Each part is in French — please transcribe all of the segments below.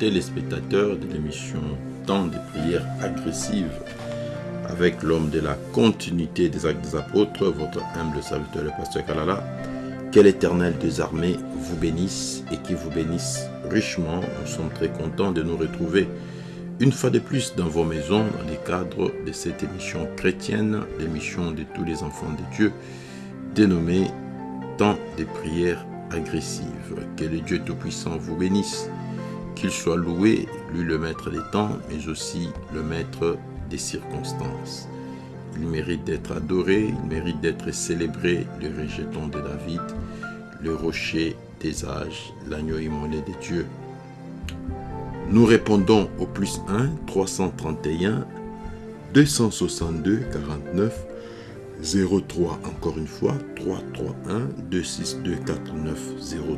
téléspectateurs de l'émission Temps des prières agressives avec l'homme de la continuité des actes des apôtres, votre humble serviteur le pasteur Kalala. Que l'éternel des armées vous bénisse et qui vous bénisse richement. Nous sommes très contents de nous retrouver une fois de plus dans vos maisons dans le cadre de cette émission chrétienne, l'émission de tous les enfants de Dieu, dénommée Temps des prières agressives. Que le Dieu Tout-Puissant vous bénisse, qu'il soit loué, lui le maître des temps, mais aussi le maître des circonstances. Il mérite d'être adoré, il mérite d'être célébré, le rejeton de David, le rocher des âges, l'agneau immolé de Dieu. Nous répondons au plus 1 331 262 49 03. Encore une fois, 331 262 49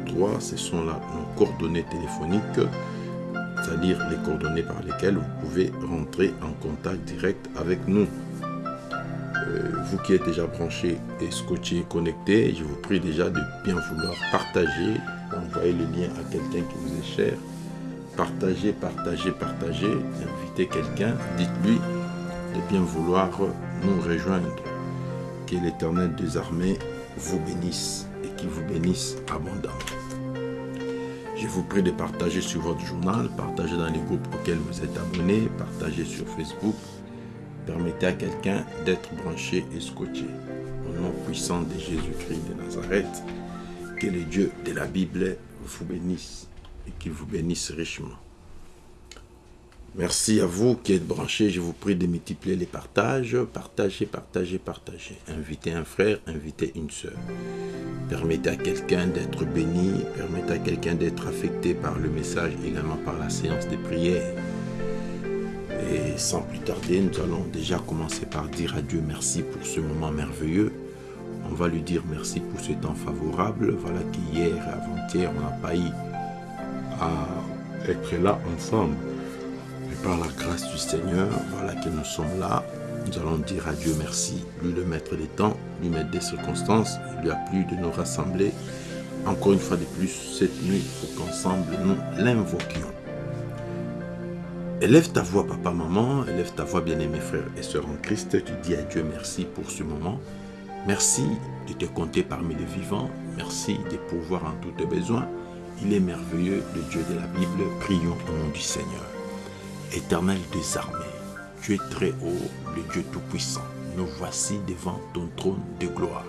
03. Ce sont là nos coordonnées téléphoniques, c'est-à-dire les coordonnées par lesquelles vous pouvez rentrer en contact direct avec nous. Euh, vous qui êtes déjà branché et scotché connecté, je vous prie déjà de bien vouloir partager, d'envoyer le lien à quelqu'un qui vous est cher. Partagez, partagez, partagez, invitez quelqu'un, dites-lui de bien vouloir nous rejoindre. Que l'Éternel des armées vous bénisse et qu'il vous bénisse abondamment. Je vous prie de partager sur votre journal, partager dans les groupes auxquels vous êtes abonnés, partager sur Facebook. Permettez à quelqu'un d'être branché et scotché. Au nom puissant de Jésus-Christ de Nazareth, que le Dieu de la Bible vous bénisse et qu'il vous bénisse richement. Merci à vous qui êtes branchés. Je vous prie de multiplier les partages. Partagez, partagez, partagez. Invitez un frère, invitez une sœur. Permettez à quelqu'un d'être béni. Permettez à quelqu'un d'être affecté par le message, également par la séance de prière. Et sans plus tarder, nous allons déjà commencer par dire à Dieu merci pour ce moment merveilleux. On va lui dire merci pour ce temps favorable. Voilà qu'hier et avant-hier, on n'a pas eu à être là ensemble. Par la grâce du Seigneur, voilà que nous sommes là. Nous allons dire à Dieu merci, lui le maître des temps, lui mettre des circonstances. Il lui a plu de nous rassembler encore une fois de plus cette nuit pour qu'ensemble nous l'invoquions. Élève ta voix, papa, maman, élève ta voix, bien-aimés frères et sœurs en Christ. Tu dis à Dieu merci pour ce moment. Merci de te compter parmi les vivants. Merci de pouvoir en tous tes besoins. Il est merveilleux, le Dieu de la Bible. Prions au nom du Seigneur. Éternel des armées, tu es très haut, le Dieu Tout-Puissant. Nous voici devant ton trône de gloire.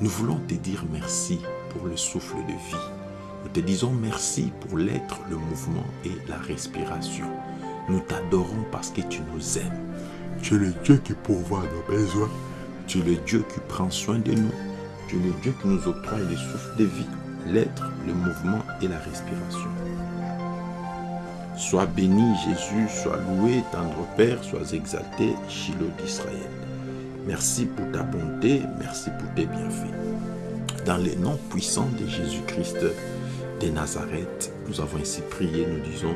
Nous voulons te dire merci pour le souffle de vie. Nous te disons merci pour l'être, le mouvement et la respiration. Nous t'adorons parce que tu nous aimes. Tu es le Dieu qui pourvoit nos besoins. Tu es le Dieu qui prend soin de nous. Tu es le Dieu qui nous octroie le souffle de vie, l'être, le mouvement et la respiration. Sois béni Jésus, sois loué, tendre Père, sois exalté, Shiloh d'Israël. Merci pour ta bonté, merci pour tes bienfaits. Dans le nom puissant de Jésus-Christ de Nazareth, nous avons ainsi prié, nous disons,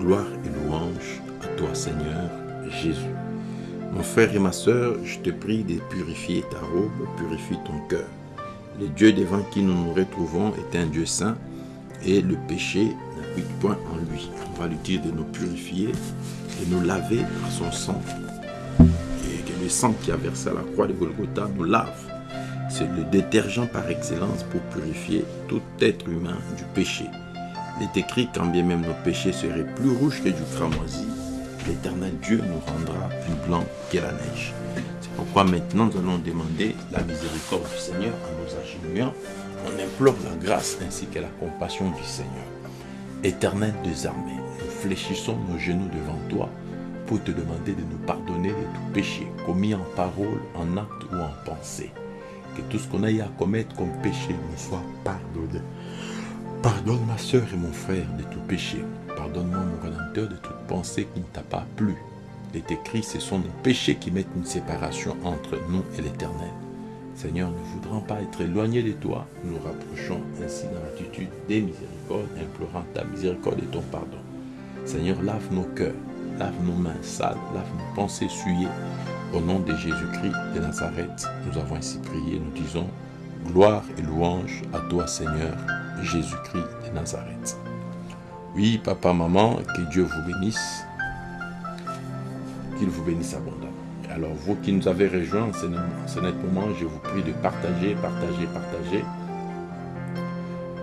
gloire et louange à toi Seigneur Jésus. Mon frère et ma sœur, je te prie de purifier ta robe, purifie ton cœur. Le Dieu devant qui nous nous retrouvons est un Dieu saint et le péché n'habite point en lui. Va lui dire de nous purifier, de nous laver par son sang. Et que le sang qui a versé à la croix de Golgotha nous lave. C'est le détergent par excellence pour purifier tout être humain du péché. Il est écrit quand bien même nos péchés seraient plus rouges que du cramoisi, l'éternel Dieu nous rendra plus blanc que la neige. C'est pourquoi maintenant nous allons demander la miséricorde du Seigneur en nous agenouillant. On implore la grâce ainsi que la compassion du Seigneur. Éternel des armées, fléchissons nos genoux devant toi pour te demander de nous pardonner de tout péché commis en parole, en acte ou en pensée. Que tout ce qu'on a eu à commettre comme péché nous soit pardonné. Pardonne ma soeur et mon frère de tout péché. Pardonne-moi mon Rédempteur de toute pensée qui ne t'a pas plu. Il est écrit, ce sont nos péchés qui mettent une séparation entre nous et l'Éternel. Seigneur, ne voudrons pas être éloignés de toi. Nous rapprochons ainsi dans l'attitude des miséricordes, implorant ta miséricorde et ton pardon. Seigneur, lave nos cœurs, lave nos mains sales, lave nos pensées souillées. Au nom de Jésus-Christ de Nazareth, nous avons ainsi prié, nous disons, gloire et louange à toi Seigneur, Jésus-Christ de Nazareth. Oui, papa, maman, que Dieu vous bénisse. Qu'il vous bénisse abondamment. Alors, vous qui nous avez rejoints en ce moment, je vous prie de partager, partager, partager.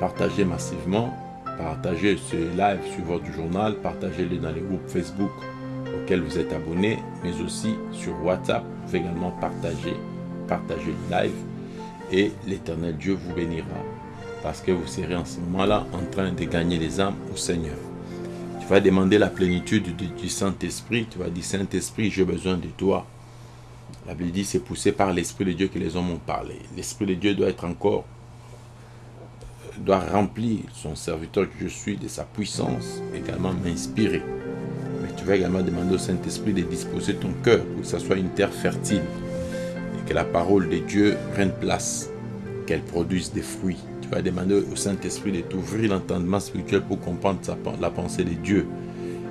Partagez massivement. Partagez ce live sur votre journal. Partagez-le dans les groupes Facebook auxquels vous êtes abonnés, mais aussi sur WhatsApp. Vous pouvez également partager, partager le live et l'éternel Dieu vous bénira parce que vous serez en ce moment-là en train de gagner les âmes au Seigneur. Tu vas demander la plénitude du, Saint-Esprit. Tu vas dire, Saint-Esprit, j'ai besoin de toi. La Bible dit, c'est poussé par l'Esprit de Dieu que les hommes ont parlé. L'Esprit de Dieu doit être encore, doit remplir son serviteur que je suis de sa puissance, également m'inspirer. Mais tu vas également demander au Saint-Esprit de disposer ton cœur pour que ça soit une terre fertile et que la parole de Dieu prenne place, qu'elle produise des fruits vas demander au Saint-Esprit de t'ouvrir l'entendement spirituel pour comprendre la pensée de Dieu.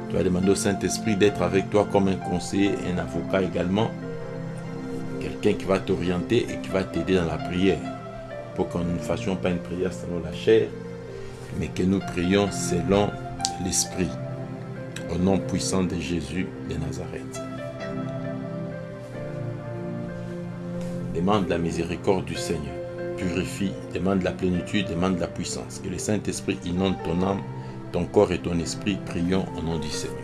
Tu vas demander au Saint-Esprit d'être avec toi comme un conseiller, un avocat également. Quelqu'un qui va t'orienter et qui va t'aider dans la prière. Pour qu'on ne fassions pas une prière selon la chair, mais que nous prions selon l'Esprit. Au nom puissant de Jésus de Nazareth. Demande la miséricorde du Seigneur purifie, demande la plénitude, demande la puissance. Que le Saint-Esprit inonde ton âme, ton corps et ton esprit. Prions au nom du Seigneur.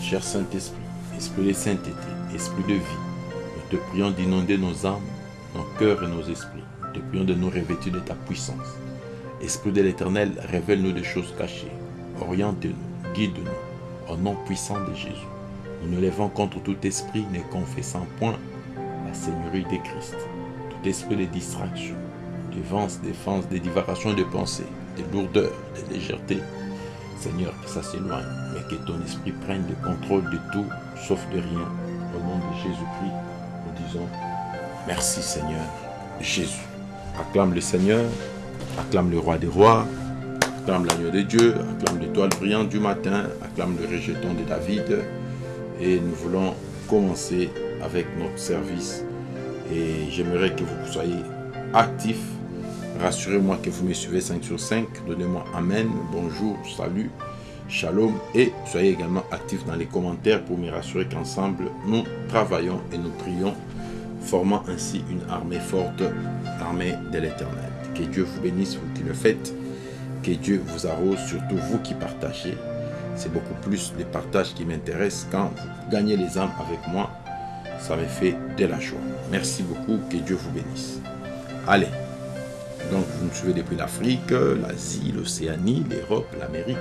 Cher Saint-Esprit, Esprit de sainteté, Esprit de vie, nous te prions d'inonder nos âmes, nos cœurs et nos esprits. Te prions de nous revêtir de ta puissance. Esprit de l'Éternel, révèle-nous des choses cachées. Oriente-nous, guide-nous, au nom puissant de Jésus. Nous nous levons contre tout esprit ne confessant point la Seigneurie de Christ. Tout esprit de distraction, de défense, des divagations de pensée, des lourdeurs, des légèretés. Seigneur, que ça s'éloigne, mais que ton esprit prenne le contrôle de tout, sauf de rien. Au nom de Jésus-Christ, nous disons merci Seigneur Jésus. Acclame le Seigneur, acclame le roi des rois, acclame l'agneau de Dieu, acclame l'étoile brillante du matin, acclame le rejeton de David. Et nous voulons commencer avec notre service. Et j'aimerais que vous soyez actifs Rassurez-moi que vous me suivez 5 sur 5. Donnez-moi Amen, bonjour, salut, shalom. Et soyez également actifs dans les commentaires pour me rassurer qu'ensemble, nous travaillons et nous prions, formant ainsi une armée forte, armée de l'éternel. Que Dieu vous bénisse, vous qui le faites. Que Dieu vous arrose, surtout vous qui partagez. C'est beaucoup plus les partages qui m'intéressent. Quand vous gagnez les âmes avec moi, ça me fait de la joie. Merci beaucoup, que Dieu vous bénisse. Allez, donc vous nous suivez depuis l'Afrique, l'Asie, l'Océanie, l'Europe, l'Amérique.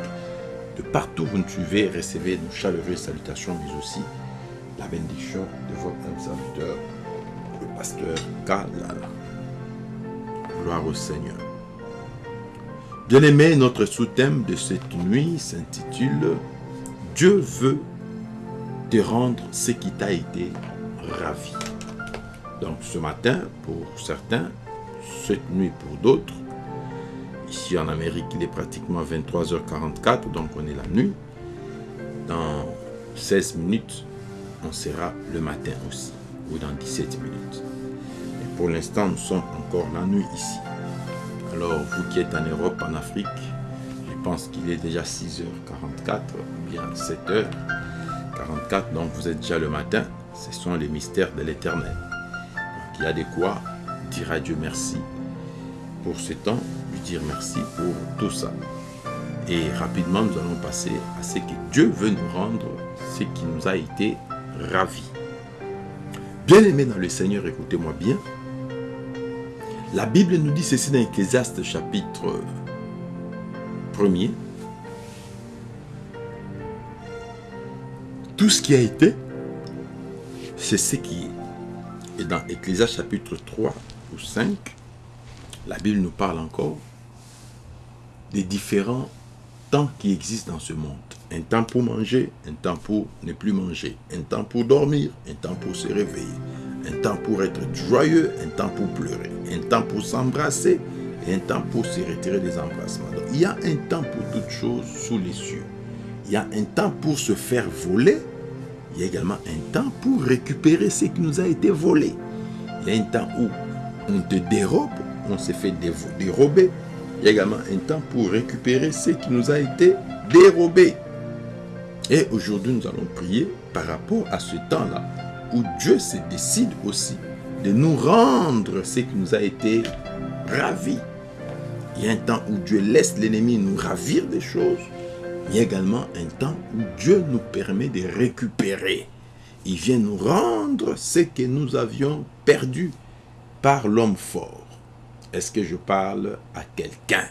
De partout vous nous suivez, recevez nos chaleureuses salutations, mais aussi la bénédiction de votre serviteur, pasteur Kalala. Gloire au Seigneur. Bien-aimé, notre sous-thème de cette nuit s'intitule Dieu veut te rendre ce qui t'a été ravi. Donc ce matin, pour certains, cette nuit pour d'autres. Ici en Amérique, il est pratiquement 23h44, donc on est la nuit. Dans 16 minutes, on sera le matin aussi, ou dans 17 minutes. Et pour l'instant, nous sommes encore la nuit ici. Alors, vous qui êtes en Europe, en Afrique, je pense qu'il est déjà 6h44, ou bien 7h44, donc vous êtes déjà le matin. Ce sont les mystères de l'éternel. Donc, il y a de quoi dire à Dieu merci pour ce temps, lui dire merci pour tout ça. Et rapidement, nous allons passer à ce que Dieu veut nous rendre, ce qui nous a été ravi. Bien-aimés dans le Seigneur, écoutez-moi bien. La Bible nous dit ceci dans Ecclésiaste chapitre 1er. Tout ce qui a été, c'est ce qui est. Et dans Ecclésiaste chapitre 3 ou 5, la Bible nous parle encore des différents temps qui existent dans ce monde. Un temps pour manger, un temps pour ne plus manger, un temps pour dormir, un temps pour se réveiller, un temps pour être joyeux, un temps pour pleurer, un temps pour s'embrasser et un temps pour se retirer des embrassements. il y a un temps pour toutes choses sous les cieux. Il y a un temps pour se faire voler. Il y a également un temps pour récupérer ce qui nous a été volé. Il y a un temps où on te dérobe on s'est fait dérober. Il y a également un temps pour récupérer ce qui nous a été dérobé. Et aujourd'hui, nous allons prier par rapport à ce temps-là où Dieu se décide aussi de nous rendre ce qui nous a été ravi. Il y a un temps où Dieu laisse l'ennemi nous ravir des choses. Il y a également un temps où Dieu nous permet de récupérer. Il vient nous rendre ce que nous avions perdu par l'homme fort. Est-ce que je parle à quelqu'un?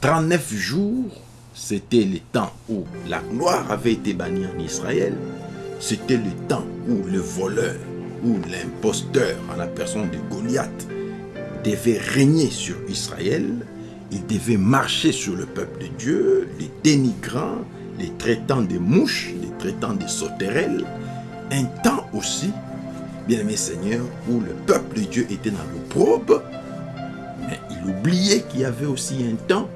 39 jours, c'était le temps où la gloire avait été bannie en Israël. C'était le temps où le voleur ou l'imposteur en la personne de Goliath devait régner sur Israël. Il devait marcher sur le peuple de Dieu, les dénigrant, les traitant de mouches, les traitant de sauterelles. Un temps aussi, bien aimé Seigneur, où le peuple de Dieu était dans l'opprobre, mais il oubliait qu'il y avait aussi un temps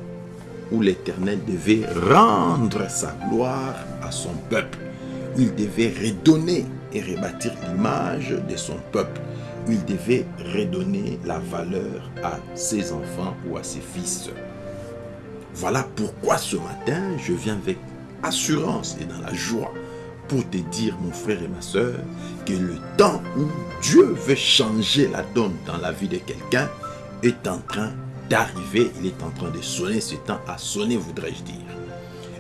où l'Éternel devait rendre sa gloire à son peuple. Il devait redonner et rebâtir l'image de son peuple. Il devait redonner la valeur à ses enfants ou à ses fils. Voilà pourquoi ce matin, je viens avec assurance et dans la joie pour te dire, mon frère et ma soeur, que le temps où Dieu veut changer la donne dans la vie de quelqu'un est en train il est en train de sonner, ce temps a sonné, voudrais-je dire.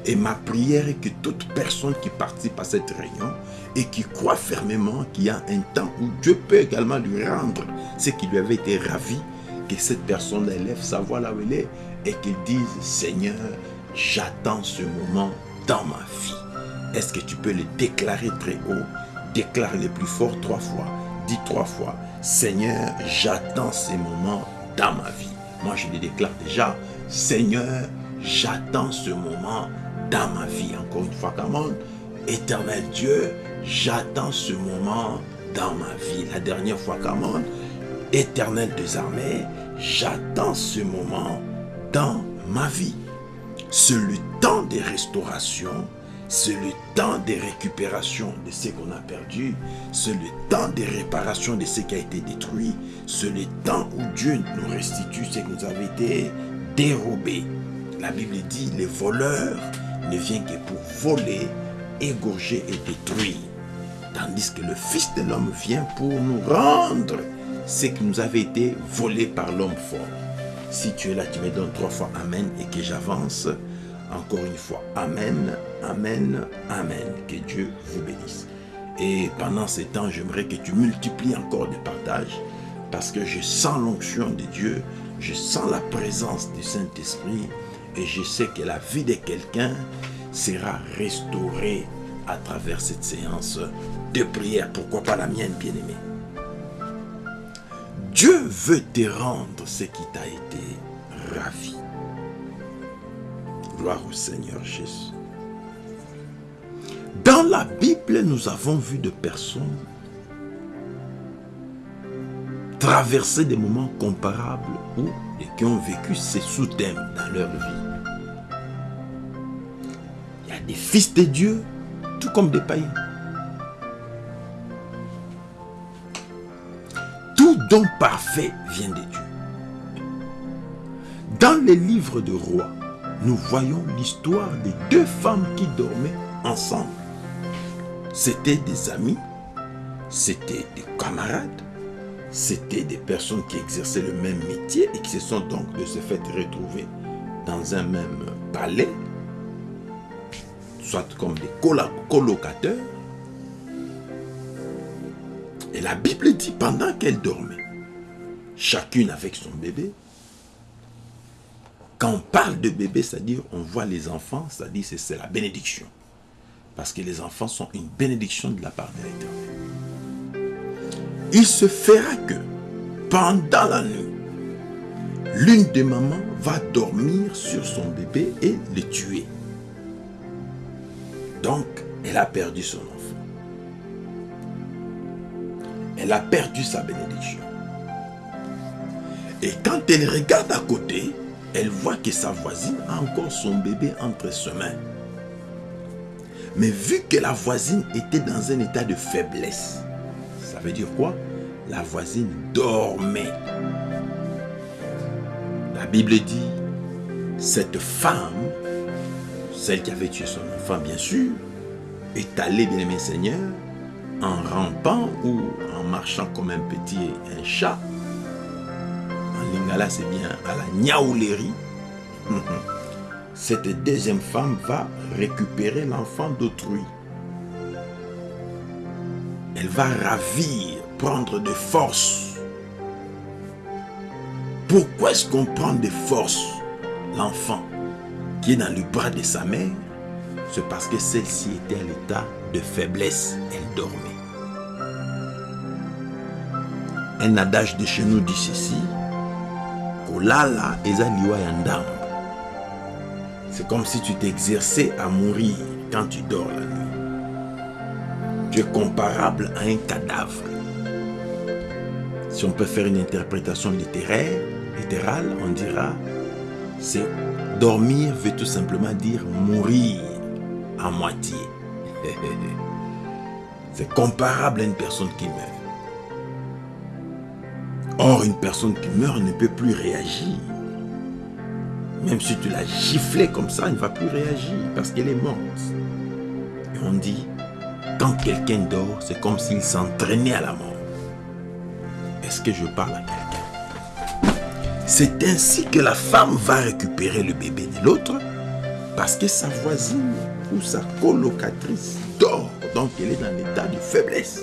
Et ma prière est que toute personne qui participe à cette réunion et qui croit fermement qu'il y a un temps où Dieu peut également lui rendre ce qui lui avait été ravi, que cette personne élève sa voix là où elle est et qu'il dise Seigneur, j'attends ce moment dans ma vie. Est-ce que tu peux le déclarer très haut? Déclare le plus fort trois fois. Dis trois fois Seigneur, j'attends ce moment dans ma vie. Moi, je le déclare déjà Seigneur, j'attends ce moment dans ma vie. Encore une fois, monde, éternel Dieu, j'attends ce moment dans ma vie. La dernière fois, monde, éternel des armées, j'attends ce moment dans ma vie. C'est le temps des restaurations, c'est le temps des récupérations de ce qu'on a perdu, c'est le temps des réparations de ce qui a été détruit, c'est le temps où Dieu nous restitue ce qui nous avait été dérobé. La Bible dit, les voleurs ne viennent que pour voler, égorger et détruire. Tandis que le Fils de l'homme vient pour nous rendre ce qui nous avait été volé par l'homme fort. Si tu es là, tu me donnes trois fois Amen et que j'avance. Encore une fois, Amen, Amen, Amen. Que Dieu vous bénisse. Et pendant ces temps, j'aimerais que tu multiplies encore des partages parce que je sens l'onction de Dieu, je sens la présence du Saint-Esprit et je sais que la vie de quelqu'un sera restaurée à travers cette séance de prière. Pourquoi pas la mienne, bien-aimée? Dieu veut te rendre ce qui t'a été ravi. Au Seigneur Jésus. Dans la Bible, nous avons vu de personnes traverser des moments comparables ou qui ont vécu ces sous-thèmes dans leur vie. Il y a des fils de Dieu, tout comme des païens. Tout don parfait vient de Dieu. Dans les livres de rois, nous voyons l'histoire des deux femmes qui dormaient ensemble. C'était des amis, c'était des camarades, c'était des personnes qui exerçaient le même métier et qui se sont donc de ce fait retrouvées dans un même palais, soit comme des colocateurs. Et la Bible dit, pendant qu'elles dormaient, chacune avec son bébé, quand on parle de bébé, c'est-à-dire on voit les enfants, c'est-à-dire c'est la bénédiction. Parce que les enfants sont une bénédiction de la part de l'Éternel. Il se fera que pendant la nuit, l'une des mamans va dormir sur son bébé et le tuer. Donc, elle a perdu son enfant. Elle a perdu sa bénédiction. Et quand elle regarde à côté, elle voit que sa voisine a encore son bébé entre ses mains. Mais vu que la voisine était dans un état de faiblesse, ça veut dire quoi? La voisine dormait. La Bible dit, cette femme, celle qui avait tué son enfant, bien sûr, est allée, bien aimé Seigneur, en rampant ou en marchant comme un petit chat. Lingala, c'est bien à la niaoulerie. Cette deuxième femme va récupérer l'enfant d'autrui. Elle va ravir, prendre de force. Pourquoi est-ce qu'on prend de force l'enfant qui est dans le bras de sa mère? C'est parce que celle-ci était à l'état de faiblesse. Elle dormait. Un adage de chez nous dit ceci. Kolala ezaliwa yandam. C'est comme si tu t'exerçais à mourir quand tu dors la nuit. Tu es comparable à un cadavre. Si on peut faire une interprétation littérale, on dira c'est dormir veut tout simplement dire mourir à moitié. c'est comparable à une personne qui meurt. Or, une personne qui meurt ne peut plus réagir. Même si tu l'as giflé comme ça, il ne va plus réagir parce qu'elle est morte. Et on dit, quand quelqu'un dort, c'est comme s'il s'entraînait à la mort. Est-ce que je parle à quelqu'un? C'est ainsi que la femme va récupérer le bébé de l'autre parce que sa voisine ou sa colocatrice dort. Donc elle est dans l'état de faiblesse.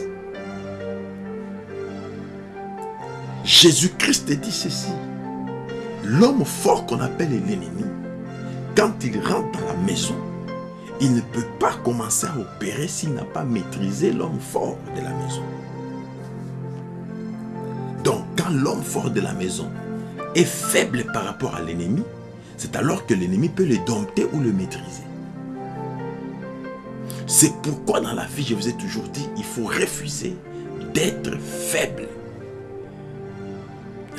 Jésus-Christ dit ceci. L'homme fort qu'on appelle l'ennemi, quand il rentre dans la maison, il ne peut pas commencer à opérer s'il n'a pas maîtrisé l'homme fort de la maison. Donc, quand l'homme fort de la maison est faible par rapport à l'ennemi, c'est alors que l'ennemi peut le dompter ou le maîtriser. C'est pourquoi dans la vie, je vous ai toujours dit, il faut refuser d'être faible.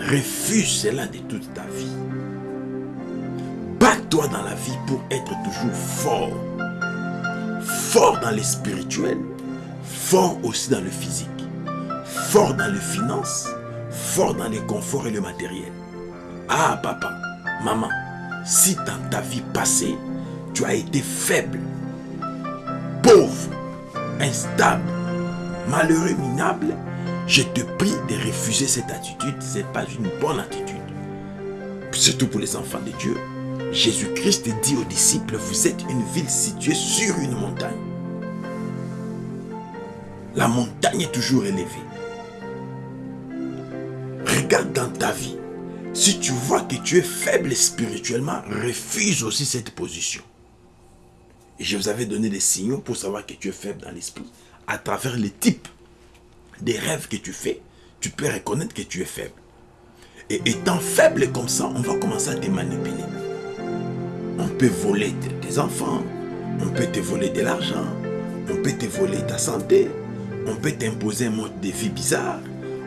Refuse cela de toute ta vie. Bats-toi dans la vie pour être toujours fort. Fort dans le spirituel, fort aussi dans le physique, fort dans les finances, fort dans les conforts et le matériel. Ah papa, maman, si dans ta vie passée, tu as été faible, pauvre, instable, malheureux, minable, je te prie de refuser cette attitude. Ce n'est pas une bonne attitude. Surtout pour les enfants de Dieu. Jésus-Christ dit aux disciples, vous êtes une ville située sur une montagne. La montagne est toujours élevée. Regarde dans ta vie. Si tu vois que tu es faible spirituellement, refuse aussi cette position. Et je vous avais donné des signaux pour savoir que tu es faible dans l'esprit à travers les types des rêves que tu fais, tu peux reconnaître que tu es faible. Et étant faible comme ça, on va commencer à te manipuler. On peut voler tes enfants, on peut te voler de l'argent, on peut te voler ta santé, on peut t'imposer un mode de vie bizarre,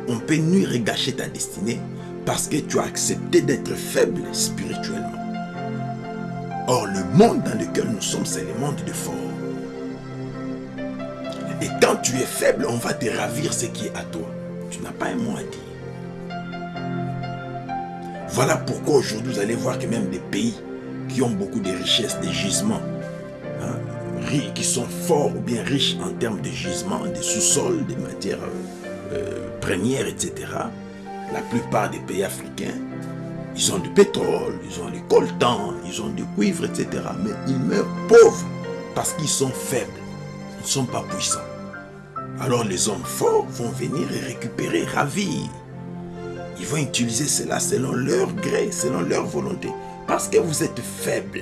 on peut nuire et gâcher ta destinée parce que tu as accepté d'être faible spirituellement. Or, le monde dans lequel nous sommes, c'est le monde de fort. Et quand tu es faible, on va te ravir ce qui est à toi. Tu n'as pas un mot à dire. Voilà pourquoi aujourd'hui, vous allez voir que même des pays qui ont beaucoup de richesses, des gisements, hein, qui sont forts ou bien riches en termes de gisements, de sous-sols, des matières euh, premières, etc. La plupart des pays africains, ils ont du pétrole, ils ont du coltan, ils ont du cuivre, etc. Mais ils meurent pauvres parce qu'ils sont faibles. Ne sont pas puissants. Alors les hommes forts vont venir et récupérer, ravir. Ils vont utiliser cela selon leur gré, selon leur volonté. Parce que vous êtes faible.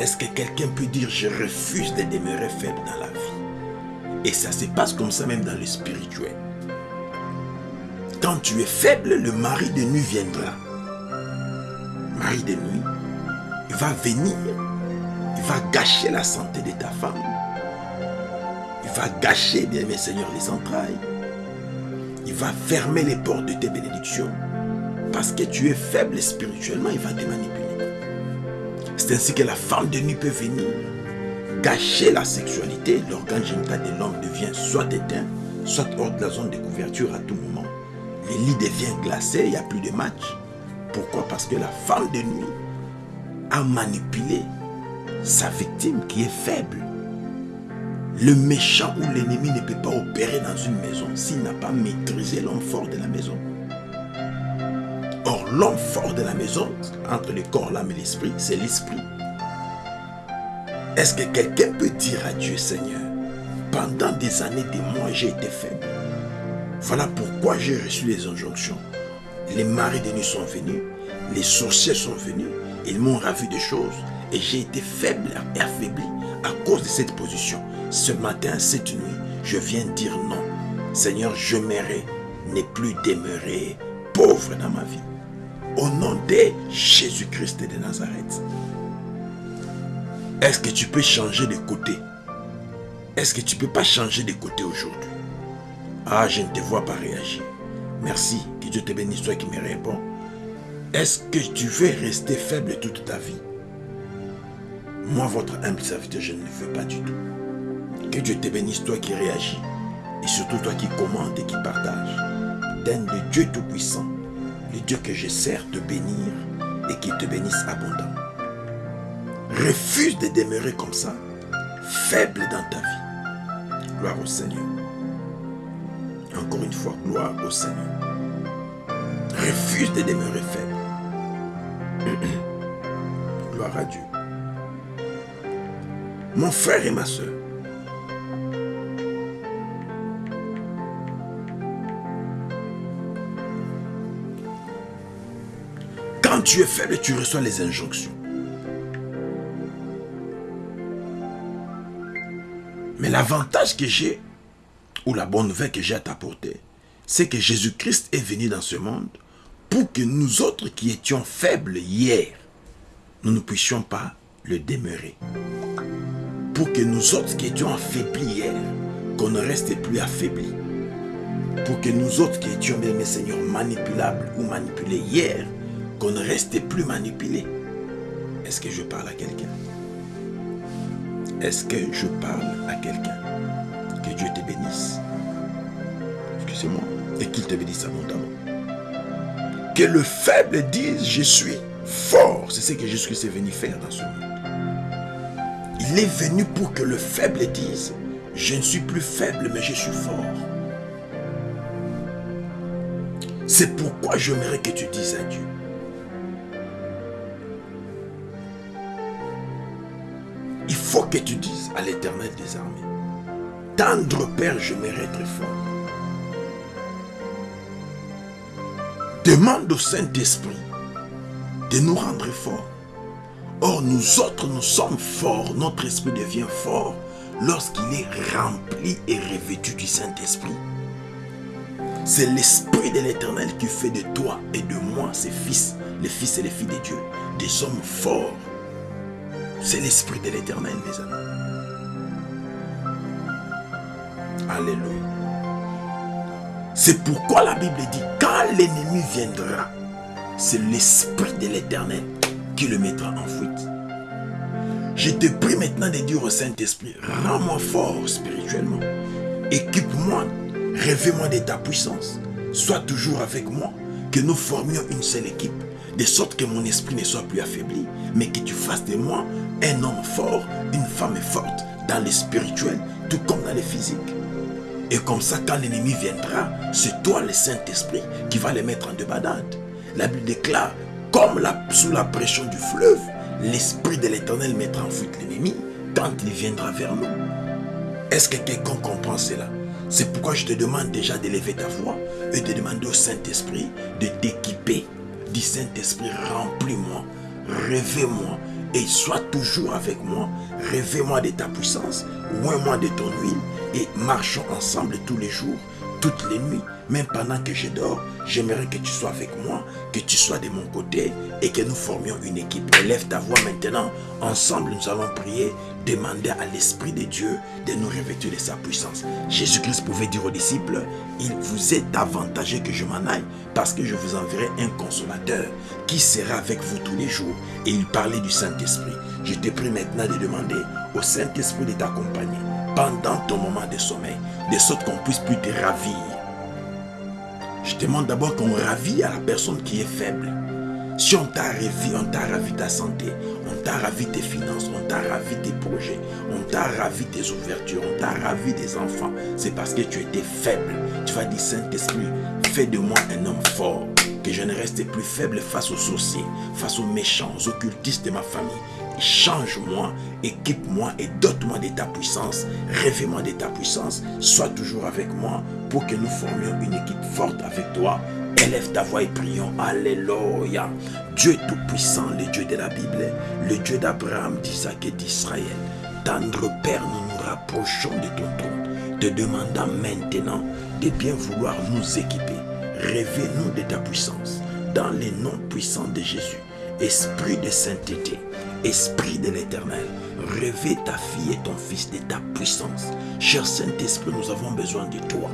Est-ce que quelqu'un peut dire je refuse de demeurer faible dans la vie? Et ça se passe comme ça même dans le spirituel. Quand tu es faible, le mari de nuit viendra. Mari de nuit, il va venir, il va gâcher la santé de ta femme il va gâcher, bien mes seigneurs, les entrailles. Il va fermer les portes de tes bénédictions. Parce que tu es faible spirituellement, il va te manipuler. C'est ainsi que la femme de nuit peut venir gâcher la sexualité. L'organe génital de l'homme devient soit éteint, soit hors de la zone de couverture à tout moment. Les lits deviennent glacés, il n'y a plus de match. Pourquoi? Parce que la femme de nuit a manipulé sa victime qui est faible. Le méchant ou l'ennemi ne peut pas opérer dans une maison s'il n'a pas maîtrisé l'homme fort de la maison. Or, l'homme fort de la maison, entre le corps, l'âme et l'esprit, c'est l'esprit. Est-ce que quelqu'un peut dire à Dieu, Seigneur, pendant des années, des mois, j'ai été faible. Voilà pourquoi j'ai reçu les injonctions. Les maris de nuit sont venus, les sorciers sont venus, ils m'ont ravi des choses et j'ai été faible et affaibli à cause de cette position. Ce matin, cette nuit, je viens dire non. Seigneur, je m'aimerais ne plus demeurer pauvre dans ma vie. Au nom de Jésus-Christ de Nazareth. Est-ce que tu peux changer de côté? Est-ce que tu ne peux pas changer de côté aujourd'hui? Ah, je ne te vois pas réagir. Merci, que Dieu te bénisse, toi qui me réponds. Est-ce que tu veux rester faible toute ta vie? Moi, votre humble serviteur, je ne le veux pas du tout. Que Dieu te bénisse, toi qui réagis. Et surtout toi qui commandes et qui partages. Donne le Dieu Tout-Puissant, le Dieu que je sers, te bénir et qui te bénisse abondamment. Refuse de demeurer comme ça, faible dans ta vie. Gloire au Seigneur. Encore une fois, gloire au Seigneur. Refuse de demeurer faible. gloire à Dieu. Mon frère et ma soeur, tu es faible, tu reçois les injonctions. Mais l'avantage que j'ai, ou la bonne nouvelle que j'ai à t'apporter, c'est que Jésus-Christ est venu dans ce monde pour que nous autres qui étions faibles hier, nous ne puissions pas le demeurer. Pour que nous autres qui étions affaiblis hier, qu'on ne reste plus affaiblis. Pour que nous autres qui étions, mes Seigneur, manipulables ou manipulés hier, qu'on ne reste plus manipulés. Est-ce que je parle à quelqu'un? Est-ce que je parle à quelqu'un? Que Dieu te bénisse. Excusez-moi. Et qu'il te bénisse abondamment. Que le faible dise, je suis fort. C'est ce que Jésus-Christ est venu faire dans ce monde. Il est venu pour que le faible dise, je ne suis plus faible, mais je suis fort. C'est pourquoi j'aimerais que tu dises à Dieu, faut que tu dises à l'éternel des armées, tendre Père, je être fort. Demande au Saint-Esprit de nous rendre forts. Or, nous autres, nous sommes forts, notre esprit devient fort lorsqu'il est rempli et revêtu du Saint-Esprit. C'est l'Esprit de l'Éternel qui fait de toi et de moi, ses fils, les fils et les filles de Dieu, des hommes forts c'est l'Esprit de l'Éternel, mes amis. Alléluia. C'est pourquoi la Bible dit, quand l'ennemi viendra, c'est l'Esprit de l'Éternel qui le mettra en fuite. Je te prie maintenant de dire au Saint-Esprit, rends-moi fort spirituellement. Équipe-moi, rêvez-moi de ta puissance. Sois toujours avec moi, que nous formions une seule équipe de sorte que mon esprit ne soit plus affaibli, mais que tu fasses de moi un homme fort, une femme forte dans le spirituel, tout comme dans le physique. Et comme ça, quand l'ennemi viendra, c'est toi le Saint-Esprit qui va les mettre en débandade. La Bible déclare, comme sous la pression du fleuve, l'Esprit de l'Éternel mettra en fuite l'ennemi quand il viendra vers nous. Est-ce que quelqu'un comprend cela? C'est pourquoi je te demande déjà d'élever ta voix et de demander au Saint-Esprit de t'équiper Dis Saint-Esprit, remplis-moi, réveille-moi et sois toujours avec moi. Réveille-moi de ta puissance, oins-moi de ton huile et marchons ensemble tous les jours, toutes les nuits, même pendant que je dors. J'aimerais que tu sois avec moi, que tu sois de mon côté et que nous formions une équipe. Élève ta voix maintenant. Ensemble, nous allons prier, demander à l'Esprit de Dieu de nous revêtir de sa puissance. Jésus-Christ pouvait dire aux disciples, il vous est avantageux que je m'en aille parce que je vous enverrai un consolateur qui sera avec vous tous les jours. Et il parlait du Saint-Esprit. Je te prie maintenant de demander au Saint-Esprit de t'accompagner pendant ton moment de sommeil, de sorte qu'on puisse plus te ravir. Je demande d'abord qu'on ravit à la personne qui est faible. Si on t'a ravi, on t'a ravi ta santé, on t'a ravi tes finances, on t'a ravi tes projets, on t'a ravi tes ouvertures, on t'a ravi des enfants, c'est parce que tu étais faible. Tu vas dire, Saint-Esprit, fais de moi un homme fort, que je ne reste plus faible face aux sorciers, face aux méchants, aux occultistes de ma famille. Change-moi, équipe-moi et dote-moi de ta puissance. Rêvez-moi de ta puissance. Sois toujours avec moi pour que nous formions une équipe forte avec toi Élève ta voix et prions. Alléluia. Dieu Tout-Puissant, le Dieu de la Bible, le Dieu d'Abraham, d'Isaac et d'Israël. Tendre Père, nous nous rapprochons de ton trône, te demandant maintenant de bien vouloir nous équiper. Rêvez-nous de ta puissance, dans les noms puissants de Jésus. Esprit de sainteté, Esprit de l'éternel, rêvez ta fille et ton fils de ta puissance. Cher Saint-Esprit, nous avons besoin de toi.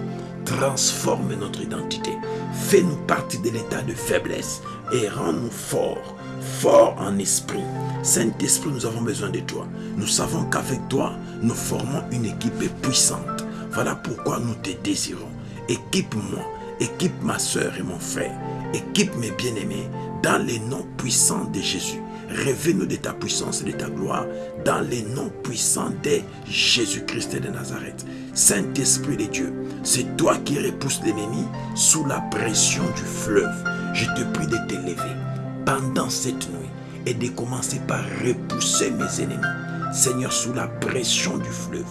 Transforme notre identité. Fais-nous partie de l'état de faiblesse et rends-nous forts, forts en esprit. Saint-Esprit, nous avons besoin de toi. Nous savons qu'avec toi, nous formons une équipe puissante. Voilà pourquoi nous te désirons. Équipe-moi, équipe ma soeur et mon frère. Équipe mes bien-aimés dans les noms puissants de Jésus. Révèle-nous de ta puissance et de ta gloire dans les noms puissants de Jésus-Christ de Nazareth. Saint-Esprit de Dieu, c'est toi qui repousses l'ennemi sous la pression du fleuve. Je te prie de t'élever pendant cette nuit et de commencer par repousser mes ennemis. Seigneur, sous la pression du fleuve,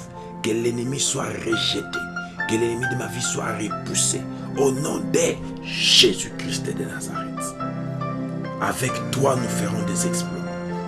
que l'ennemi soit rejeté, que l'ennemi de ma vie soit repoussé. Au nom de Jésus-Christ de Nazareth. Avec toi, nous ferons des exploits.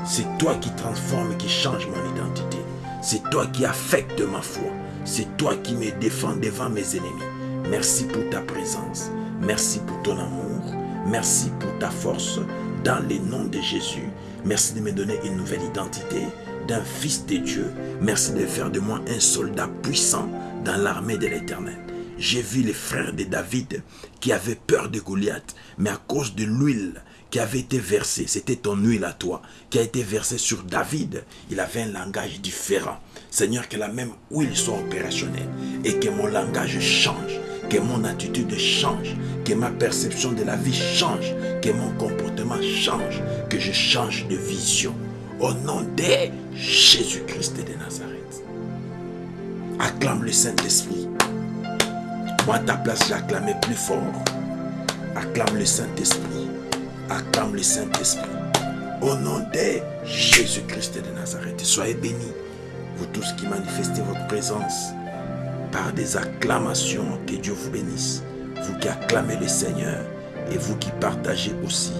C'est toi qui transforme, qui change mon identité. C'est toi qui affecte ma foi. C'est toi qui me défends devant mes ennemis. Merci pour ta présence. Merci pour ton amour. Merci pour ta force. Dans les noms de Jésus, merci de me donner une nouvelle identité d'un fils de Dieu. Merci de faire de moi un soldat puissant dans l'armée de l'éternel. J'ai vu les frères de David qui avaient peur de Goliath, mais à cause de l'huile qui avait été versée, c'était ton huile à toi, qui a été versée sur David, il avait un langage différent. Seigneur, que la même huile soit opérationnelle et que mon langage change, que mon attitude change, que ma perception de la vie change, que mon comportement change, que je change de vision. Au nom de Jésus-Christ de Nazareth. Acclame le Saint-Esprit. Moi, à ta place, j'acclamais plus fort. Acclame le Saint-Esprit. Acclame le Saint-Esprit. Au nom de Jésus-Christ de Nazareth. Soyez bénis vous tous qui manifestez votre présence par des acclamations, que Dieu vous bénisse. Vous qui acclamez le Seigneur et vous qui partagez aussi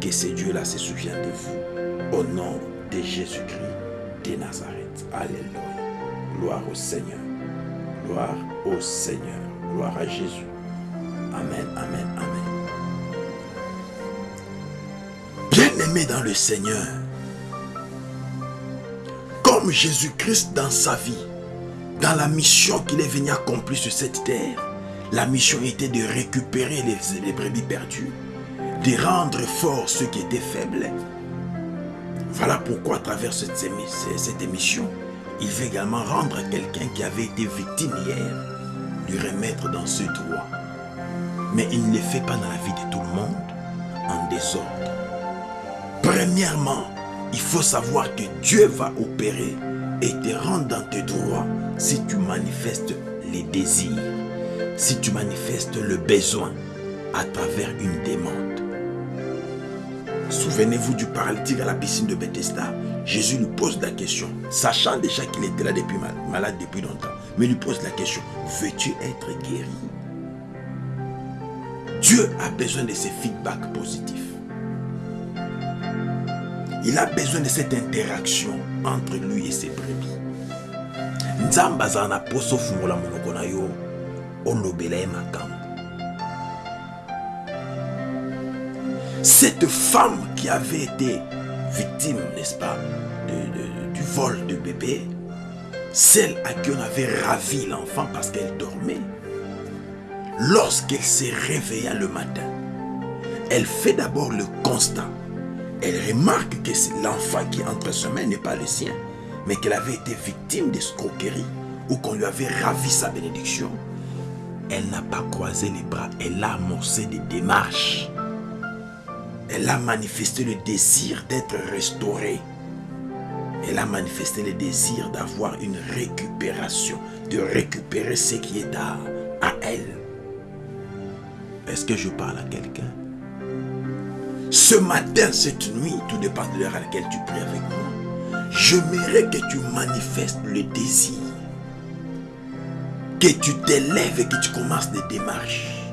que ce Dieu-là se souvient de vous. Au nom de Jésus-Christ de Nazareth. Alléluia. Gloire au Seigneur. Gloire au Seigneur. Gloire à Jésus. Amen, amen, amen. Bien-aimé dans le Seigneur, Jésus-Christ dans sa vie, dans la mission qu'il est venu accomplir sur cette terre, la mission était de récupérer les, les brebis perdues, de rendre forts ceux qui étaient faibles. Voilà pourquoi à travers cette, émission, il veut également rendre quelqu'un qui avait été victime hier, lui remettre dans ce droit. Mais il ne le fait pas dans la vie de tout le monde en désordre. Premièrement, il faut savoir que Dieu va opérer et te rendre dans tes droits si tu manifestes les désirs, si tu manifestes le besoin à travers une demande. Souvenez-vous du paralytique à la piscine de Bethesda. Jésus lui pose la question, sachant déjà qu'il était là malade depuis longtemps, mais lui pose la question, veux-tu être guéri? Dieu a besoin de ces feedbacks positifs. Il a besoin de cette interaction entre lui et ses brebis. na poso monoko na yo olobela cette femme qui avait été victime n'est-ce pas du vol de bébé celle à qui on avait ravi l'enfant parce qu'elle dormait lorsqu'elle s'est réveillée le matin elle fait d'abord le constat elle remarque que l'enfant qui entre ses mains n'est pas le sien, mais qu'elle avait été victime d'escroquerie ou qu'on lui avait ravi sa bénédiction. Elle n'a pas croisé les bras, elle a amorcé des démarches Elle a manifesté le désir d'être restaurée. Elle a manifesté le désir d'avoir une récupération, de récupérer ce qui est à, à elle. Est-ce que je parle à quelqu'un? Ce matin, cette nuit, tout dépend de l'heure à laquelle tu pries avec moi. J'aimerais que tu manifestes le désir. Que tu t'élèves et que tu commences des démarches.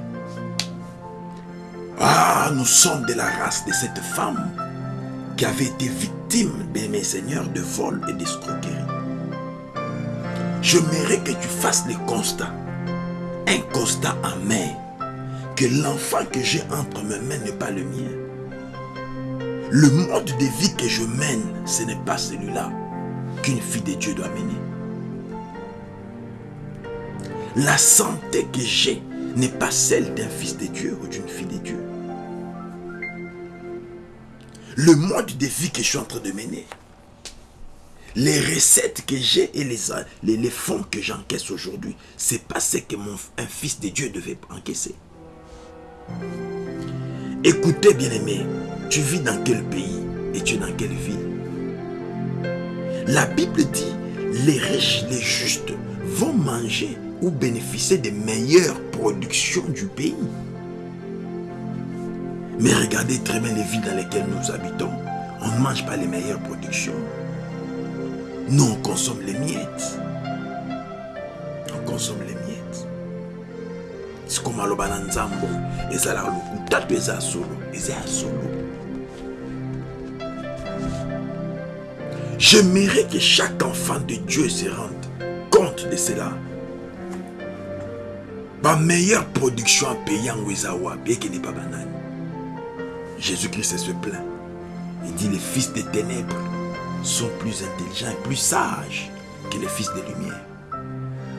Ah, nous sommes de la race de cette femme qui avait été victime, de mes seigneurs, de vol et d'escroquerie. J'aimerais que tu fasses le constat, un constat amer que l'enfant que j'ai entre mes mains n'est pas le mien. Le mode de vie que je mène, ce n'est pas celui-là qu'une fille de Dieu doit mener. La santé que j'ai n'est pas celle d'un fils de Dieu ou d'une fille de Dieu. Le mode de vie que je suis en train de mener, les recettes que j'ai et les, les, fonds que j'encaisse aujourd'hui, c'est pas ce que mon, fils de Dieu devait encaisser. Écoutez, bien-aimé, tu vis dans quel pays et tu es dans quelle ville? La Bible dit, les riches, les justes vont manger ou bénéficier des meilleures productions du pays. Mais regardez très bien les villes dans lesquelles nous habitons. On ne mange pas les meilleures productions. Nous, on consomme les miettes. On consomme les miettes. Sikoma aloba na nzambo ezalaka lokuta solo solo. J'aimerais que chaque enfant de dieu se rende compte de cela. Bameilleure production ya pays yango eza wapi ekende pa banani jésus-christ se plaint il dit les fils des ténèbres sont plus intelligents et plus sages que les fils de lumière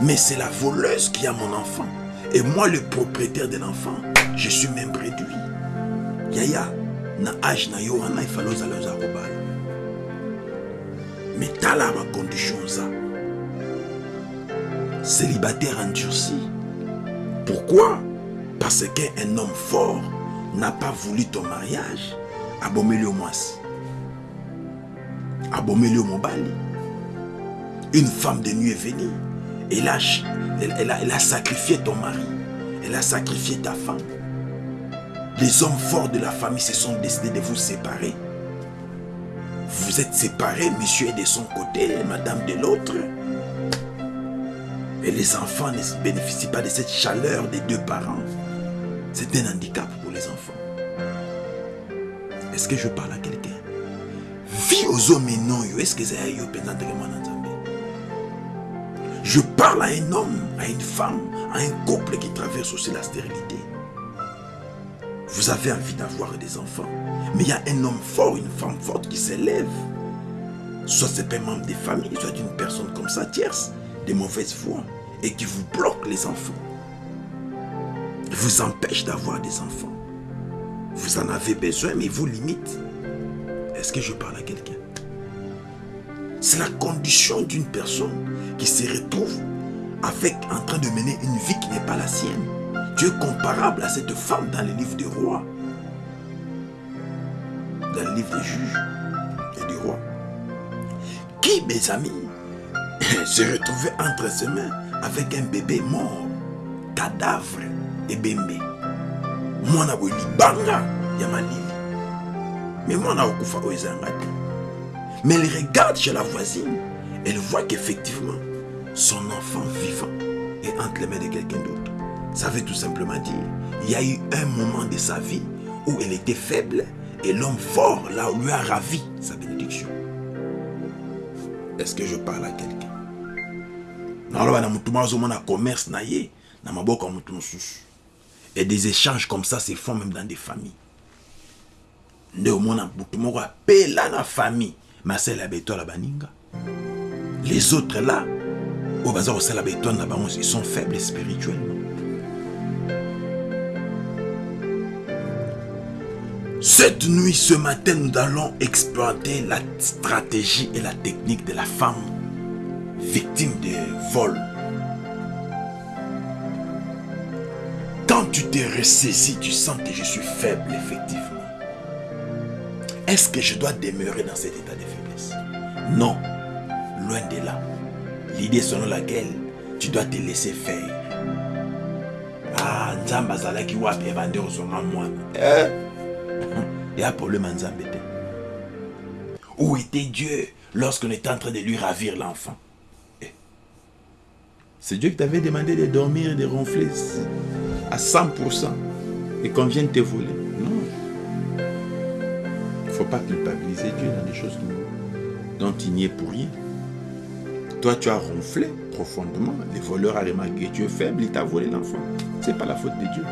mais c'est la voleuse qui a mon enfant. Et moi, le propriétaire de l'enfant, je suis même réduit. Yaya, na âge na yo wana fallait ozala oza kobala. Mais tala ma condition ça. Célibataire endurci. Pourquoi? Parce qu'un homme fort n'a pas voulu ton mariage. Abomeli au mwasi. Abomeli. Une femme de nuit est venue. Elle a, sacrifié ton mari. Elle a sacrifié ta femme. Les hommes forts de la famille se sont décidés de vous séparer. Vous êtes séparés, monsieur est de son côté, madame de l'autre. Et les enfants ne bénéficient pas de cette chaleur des deux parents. C'est un handicap pour les enfants. Est-ce que je parle à quelqu'un? Vie aux hommes non, est-ce que c'est je parle à un homme, à une femme, à un couple qui traverse aussi la stérilité. Vous avez envie d'avoir des enfants, mais il y a un homme fort, une femme forte qui s'élève. Soit c'est un membre des familles, soit une personne comme ça, tierce, de mauvaise foi, et qui vous bloque les enfants. Vous empêche d'avoir des enfants. Vous en avez besoin, mais vous limite. Est-ce que je parle à quelqu'un? C'est la condition d'une personne qui se retrouve avec, en train de mener une vie qui n'est pas la sienne. Tu es comparable à cette femme dans le livre des rois, dans le livre des juges et des rois, qui, mes amis, se retrouvait entre ses mains avec un bébé mort, cadavre et bébé. mwana boye libanga ya malili mais mwana akokufa oyo ezanga te mais elle regarde chez la voisine. Elle voit qu'effectivement son enfant vivant est entre les mains de quelqu'un d'autre. Ça veut tout simplement dire il y a eu un moment de sa vie où elle était faible et l'homme fort là lui a ravi sa bénédiction. Est-ce que je parle à quelqu'un? Commerce et des échanges comme ça se font même dans des familles. Nde moko apela na famille ya baninga les autres là ils sont faibles spirituellement Cette nuit, ce matin, nous allons exploiter la stratégie et la technique de la femme victime de vol. Quand tu te ressaisis, tu sens que je suis faible, effectivement. Est-ce que je dois demeurer dans cet état Non, loin de là. L'idée selon laquelle tu dois te laisser faire. Ah, Nzamba Zalaki wapi evande ozonga mwana. Eh? Il y a un problème en. Où était Dieu lorsqu'on était en train de lui ravir l'enfant? Eh. C'est Dieu qui t'avait demandé de dormir et de ronfler à 100% et qu'on vienne te voler. Non. Il ne faut pas culpabiliser Dieu dans des choses dont il n'y est pour rien. Toi, tu as ronflé profondément. Les voleurs ont remarqué que tu es faible, il t'a volé l'enfant. Ce n'est pas la faute de Dieu.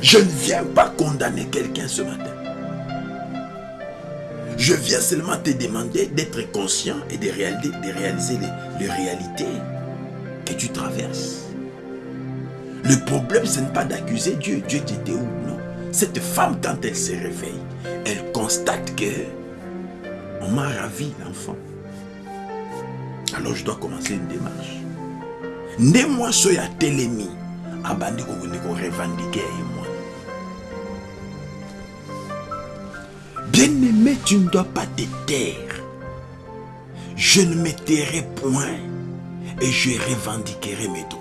Je ne viens pas condamner quelqu'un ce matin. Je viens seulement te demander d'être conscient et de réaliser, les, réalités que tu traverses. Le problème, ce n'est pas d'accuser Dieu. Dieu était où? Non. Cette femme, quand elle se réveille, elle constate que on m'a ravi l'enfant. Alors je dois commencer une démarche. Ne moi soy à telemi, abandi ko revendiquer moi. Bien-aimé, tu ne dois pas te taire. Je ne me tairai point et je revendiquerai mes droits.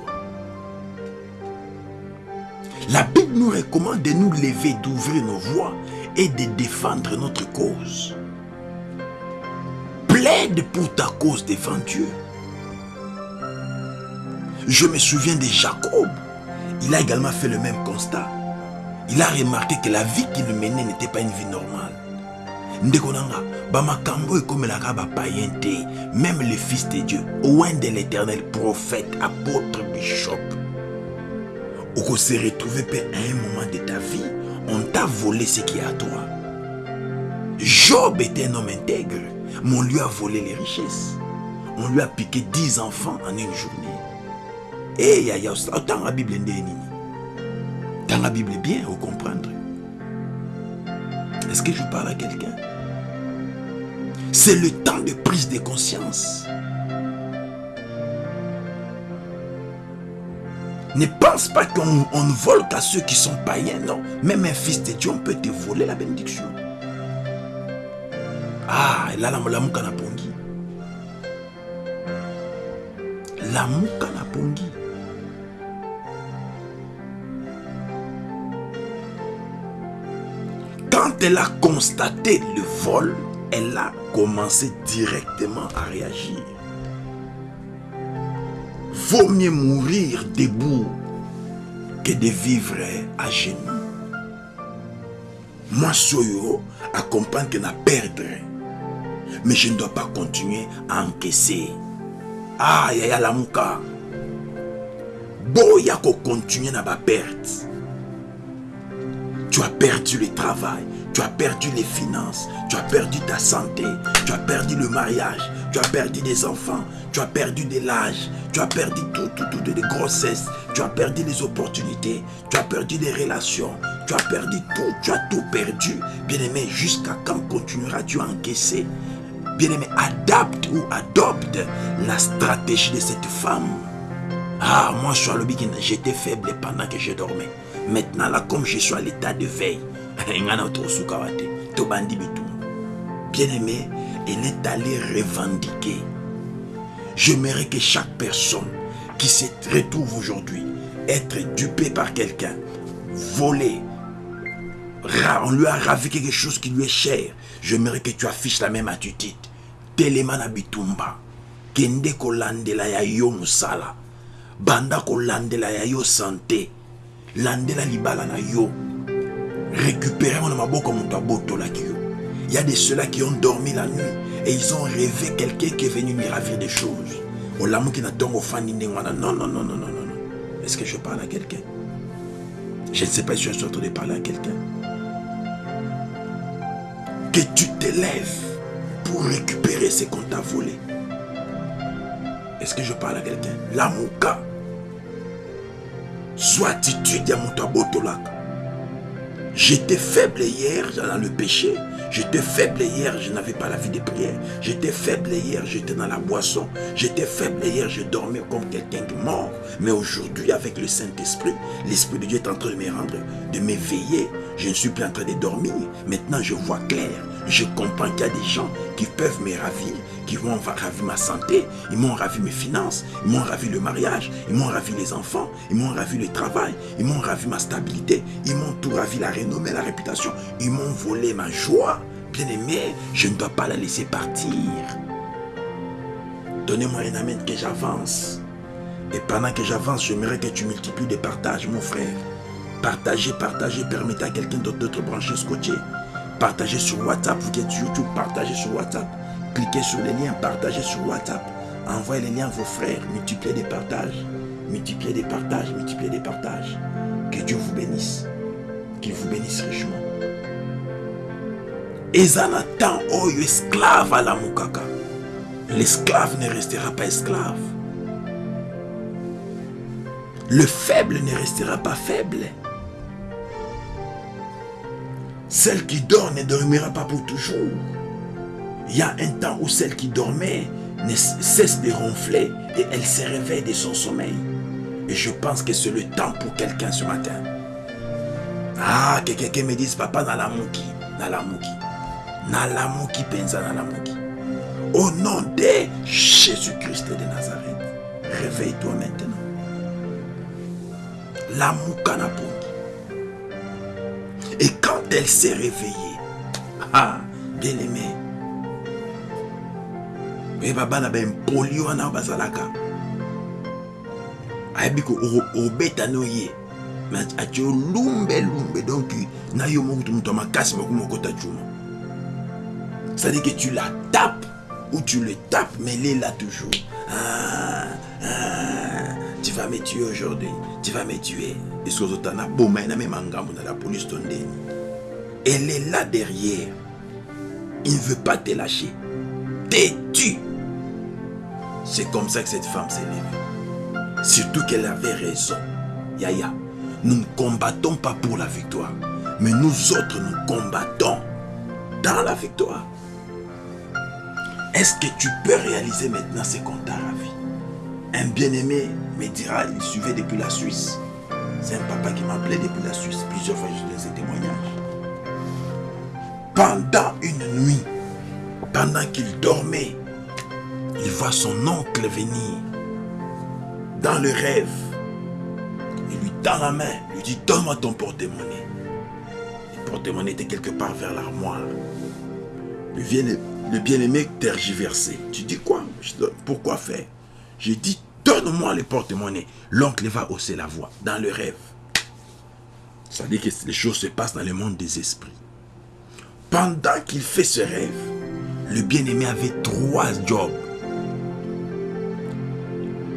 La Bible nous recommande de nous lever, d'ouvrir nos voix et de défendre notre cause. Plaide pour ta cause devant Dieu. Je me souviens de Jacob. Il a également fait le même constat. Il a remarqué que la vie qu'il menait n'était pas une vie normale. ndeko nanga bamakambo ekomelaka bapayen te même le fils de dieu loin de l'éternel prophète apôtre bishop okose retrouver pe à un moment de ta vie on t'a volé ce qui est à toi. Job était un homme intègre mais on lui a volé les richesses. On lui a piqué 10 enfants en une journée. Et yaya autant la bible dans la bible bien au comprendre. Est-ce que je parle à quelqu'un? C'est le temps de prise de conscience. Ne pense pas qu'on ne vole qu'à ceux qui sont païens, non. Même un fils de Dieu, on peut te voler la bénédiction. Ah, là, la mouka na pongi. La. Quand elle a constaté le vol, elle a commencé directement à réagir. Vaut mieux mourir debout que de vivre à genoux. Moi, Soyo, à comprendre que n'a perdre. Mais je ne dois pas continuer à encaisser. Ah, yaya la mouka. Boya ko continuer na ba. Tu as perdu le travail, tu as perdu les finances, tu as perdu ta santé, tu as perdu le mariage, tu as perdu des enfants, tu as perdu de l'âge, tu as perdu tout, tout, tout, de grossesse, tu as perdu les opportunités, tu as perdu des relations, tu as perdu tout, tu as tout perdu. Bien-aimé, jusqu'à quand continueras-tu à encaisser? Bien-aimé, adapte ou adopte la stratégie de cette femme. Ah, moi, je suis à j'étais faible pendant que je dormais. Maintenant, là, comme je suis à l'état de veille, Bien-aimé, elle est allée revendiquer. J'aimerais que chaque personne qui se retrouve aujourd'hui être dupée par quelqu'un, volée, on lui a ravi quelque chose qui lui est cher, j'aimerais que tu affiches la même attitude. Telemana bitumba, kende kolandela ya yo musala, banda kolandela ya yo santé, landela libala na yo, récupérer mon maboko moto abotolaki yo. Il y a de ceux-là qui ont dormi la nuit et ils ont rêvé quelqu'un qui est venu lui ravir des choses. Non, non, non, non, non, non. Est-ce que je parle à quelqu'un? Je ne sais pas si je suis en train de parler à quelqu'un. Que tu te lèves pour récupérer ce qu'on t'a volé. Est-ce que je parle à quelqu'un? La mouka. Soit attitude mon J'étais faible hier dans le péché. J'étais faible hier, je n'avais pas la vie de prière. J'étais faible hier, j'étais dans la boisson. J'étais faible hier, je dormais comme quelqu'un qui mort. Mais aujourd'hui, avec le Saint-Esprit, l'Esprit de Dieu est en train de me rendre, de m'éveiller. Je ne suis plus en train de dormir. Maintenant, je vois clair. Je comprends qu'il y a des gens qui peuvent me ravir, qui vont ravir ma santé, ils m'ont ravi mes finances, ils m'ont ravi le mariage, ils m'ont ravi les enfants, ils m'ont ravi le travail, ils m'ont ravi ma stabilité, ils m'ont tout ravi la renommée, la réputation, ils m'ont volé ma joie. Bien aimé, je ne dois pas la laisser partir. Donnez-moi un amen que j'avance. Et pendant que j'avance, j'aimerais que tu multiplies des partages, mon frère. Partagez, partagez, permettez à quelqu'un d'autre de te brancher, scotcher. Partagez sur WhatsApp, vous qui êtes sur YouTube, partagez sur WhatsApp. Cliquez sur les liens, partagez sur WhatsApp. Envoyez les liens à vos frères, multipliez des partages. Multipliez des partages, multipliez des partages. Que Dieu vous bénisse. Qu'il vous bénisse richement. Ezanatan oyo esclave à la mukaka. L'esclave ne restera pas esclave. Le faible ne restera pas faible. Celle qui dort ne dormira pas pour toujours. Il y a un temps où celle qui dormait ne cesse de ronfler et elle se réveille de son sommeil. Et je pense que c'est le temps pour quelqu'un ce matin. Ah, que quelqu'un me dise, papa, Nalamuki, Nalamuki, Nalamuki, Penza, Nalamuki. Au nom de Jésus-Christ de Nazareth, réveille-toi maintenant. La Et quand elle s'est réveillée, ah, bien aimé, oyeba bana bempoli wana bazalaka. Ayebi obeta no ye. Atie olumbe lumbe donc na yo mokutu moto ya makasi moko mokota juma c'est-à-dire que tu la tapes ou tu le tapes mais il est là toujours. Ah, ah, tu vas me tuer aujourd'hui tu vas me tuer. Eske ozotana boma ye na mema ngambo na la police to ndeni elle est là derrière. Il ne veut pas te lâcher. Têtu c'est comme ça que cette femme s'est levée. Surtout qu'elle avait raison. Yaya, nous ne combattons pas pour la victoire. Mais nous autres, nous combattons dans la victoire. Est-ce que tu peux réaliser maintenant ce qu'on t'a ravi? Un bien-aimé me dira, il suivait depuis la Suisse. C'est un papa qui m'appelait depuis la Suisse. Plusieurs fois, je donné ces témoignages. Pendant une nuit, pendant qu'il dormait, il voit son oncle venir dans le rêve. Il lui tend la main, lui dit Donne-moi ton porte-monnaie. Le porte-monnaie était quelque part vers l'armoire. Le bien-aimé tergiversé. Tu dis quoi? Pourquoi faire? Je dis Donne-moi le porte-monnaie. L'oncle va hausser la voix dans le rêve. Ça dit que les choses se passent dans le monde des esprits. Pendant qu'il fait ce rêve, le bien-aimé avait trois jobs.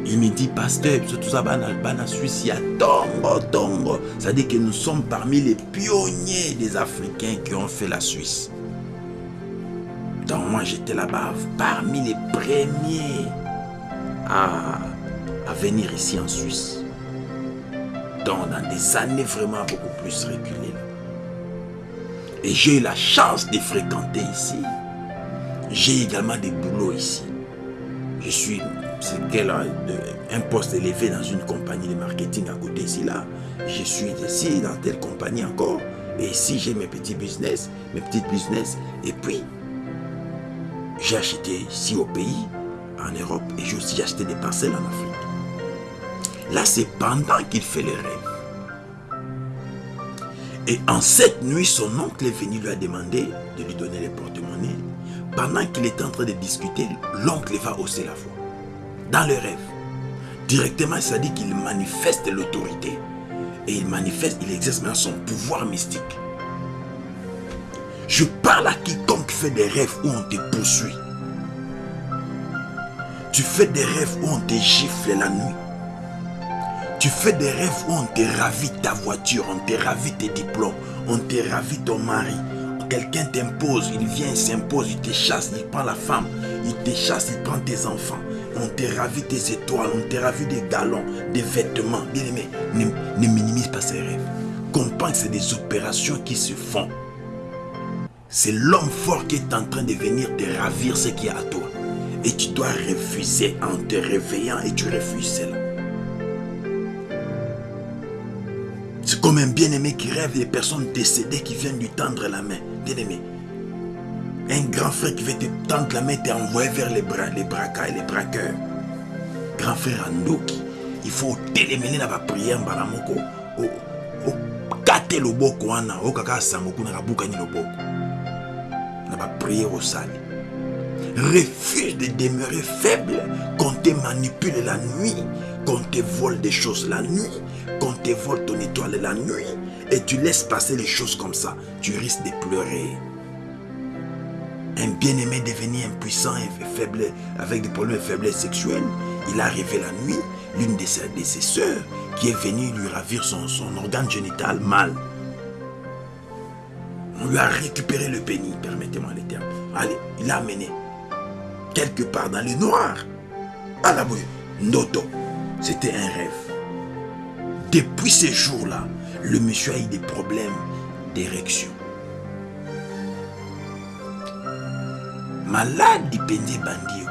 Il me dit, pasteur, tout ça, en Suisse, y tongo. Ça dit que nous sommes parmi les pionniers des Africains qui ont fait la Suisse. Donc moi, j'étais là-bas, parmi les premiers à, à venir ici en Suisse. Donc dans des années vraiment beaucoup plus reculées. Et j'ai eu la chance de fréquenter ici. J'ai également des boulots ici. Je suis c'est qu'elle a un poste élevé dans une compagnie de marketing à côté ici là. Je suis ici dans telle compagnie encore. Et ici j'ai mes petits business, mes petites business. Et puis, j'ai acheté ici au pays, en Europe, et j'ai aussi acheté des parcelles en Afrique. Là, c'est pendant qu'il fait les rêves. Et en cette nuit, son oncle est venu lui a demandé de lui donner les porte-monnaies. Pendant qu'il est en train de discuter, l'oncle va hausser la voix dans le rêve. Directement, ça dit qu'il manifeste l'autorité. Et il manifeste, il exerce son pouvoir mystique. Je parle à quiconque fait des rêves où on te poursuit. Tu fais des rêves où on te gifle la nuit. Tu fais des rêves où on te ravit ta voiture, on te ravit tes diplômes, on te ravit ton mari. Quelqu'un t'impose, il vient, il s'impose, il te chasse, il prend la femme, il te chasse, il prend tes enfants. On te ravit tes étoiles, on te ravit des galons, des vêtements. Bien aimé, ne, ne minimise pas ces rêves. Comprends que c'est des opérations qui se font. C'est l'homme fort qui est en train de venir te ravir ce qui est à toi. Et tu dois refuser en te réveillant et tu refuses cela. C'est comme un bien-aimé qui rêve des personnes décédées qui viennent lui tendre la main. Bien-aimé. Un grand frère qui veut te tendre la main t'est envoyé vers les bras, les braquas et les braqueurs. Grand frère Andoki, il faut télémener dans la prière mbaramoko. O kate prière au sali. Refuse de demeurer faible qu'on te manipule la nuit, qu'on te vole des choses la nuit, qu'on te vole ton étoile la nuit, et tu laisses passer les choses comme ça. Tu risques de pleurer. Un bien-aimé devenu impuissant et faible, avec des problèmes de faiblesse sexuelle, il a arrivé la nuit, l'une de ses, sœurs qui est venue lui ravir son, organe génital mal. On lui a récupéré le pénis, permettez-moi les termes. Allez, il l'a amené quelque part dans le noir. À la bouille. Noto, c'était un rêve. Depuis ces jours-là, le monsieur a eu des problèmes d'érection. Malade dépendait bandit.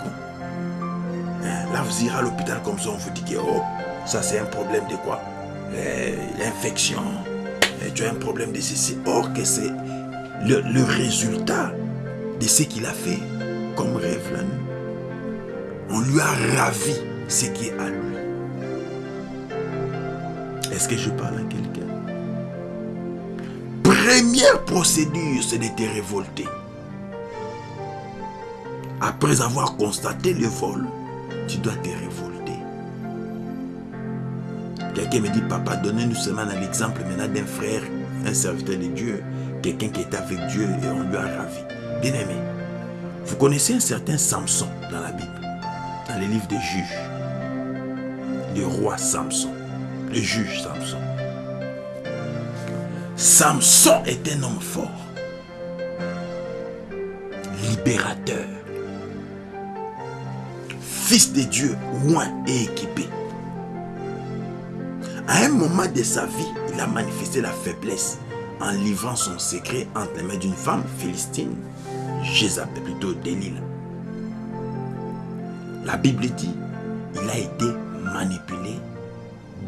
Là, vous irez à l'hôpital comme ça, on vous dit que oh, ça c'est un problème de quoi? L'infection. Tu as un problème de ceci. Or que c'est le, résultat de ce qu'il a fait comme rêve. On lui a ravi ce qui est à lui. Est-ce que je parle à quelqu'un? Première procédure, c'est de te révolter. Après avoir constaté le vol, tu dois te révolter. Quelqu'un me dit, papa, donnez-nous seulement l'exemple maintenant d'un frère, un serviteur de Dieu, quelqu'un qui est avec Dieu et on lui a ravi. Bien aimé, vous connaissez un certain Samson dans la Bible, dans les livres des juges. Le roi Samson, le juge Samson. Samson est un homme fort, libérateur, fils de Dieu, loin et équipé. À un moment de sa vie, il a manifesté la faiblesse en livrant son secret entre les mains d'une femme philistine Jézabel, plutôt Delilah. La Bible dit, il a été manipulé,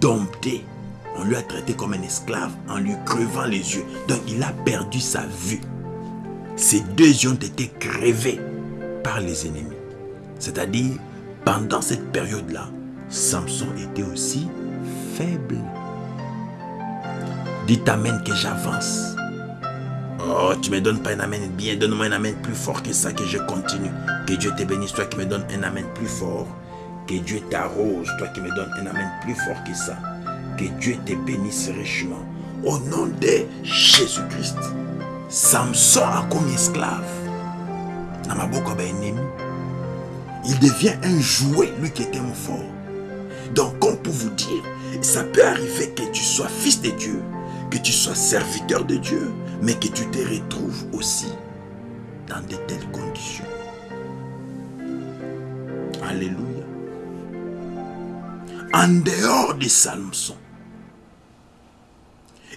dompté. On lui a traité comme un esclave en lui crevant les yeux. Donc il a perdu sa vue. Ses deux yeux ont été crevés par les ennemis. C'est-à-dire, pendant cette période-là, Samson était aussi faible. Dites Amen que j'avance. Oh, tu me donnes pas un amen bien, donne-moi un amen plus fort que ça, que je continue. Que Dieu te bénisse, toi qui me donnes un amen plus fort. Que Dieu t'arrose, toi qui me donnes un amen plus fort que ça. Que Dieu te bénisse richement. Au nom de Jésus-Christ. Samson a comme esclave. Il devient un jouet, lui qui était un fort. Donc, comme pour vous dire, ça peut arriver que tu sois fils de Dieu, que tu sois serviteur de Dieu, mais que tu te retrouves aussi dans de telles conditions. Alléluia. En dehors de Samson,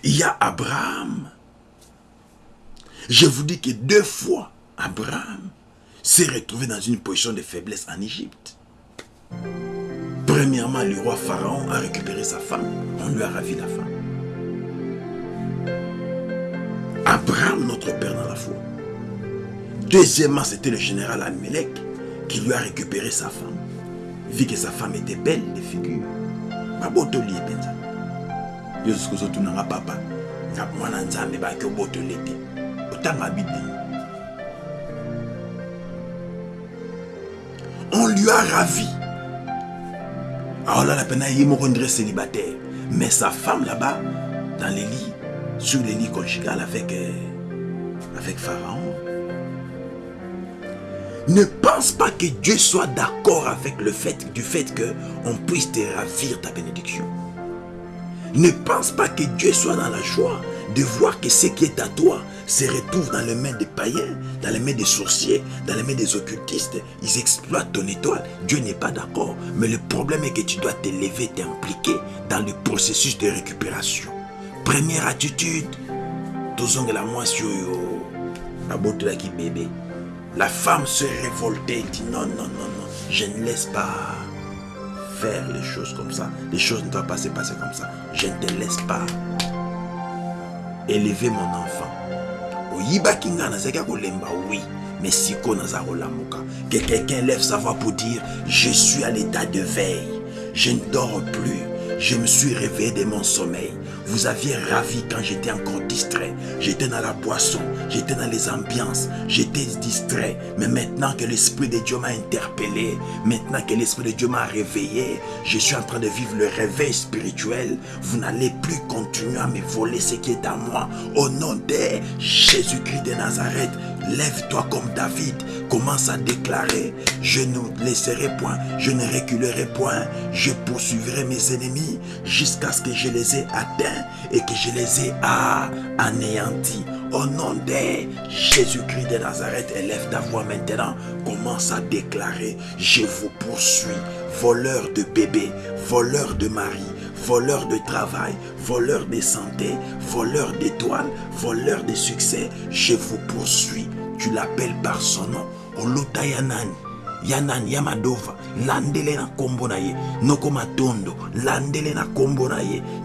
il y a Abraham. Je vous dis que deux fois, Abraham s'est retrouvé dans une position de faiblesse en Égypte. Premièrement, le roi Pharaon a récupéré sa femme. On lui a ravi la femme. Abraham, notre père dans la foi. Deuxièmement, c'était le général Amelech qui lui a récupéré sa femme. Vu que sa femme était belle de figure. Lui a ravi aolala mpena ye moko ndire célibataire mais sa femme là-bas dans les lits sur les lits conjugal avec, euh, avec Pharaon. Ne pense pas que Dieu soit d'accord avec le fait du fait qu'on puisse te ravir ta bénédiction. Ne pense pas que Dieu soit dans la joie de voir que ce qui est à toi se retrouve dans les mains des païens, dans les mains des sorciers, dans les mains des occultistes. Ils exploitent ton étoile. Dieu n'est pas d'accord. Mais le problème est que tu dois te lever, t'impliquer dans le processus de récupération. Première attitude, la moisson la qui bébé. La femme se révoltait et dit non, non, non, non, je ne laisse pas faire les choses comme ça. Les choses ne doivent pas se passer comme ça. Je ne te laisse pas élever mon enfant. oui. Mais siko que quelqu'un lève sa voix pour dire je suis à l'état de veille. Je ne dors plus. Je me suis réveillé de mon sommeil vous aviez ravi quand j'étais encore distrait. J'étais dans la boisson, j'étais dans les ambiances, j'étais distrait. Mais maintenant que l'Esprit de Dieu m'a interpellé, maintenant que l'Esprit de Dieu m'a réveillé, je suis en train de vivre le réveil spirituel. Vous n'allez plus continuer à me voler ce qui est à moi. Au nom de Jésus-Christ de Nazareth, lève-toi comme David. Commence à déclarer, je ne laisserai point, je ne reculerai point, je poursuivrai mes ennemis jusqu'à ce que je les ai atteints et que je les ai anéantis. Au nom de Jésus-Christ de Nazareth, élève ta voix maintenant. Commence à déclarer, je vous poursuis, voleur de bébés, voleur de mari, voleur de travail, voleur de santé, voleur d'étoiles, voleur de succès, je vous poursuis. Tu l'appelles par son nom. Ya nani ya madova landele na kombo na landele na kombo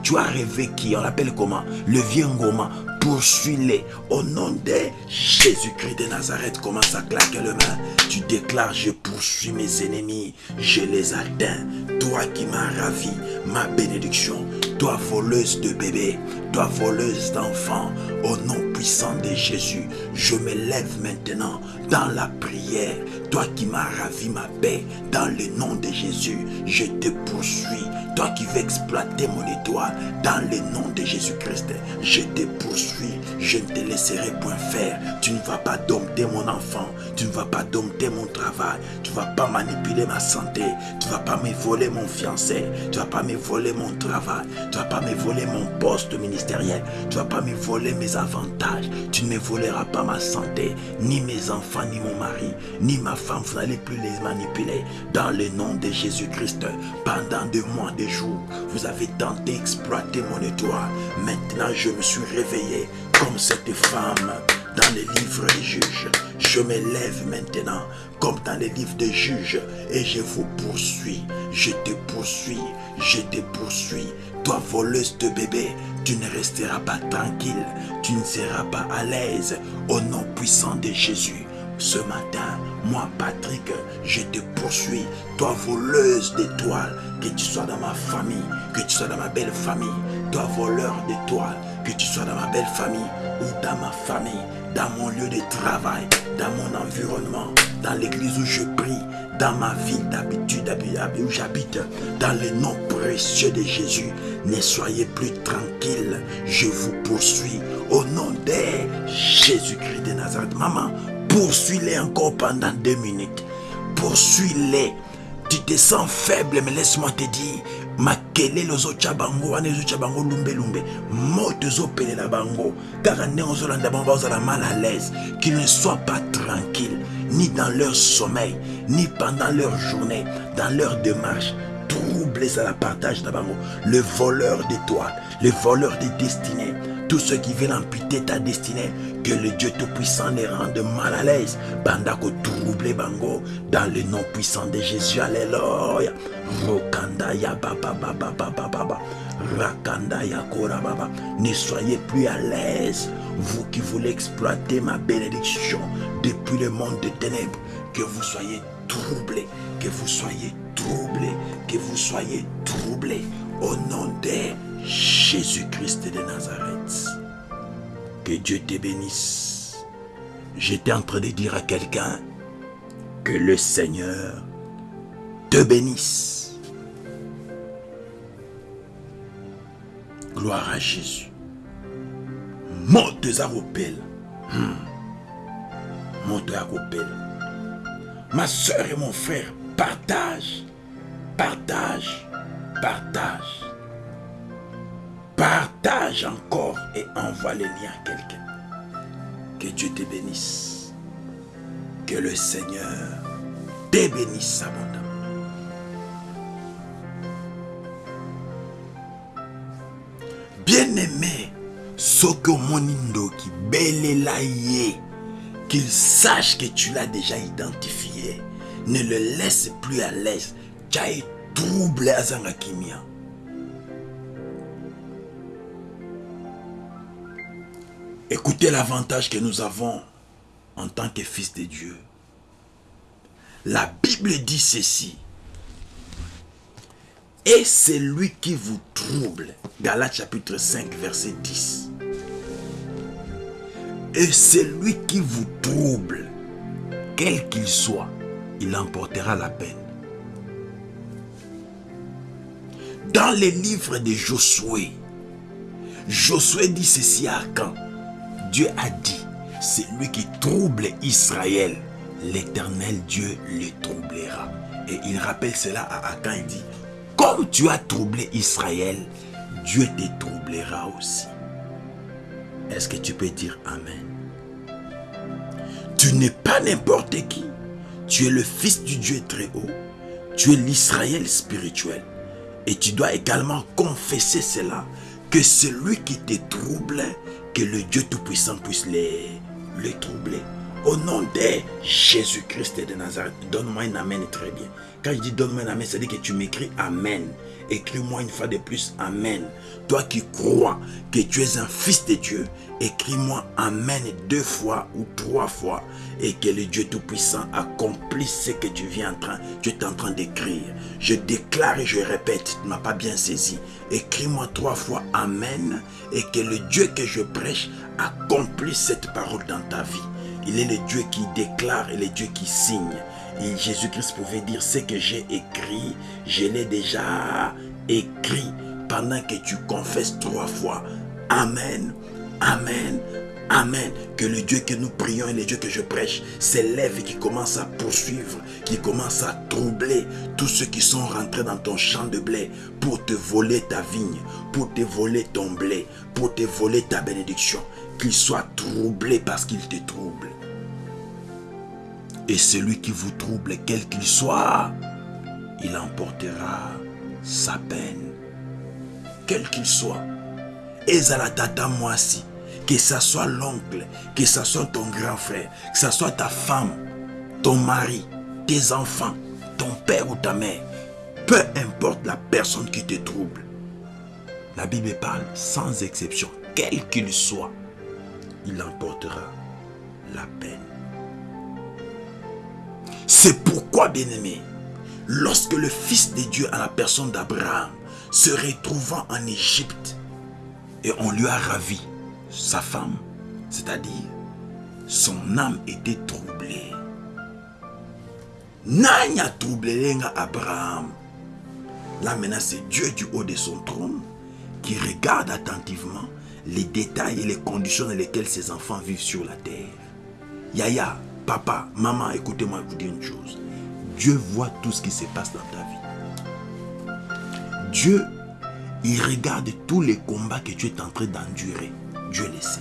tu as rêvé qui? On l'appelle comment? Le vieux ngoma poursuis-les. Au nom de Jésus-Christ de Nazareth commence à claquer le main. Tu déclares je poursuis mes ennemis. Je les atteins. Toi qui m'as ravi ma bénédiction. Toi voleuse de bébés toi voleuse d'enfants. Au nom puissant de Jésus je me lève maintenant dans la prière. Toi qui m'as ravi ma paix, dans le nom de Jésus, je te poursuis. Toi qui veux exploiter mon étoile, dans le nom de Jésus-Christ, je te poursuis. Je ne te laisserai point faire. Tu ne vas pas dompter mon enfant. Tu ne vas pas dompter mon travail. Tu ne vas pas manipuler ma santé. Tu ne vas pas me voler mon fiancé. Tu ne vas pas me voler mon travail. Tu ne vas pas me voler mon poste ministériel. Tu ne vas pas me voler mes avantages. Tu ne me voleras pas ma santé, ni mes enfants, ni mon mari, ni ma femme, vous n'allez plus les manipuler. Dans le nom de Jésus-Christ, pendant des mois, des jours, vous avez tenté d'exploiter mon étoile. Maintenant, je me suis réveillé comme cette femme dans les livres des juges. Je me lève maintenant comme dans les livres des juges et je vous poursuis. Je te poursuis, je te poursuis. Toi, voleuse de bébé, tu ne resteras pas tranquille, tu ne seras pas à l'aise au nom puissant de Jésus. Ce matin, moi, Patrick, je te poursuis. Toi, voleuse d'étoiles, que tu sois dans ma famille, que tu sois dans ma belle famille. Toi, voleur d'étoiles, que tu sois dans ma belle famille ou dans ma famille, dans mon lieu de travail, dans mon environnement, dans l'église où je prie, dans ma ville d'habitude où j'habite, dans le nom précieux de Jésus. Ne soyez plus tranquille, je vous poursuis au nom de Jésus-Christ de Nazareth. Maman, Poursuis-les encore pendant deux minutes. Poursuis-les. Tu te sens faible, mais laisse-moi te dire, makelele ozotia bango wana ezotia bango lumbe moto ezopelela bango. Kaka ndenge ozolanda bango mal à l'aise. Qu'ils ne soient pas tranquilles ni dans leur sommeil ni pendant leur journée dans leur démarche. À la partage na bango. Le voleur d'étoiles le voleur de destinée tous ceux qui veulent amputer ta destinée, que le Dieu Tout-Puissant les rende mal à l'aise. Bandako troublé bango, dans le nom puissant de Jésus. Alléluia. Rokanda ya baba baba baba baba. Rakanda ya baba. Ne soyez plus à l'aise. Vous qui voulez exploiter ma bénédiction depuis le monde des ténèbres, que vous soyez troublés, que vous soyez troublés, que vous soyez troublés. Au nom de Jésus-Christ de Nazareth. Que Dieu te bénisse. J'étais en train de dire à quelqu'un que le Seigneur te bénisse. Gloire à Jésus. Monte à Hmm. Monte à Ma soeur et mon frère, partage, partage, partage. Partage encore et envoie le lien à quelqu'un. Que Dieu te bénisse. Que le Seigneur te bénisse abondamment. Bien-aimé, Soko Monindoki, Belelaye, qu'il sache que tu l'as déjà identifié. Ne le laisse plus à l'aise. Tu as été troublé Écoutez l'avantage que nous avons en tant que fils de Dieu. La Bible dit ceci. Et c'est lui qui vous trouble. Galates chapitre 5, verset 10. Et c'est lui qui vous trouble, quel qu'il soit, il emportera la peine. Dans les livres de Josué, Josué dit ceci à quand Dieu a dit, c'est lui qui trouble Israël, l'éternel Dieu le troublera. Et il rappelle cela à Akan, il dit, comme tu as troublé Israël, Dieu te troublera aussi. Est-ce que tu peux dire Amen? Tu n'es pas n'importe qui. Tu es le fils du Dieu très haut. Tu es l'Israël spirituel. Et tu dois également confesser cela, que celui qui te trouble, que le Dieu Tout-Puissant puisse les, les troubler. Au nom de Jésus-Christ de Nazareth, donne-moi un Amen très bien. Quand je dis donne-moi un Amen, c'est-à-dire que tu m'écris Amen. Écris-moi une fois de plus Amen. Toi qui crois que tu es un fils de Dieu, écris-moi Amen deux fois ou trois fois et que le Dieu Tout-Puissant accomplisse ce que tu viens en train, tu es en train d'écrire. Je déclare et je répète, tu ne m'as pas bien saisi. Écris-moi trois fois Amen et que le Dieu que je prêche accomplisse cette parole dans ta vie. Il est le Dieu qui déclare et le Dieu qui signe. Et Jésus-Christ pouvait dire ce que j'ai écrit, je l'ai déjà écrit pendant que tu confesses trois fois. Amen, Amen, Amen. Que le Dieu que nous prions et le Dieu que je prêche s'élève et qui commence à poursuivre, qui commence à troubler tous ceux qui sont rentrés dans ton champ de blé pour te voler ta vigne, pour te voler ton blé, pour te voler ta bénédiction. Qu'il soit troublé parce qu'il te trouble. Et celui qui vous trouble, quel qu'il soit, il emportera sa peine. Quel qu'il soit. Et tata moi aussi. Que ce soit l'oncle, que ce soit ton grand frère, que ce soit ta femme, ton mari, tes enfants, ton père ou ta mère. Peu importe la personne qui te trouble. La Bible parle sans exception, quel qu'il soit, il emportera la peine. C'est pourquoi, bien-aimé, lorsque le Fils de Dieu à la personne d'Abraham se retrouvant en Égypte et on lui a ravi sa femme, c'est-à-dire son âme était troublée. N'a troublé Abraham? Là maintenant c'est Dieu du haut de son trône qui regarde attentivement les détails et les conditions dans lesquelles ses enfants vivent sur la terre. Yaya, Papa, maman, écoutez-moi vous dire une chose. Dieu voit tout ce qui se passe dans ta vie. Dieu, il regarde tous les combats que tu es en train d'endurer. Dieu le sait.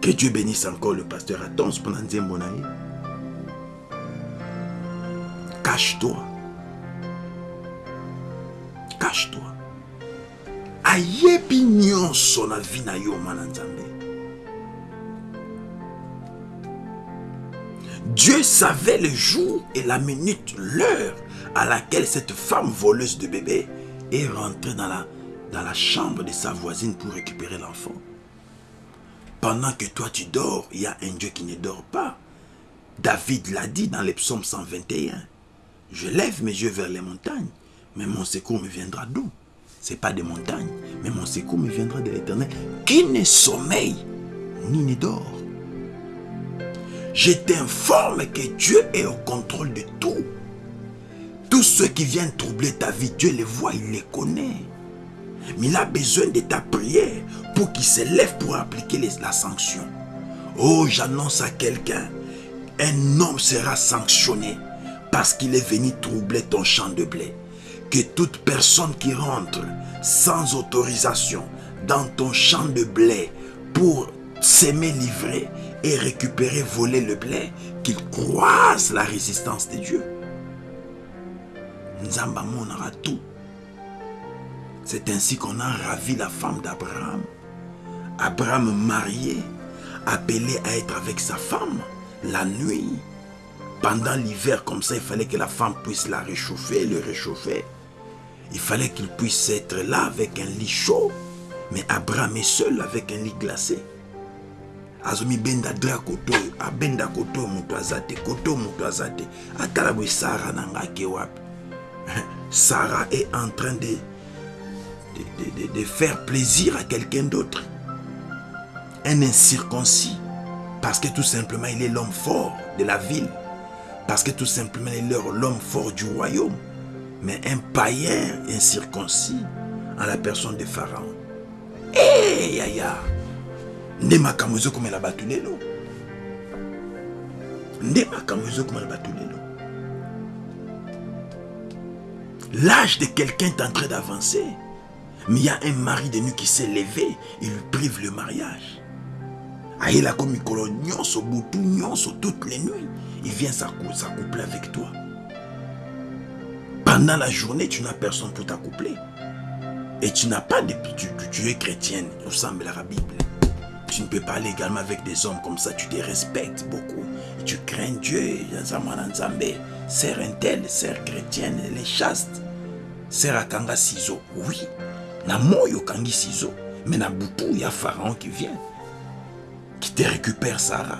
Que Dieu bénisse encore le pasteur Atons pendant Nzembonaï. Cache-toi. Cache-toi. Dieu savait le jour et la minute, l'heure à laquelle cette femme voleuse de bébé est rentrée dans la, dans la chambre de sa voisine pour récupérer l'enfant. Pendant que toi tu dors, il y a un Dieu qui ne dort pas. David l'a dit dans les psaumes 121. Je lève mes yeux vers les montagnes, mais mon secours me viendra d'où? Ce n'est pas des montagnes, mais mon secours me viendra de l'éternel, qui ne sommeille ni ne dort. Je t'informe que Dieu est au contrôle de tout. Tous ceux qui viennent troubler ta vie, Dieu les voit, il les connaît. Mais il a besoin de ta prière pour qu'il se lève pour appliquer la sanction. Oh, j'annonce à quelqu'un, un homme sera sanctionné parce qu'il est venu troubler ton champ de blé. Que toute personne qui rentre sans autorisation dans ton champ de blé pour s'aimer livrer et récupérer, voler le blé, qu'il croise la résistance de Dieu. Nzamba monara tout. C'est ainsi qu'on a ravi la femme d'Abraham. Abraham marié, appelé à être avec sa femme la nuit. Pendant l'hiver, comme ça, il fallait que la femme puisse la réchauffer, le réchauffer. Il fallait qu'il puisse être là avec un lit chaud. Mais Abraham est seul avec un lit glacé. azomi benda dra koto abenda koto te koto moto aza Sarah est en train de, de faire plaisir à quelqu'un d'autre. Un incirconcis. Parce que tout simplement, il est l'homme fort de la ville. Parce que tout simplement, il est l'homme fort du royaume. Mais un païen incirconcis en la personne de Pharaon. Eh, yaya. Nde makambo ezokomela bato lelo. Nde makambo ezokomela bato lelo. L'âge de quelqu'un est en train d'avancer. Mais il y a un mari de nuit qui s'est levé et lui prive le mariage. Aïla comme mikolo toutes les nuits. Il vient s'accoupler avec toi. Pendant la journée, tu n'as personne pour t'accoupler. Et tu n'as pas de... Tu, es chrétienne, ressemble à la Bible. Tu ne peux pas aller également avec des hommes comme ça. Tu te respectes beaucoup. Tu crains Dieu. Sœur intel, sœur chrétienne, les chastes. Sœur Akanga Sizo. Oui. Na moyo kangi Sizo. Mais na boutou, il y a Pharaon qui vient. Qui te récupère Sarah.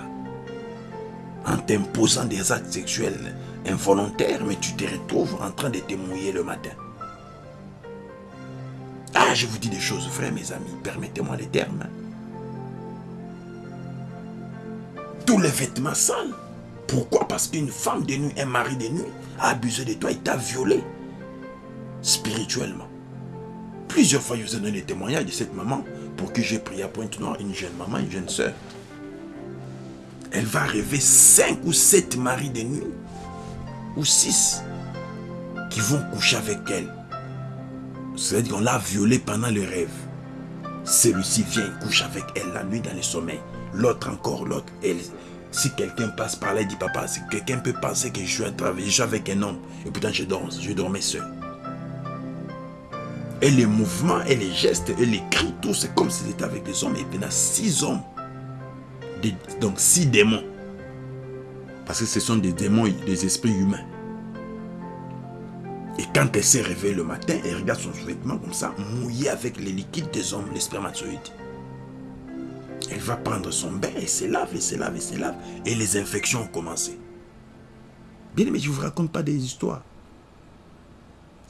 En t'imposant des actes sexuels involontaires. Mais tu te retrouves en train de te mouiller le matin. Ah, je vous dis des choses vraies, mes amis. Permettez-moi les termes. Tous les vêtements sales. Pourquoi? Parce qu'une femme de nuit, un mari de nuit a abusé de toi, il t'a violé spirituellement. Plusieurs fois, je vous ai donné des témoignages de cette maman pour que j'ai prié à Pointe-Noire, une jeune maman, une jeune soeur. Elle va rêver cinq ou sept maris de nuit, six, qui vont coucher avec elle. C'est-à-dire qu'on l'a violée pendant le rêve. Celui-ci vient et couche avec elle la nuit dans le sommeil. L'autre encore, l'autre, elle, si quelqu'un passe par là, il dit papa, si quelqu'un peut penser que je suis, avec un homme, et pourtant je dors, je dormais seul. Et les mouvements, et les gestes, et les cris, tout, c'est comme si c'était avec des hommes. Et a six hommes. Donc six démons. Parce que ce sont des démons, des esprits humains. Et quand elle s'est réveillée le matin, elle regarde son vêtement comme ça, mouillé avec les liquides des hommes, les spermatozoïdes. Elle va prendre son bain, et se lave, et se lave, et se lave. Et les infections ont commencé. Bien mais je ne vous raconte pas des histoires.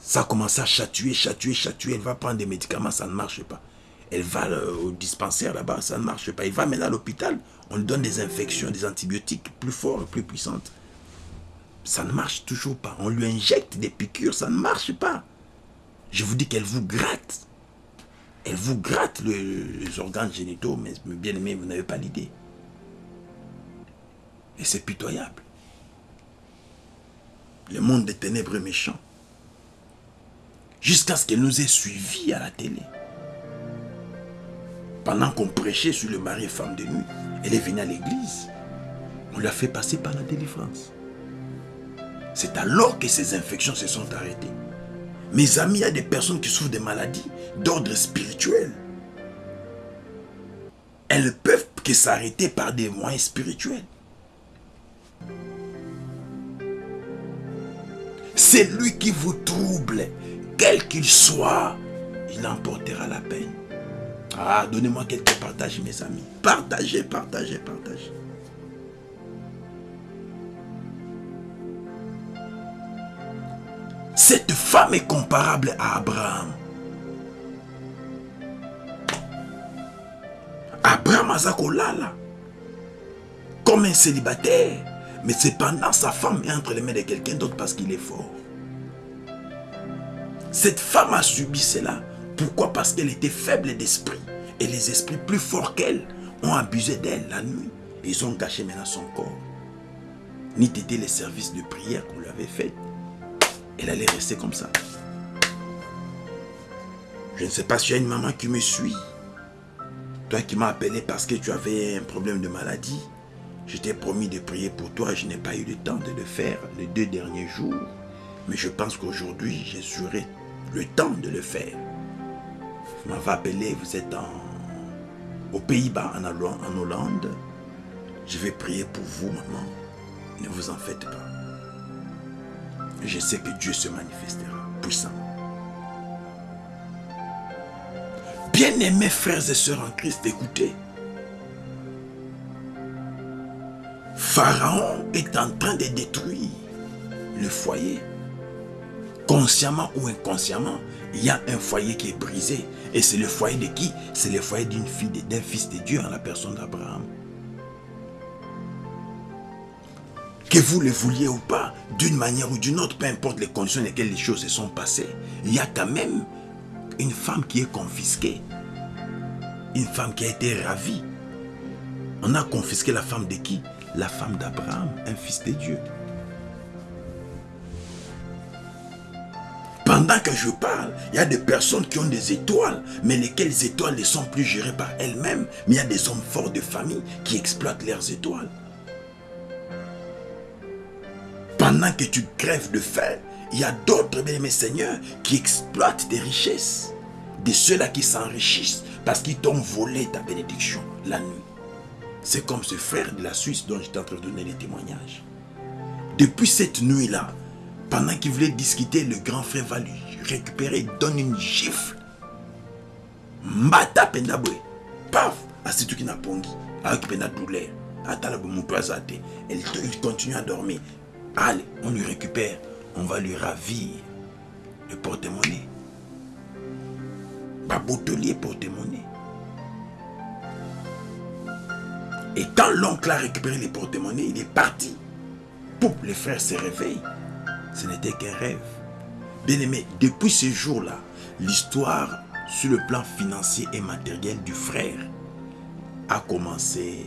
Ça a commencé à chatouiller, chatouiller, chatouiller. Elle va prendre des médicaments, ça ne marche pas. Elle va au dispensaire là-bas, ça ne marche pas. Elle va maintenant à l'hôpital, on lui donne des infections, des antibiotiques plus forts, plus puissantes. Ça ne marche toujours pas. On lui injecte des piqûres, ça ne marche pas. Je vous dis qu'elle vous gratte. Elle vous gratte le, les organes génitaux, mais bien aimé, vous n'avez pas l'idée. Et c'est pitoyable. Le monde des ténèbres est méchant. Jusqu'à ce qu'elle nous ait suivis à la télé. Pendant qu'on prêchait sur le mari et femme de nuit, elle est venue à l'église. On l'a fait passer par la délivrance. C'est alors que ces infections se sont arrêtées. Mes amis, il y a des personnes qui souffrent de maladies d'ordre spirituel. Elles peuvent que s'arrêter par des moyens spirituels. C'est lui qui vous trouble, quel qu'il soit, il emportera la peine. Ah, donnez-moi quelques partages, mes amis. Partagez, partagez, partagez. Cette femme est comparable à Abraham. Abraham Azakolala, comme un célibataire, mais cependant sa femme est entre les mains de quelqu'un d'autre parce qu'il est fort. Cette femme a subi cela. Pourquoi? Parce qu'elle était faible d'esprit. Et les esprits plus forts qu'elle ont abusé d'elle la nuit. Ils ont gâché maintenant son corps. ni t'aider les services de prière qu'on lui avait fait, elle allait rester comme ça. Je ne sais pas si tu as une maman qui me suit. Toi qui m'as appelé parce que tu avais un problème de maladie. Je t'ai promis de prier pour toi. Je n'ai pas eu le temps de le faire les deux derniers jours. Mais je pense qu'aujourd'hui, j'aurai le temps de le faire. Vous m'avez appelé, vous êtes aux Pays-Bas, en Hollande. Je vais prier pour vous, maman. Ne vous en faites pas. Je sais que Dieu se manifestera puissant. Bien-aimés frères et sœurs en Christ, écoutez. Pharaon est en train de détruire le foyer. Consciemment ou inconsciemment, il y a un foyer qui est brisé. Et c'est le foyer de qui? C'est le foyer d'une fille, d'un fils de Dieu en la personne d'Abraham. Que vous le vouliez ou pas, d'une manière ou d'une autre, peu importe les conditions dans lesquelles les choses se sont passées, il y a quand même une femme qui est confisquée. Une femme qui a été ravie. On a confisqué la femme de qui? La femme d'Abraham, un fils de Dieu. Pendant que je parle, il y a des personnes qui ont des étoiles, mais lesquelles étoiles ne sont plus gérées par elles-mêmes. Mais il y a des hommes forts de famille qui exploitent leurs étoiles. Pendant que tu crèves de faim, il y a d'autres, bien mes seigneurs, qui exploitent des richesses. De ceux-là qui s'enrichissent parce qu'ils t'ont volé ta bénédiction la nuit. C'est comme ce frère de la Suisse dont j'étais en donner les témoignages. Depuis cette nuit-là, pendant qu'il voulait discuter, le grand frère va lui récupérer, donne une gifle. Mbata pendabwe. Paf! tout qui n'a pongi. Avec pena douleur. Il continue à dormir. Allez, on lui récupère. On va lui ravir le porte-monnaie. Babotelier porte-monnaie. Et quand l'oncle a récupéré les porte-monnaies, il est parti. Poup, les frères se réveillent. Ce n'était qu'un rêve. Bien aimé, depuis ce jour-là, l'histoire sur le plan financier et matériel du frère a commencé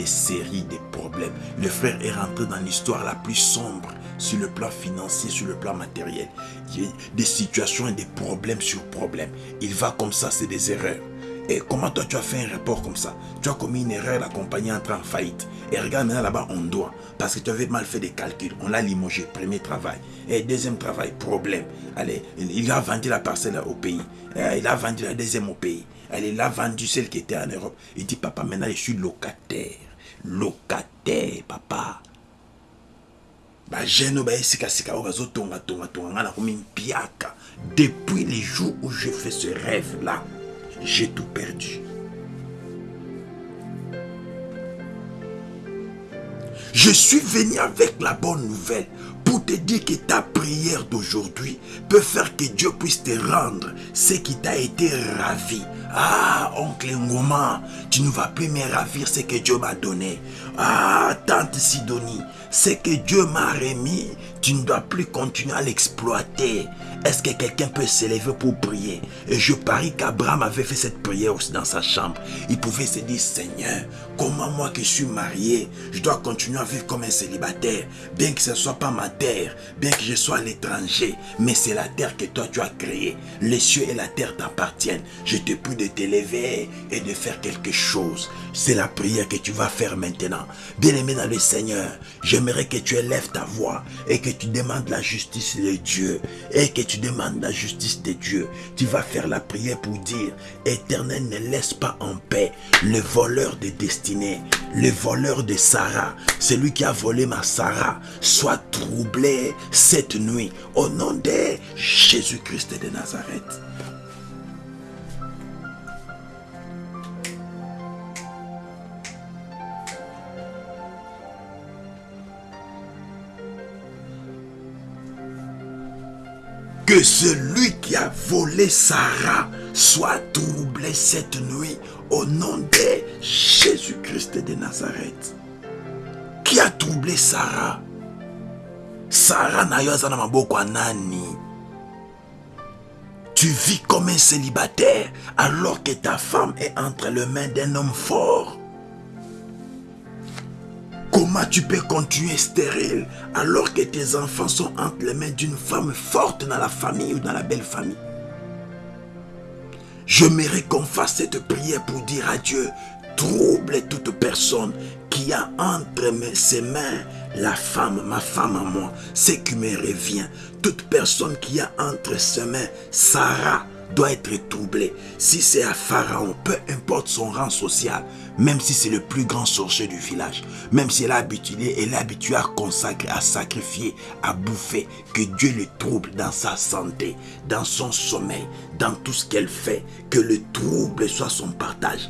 des séries de problèmes. Le frère est rentré dans l'histoire la plus sombre sur le plan financier, sur le plan matériel. Il y a des situations et des problèmes sur problèmes. Il va comme ça, c'est des erreurs. Et comment toi tu as fait un rapport comme ça? Tu as commis une erreur, la compagnie entre en faillite. Et regarde maintenant là-bas, on doit. Parce que tu avais mal fait des calculs. On l'a limogé, premier travail. Et deuxième travail, problème. Allez, il a vendu la parcelle au pays. Il a vendu la deuxième au pays. Elle a vendu celle qui était en Europe. Il dit, papa, maintenant je suis locataire. Locataire, papa. depuis les jours où je fais ce rêve là j'ai tout perdu. Je suis venu avec la bonne nouvelle pour te dire que ta prière d'aujourd'hui peut faire que Dieu puisse te rendre ce qui t'a été ravi. Ah, oncle Ngoma, tu ne vas plus me ravir ce que Dieu m'a donné. Ah, tante Sidonie, ce que Dieu m'a remis, tu ne dois plus continuer à l'exploiter. Est-ce que quelqu'un peut s'élever pour prier? Et je parie qu'Abraham avait fait cette prière aussi dans sa chambre. Il pouvait se dire, Seigneur, comment moi qui suis marié, je dois continuer à vivre comme un célibataire, bien que ce ne soit pas ma terre, bien que je sois à l'étranger, mais c'est la terre que toi tu as créée. Les cieux et la terre t'appartiennent. Je te prie de t'élever et de faire quelque chose. C'est la prière que tu vas faire maintenant. Bien-aimé dans le Seigneur, j'aimerais que tu élèves ta voix et que tu demandes la justice de Dieu et que tu demandes la justice de Dieu. Tu vas faire la prière pour dire, Éternel, ne laisse pas en paix le voleur de le voleur de Sarah, celui qui a volé ma Sarah, soit troublé cette nuit au nom de Jésus-Christ de Nazareth. Que celui qui a volé Sarah soit troublé cette nuit au nom de Jésus-Christ de Nazareth. Qui a troublé Sarah Sarah n'a nani? Tu vis comme un célibataire alors que ta femme est entre les mains d'un homme fort. Comment tu peux continuer stérile alors que tes enfants sont entre les mains d'une femme forte dans la famille ou dans la belle famille? J'aimerais qu'on fasse cette prière pour dire à Dieu, trouble toute personne qui a entre ses mains la femme, ma femme à moi, ce qui me revient. Toute personne qui a entre ses mains Sarah doit être troublée. Si c'est à Pharaon, peu importe son rang social, même si c'est le plus grand sorcier du village, même si elle est habituée, elle est habituée à consacrer, à sacrifier, à bouffer, que Dieu le trouble dans sa santé, dans son sommeil, dans tout ce qu'elle fait, que le trouble soit son partage.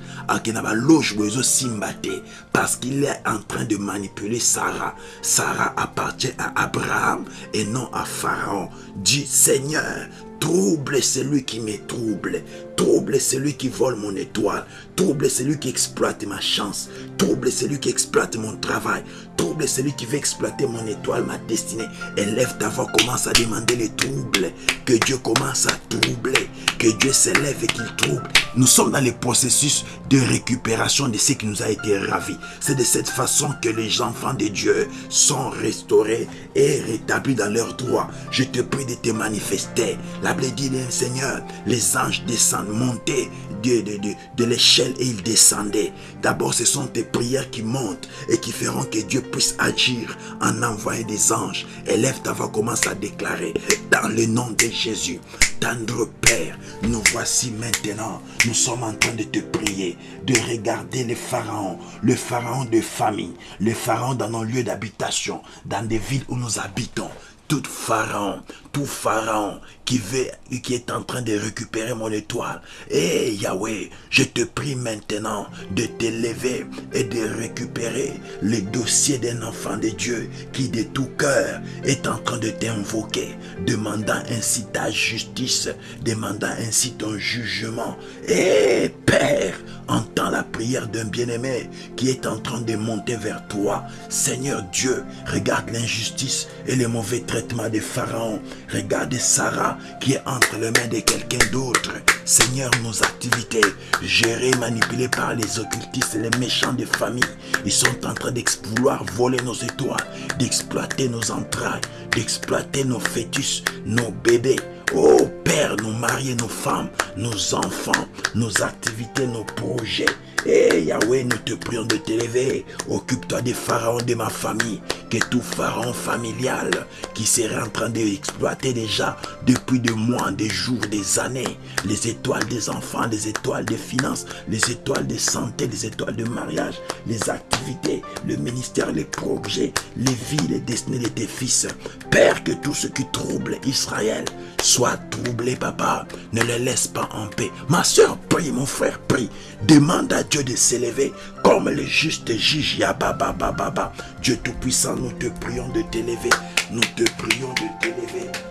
Parce qu'il est en train de manipuler Sarah. Sarah appartient à Abraham et non à Pharaon. Dis Seigneur, trouble celui qui me trouble. Trouble celui qui vole mon étoile. Trouble celui qui exploite ma chance. Trouble celui qui exploite mon travail. Trouble celui qui veut exploiter mon étoile, ma destinée. Élève ta voix, commence à demander les troubles. Que Dieu commence à troubler. Que Dieu s'élève et qu'il trouble. Nous sommes dans le processus de récupération de ce qui nous a été ravi. C'est de cette façon que les enfants de Dieu sont restaurés et rétablis dans leurs droits. Je te prie de te manifester. La Bible dit, Seigneur, les anges descendent monter de, l'échelle et il descendait. D'abord, ce sont tes prières qui montent et qui feront que Dieu puisse agir en envoyant des anges. Élève ta voix, commence à déclarer dans le nom de Jésus. Tendre Père, nous voici maintenant. Nous sommes en train de te prier, de regarder les pharaons, le pharaon de famille, le pharaon dans nos lieux d'habitation, dans des villes où nous habitons tout pharaon, tout pharaon qui, veut, qui est en train de récupérer mon étoile. Et Yahweh, je te prie maintenant de t'élever et de récupérer le dossier d'un enfant de Dieu qui de tout cœur est en train de t'invoquer, demandant ainsi ta justice, demandant ainsi ton jugement. Et Père, entends la prière d'un bien-aimé qui est en train de monter vers toi. Seigneur Dieu, regarde l'injustice et les mauvais traitements des pharaons. Regarde Sarah qui est entre les mains de quelqu'un d'autre. Seigneur, nos activités gérées, manipulées par les occultistes et les méchants des familles, ils sont en train d'exploiter, voler nos étoiles, d'exploiter nos entrailles, d'exploiter nos fœtus, nos bébés. Oh Père, nos mariés, nos femmes, nos enfants, nos activités, nos projets. Et Yahweh, nous te prions de t'élever. Occupe-toi des pharaons de ma famille. Que tout pharaon familial qui serait en train d'exploiter déjà depuis des mois, des jours, des années, les étoiles des enfants, les étoiles des finances, les étoiles de santé, les étoiles de mariage, les activités, le ministère, les projets, les vies, les destinées de tes fils. Père, que tout ce qui trouble Israël soit troublé, papa. Ne le laisse pas en paix. Ma soeur, prie, mon frère, prie. Demande à Dieu de s'élever comme le juste juge Yababa Baba. Dieu Tout-Puissant, nous te prions de t'élever. Nous te prions de t'élever.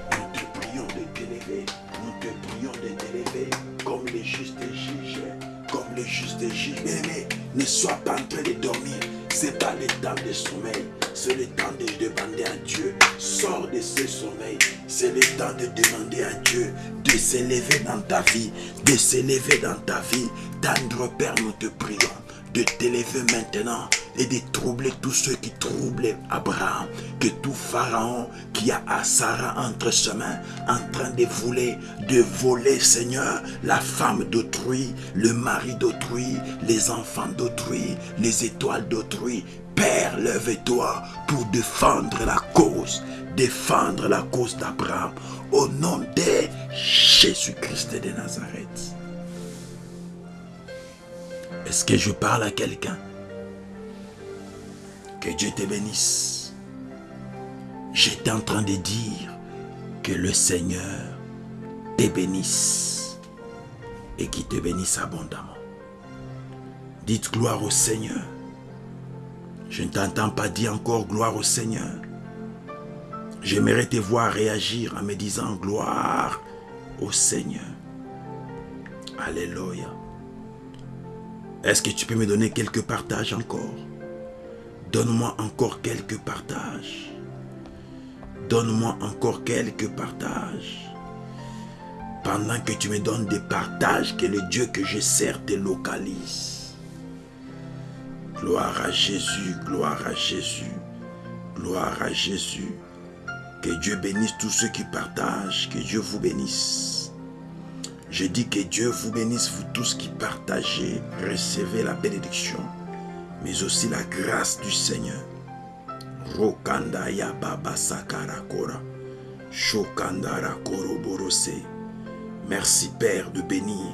Ne sois pas en train de dormir. C'est pas le temps de sommeil. C'est le temps de demander à Dieu. Sors de ce sommeil. C'est le temps de demander à Dieu de s'élever dans ta vie. De s'élever dans ta vie. Tendre Père, nous te prions de t'élever maintenant et de troubler tous ceux qui troublent Abraham, que tout Pharaon qui a à Sarah entre ses mains, en train de voler, de voler, Seigneur, la femme d'autrui, le mari d'autrui, les enfants d'autrui, les étoiles d'autrui. Père, lève-toi pour défendre la cause, défendre la cause d'Abraham, au nom de Jésus-Christ de Nazareth. Est-ce que je parle à quelqu'un? Que Dieu te bénisse. J'étais en train de dire que le Seigneur te bénisse et qu'il te bénisse abondamment. Dites gloire au Seigneur. Je ne t'entends pas dire encore gloire au Seigneur. J'aimerais te voir réagir en me disant gloire au Seigneur. Alléluia. Est-ce que tu peux me donner quelques partages encore? Donne-moi encore quelques partages. Donne-moi encore quelques partages. Pendant que tu me donnes des partages, que le Dieu que je sers te localise. Gloire à Jésus, gloire à Jésus. Gloire à Jésus. Que Dieu bénisse tous ceux qui partagent. Que Dieu vous bénisse. Je dis que Dieu vous bénisse, vous tous qui partagez. Recevez la bénédiction, mais aussi la grâce du Seigneur. Rokanda ya baba. Shokandara. Merci Père de bénir.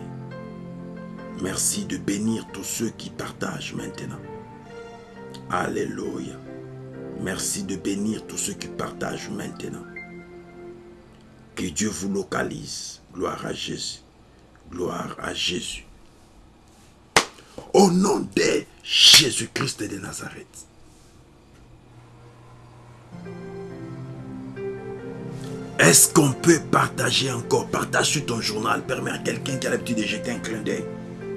Merci de bénir tous ceux qui partagent maintenant. Alléluia. Merci de bénir tous ceux qui partagent maintenant. Que Dieu vous localise. Gloire à Jésus. Gloire à Jésus. Au nom de Jésus-Christ de Nazareth. Est-ce qu'on peut partager encore Partage sur ton journal? Permets à quelqu'un qui a l'habitude de jeter un clin d'œil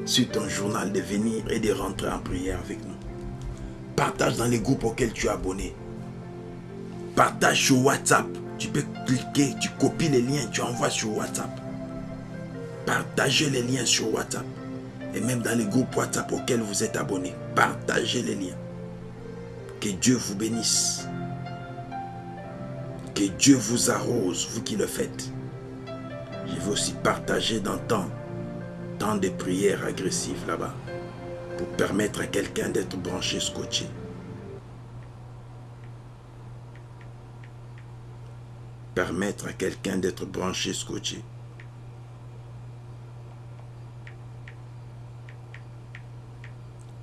sur ton journal de venir et de rentrer en prière avec nous. Partage dans les groupes auxquels tu es abonné. Partage sur WhatsApp. Tu peux cliquer, tu copies les liens, tu envoies sur WhatsApp. Partagez les liens sur WhatsApp. Et même dans les groupes WhatsApp auxquels vous êtes abonné. Partagez les liens. Que Dieu vous bénisse. Que Dieu vous arrose, vous qui le faites. Je veux aussi partager dans temps, temps de prières agressives là-bas, pour permettre à quelqu'un d'être branché, scotché. Permettre à quelqu'un d'être branché, scotché.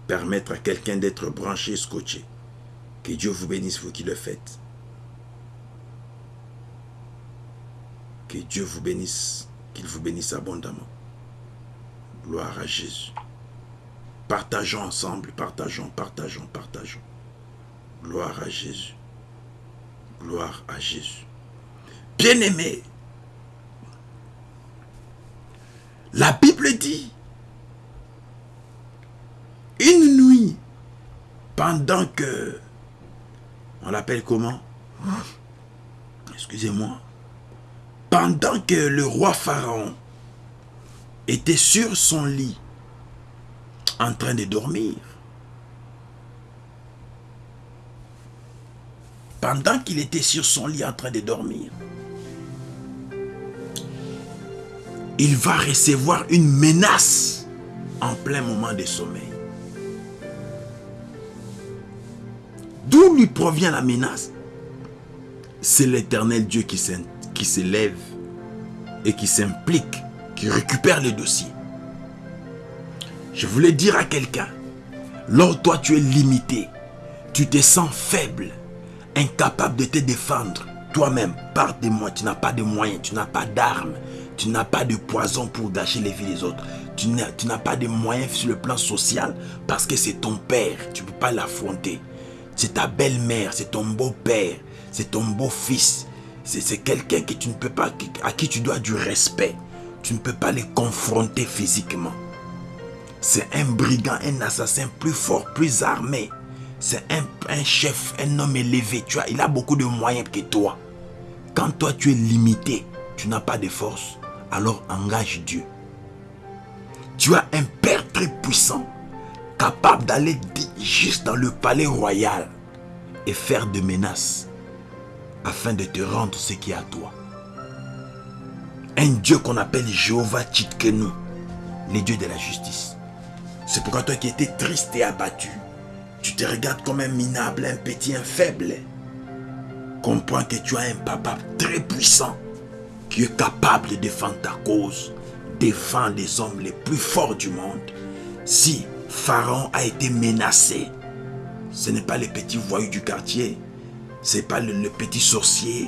Permettre à quelqu'un d'être branché, scotché. Que Dieu vous bénisse, vous qui le faites. Que Dieu vous bénisse, qu'il vous bénisse abondamment. Gloire à Jésus. Partageons ensemble, partageons, partageons, partageons. Gloire à Jésus. Gloire à Jésus. Bien-aimé, la Bible dit, une nuit, pendant que, on l'appelle comment? Excusez-moi, pendant que le roi Pharaon était sur son lit en train de dormir, pendant qu'il était sur son lit en train de dormir, il va recevoir une menace en plein moment de sommeil. D'où lui provient la menace? C'est l'éternel Dieu qui s'élève et qui s'implique, qui récupère les dossiers. Je voulais dire à quelqu'un, lorsque toi tu es limité, tu te sens faible, incapable de te défendre toi-même par des moyens, tu n'as pas de moyens, tu n'as pas d'armes, tu n'as pas de poison pour gâcher les vies des autres. Tu n'as pas de moyens sur le plan social parce que c'est ton père, tu ne peux pas l'affronter. C'est ta belle-mère, c'est ton beau-père, c'est ton beau-fils, c'est quelqu'un à qui tu dois du respect. Tu ne peux pas les confronter physiquement. C'est un brigand, un assassin plus fort, plus armé. C'est un, chef, un homme élevé. Tu il a beaucoup de moyens que toi. Quand toi tu es limité, tu n'as pas de force, alors engage Dieu. Tu as un père très puissant, capable d'aller juste dans le palais royal et faire des menaces afin de te rendre ce qui est à toi. Un Dieu qu'on appelle Jéhovah Tchitkenu, le Dieu de la justice. C'est pourquoi toi qui étais triste et abattu, tu te regardes comme un minable, un petit, un faible. Comprends que tu as un papa très puissant qui est capable de défendre ta cause, défendre les hommes les plus forts du monde. Si Pharaon a été menacé, ce n'est pas les petits voyous du quartier, c'est pas le, petit sorcier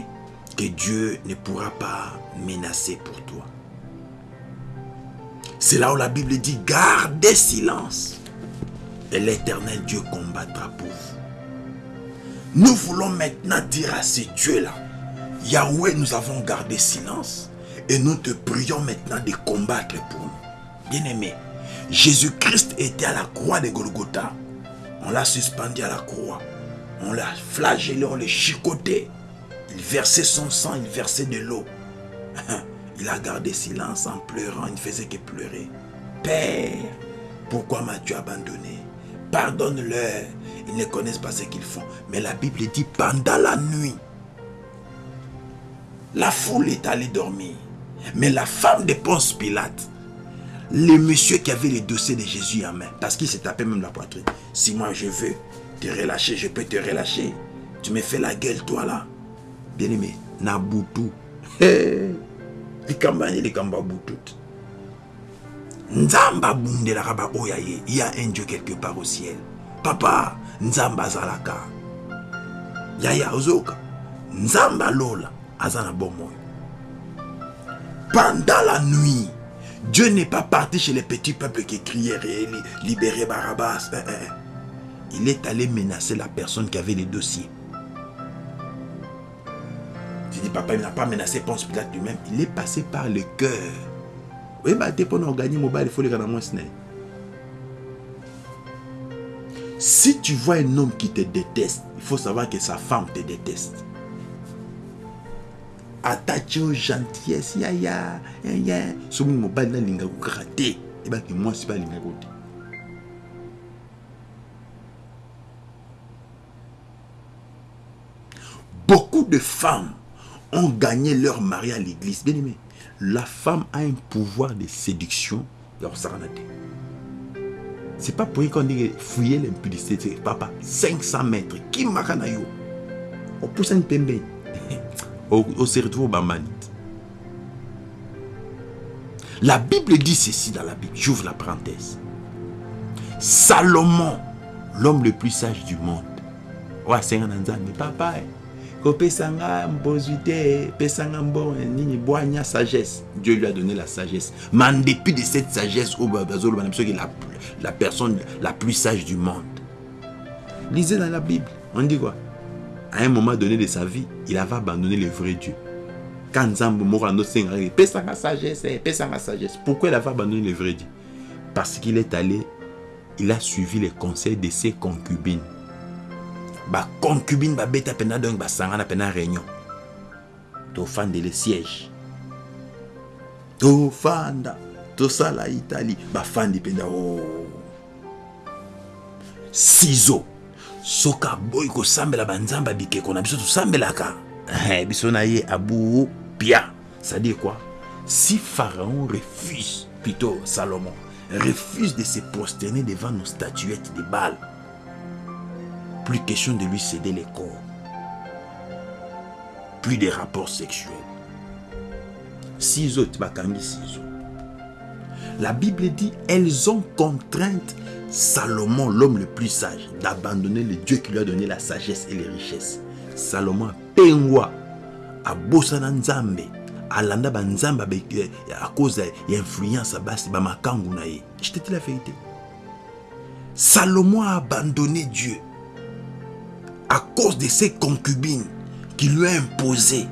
que Dieu ne pourra pas menacer pour toi. C'est là où la Bible dit gardez silence et l'éternel Dieu combattra pour vous. Nous voulons maintenant dire à ces dieux-là, Yahweh, nous avons gardé silence et nous te prions maintenant de combattre pour nous. Bien-aimé, Jésus-Christ était à la croix de Golgotha. On l'a suspendu à la croix. On l'a flagellé, on l'a chicoté. Il versait son sang, il versait de l'eau. Il a gardé silence en pleurant, il ne faisait que pleurer. Père, pourquoi m'as-tu abandonné? Pardonne-leur. ils ne connaissent pas ce qu'ils font. Mais la Bible dit pendant la nuit, la foule est allée dormir. Mais la femme de Ponce Pilate, le monsieur qui avait le dossier de Jésus en main, parce qu'il s'est tapé même la poitrine. Si moi je veux te relâcher, je peux te relâcher. Tu me fais la gueule, toi là. Bien aimé, Nabutu. Nzamba bundelaka ba oyaye. Il y a un Dieu quelque part au ciel. Papa, Nzamba zalaka. Yaya ozoka. Nzamba lola. Azana. Pendant la nuit, Dieu n'est pas parti chez les petits peuples qui criaient libérer Barabbas. Eh, eh, eh. Il est allé menacer la personne qui avait les dossiers. Tu dis, papa, il n'a pas menacé Ponce Pilate lui-même. Il est passé par le cœur. Oui, bah, pour gagner mobile, il faut les gagner Si tu vois un homme qui te déteste, il faut savoir que sa femme te déteste attaché aux gentillesse ya ya ya ya. Soki mobali nalingaka kaka te ebaki mwasi balingaka te beaucoup de femmes ont gagné leur mari à l'église. Bien aimé la femme a un pouvoir de séduction. Ya kosakana te c'est pas pour qu'on dit fouiller l'impudicité papa 500 mètres. Kimaka na yo? Opusani pembeni on se retrouve au Bamanite. La Bible dit ceci dans la Bible. J'ouvre la parenthèse. Salomon, l'homme le plus sage du monde. Papa. sagesse dieu lui a donné la sagesse mais en dépit de cette sagesse est la, la personne la plus sage du monde lisez dans la bible on dit quoi? À un moment donné de sa vie, il avait abandonné le vrai Dieu. Quand Nzambo Morano Sengari, sa sagesse, sa sagesse. Pourquoi il avait abandonné le vrai Dieu? Parce qu'il est allé, il a suivi les conseils de ses concubines. Ba concubine ba beta pena donc ba sangana pena réunion. To fan de le siège. To fanda, to sala Italie, ba fan de pena oh. Ciseaux soki aboyi kosambela banzambe bikeko na biso tosambelaka. Eh, biso na ye abu pia. C'est-à-dire quoi? Si pharaon refuse plutôt salomon refuse de se prosterner devant nos statuettes de Baal plus question de lui céder les corps plus de rapports sexuels. Six autres. La bible dit elles ont contrainte Salomon, l'homme le plus sage, d'abandonner le Dieu qui lui a donné la sagesse et les richesses. Salomon pengwa abosana nzambe alanda banzambe à cause ya influence basi. Je te dis la vérité. Salomon a abandonné Dieu à cause de ses concubines qui lui ont imposé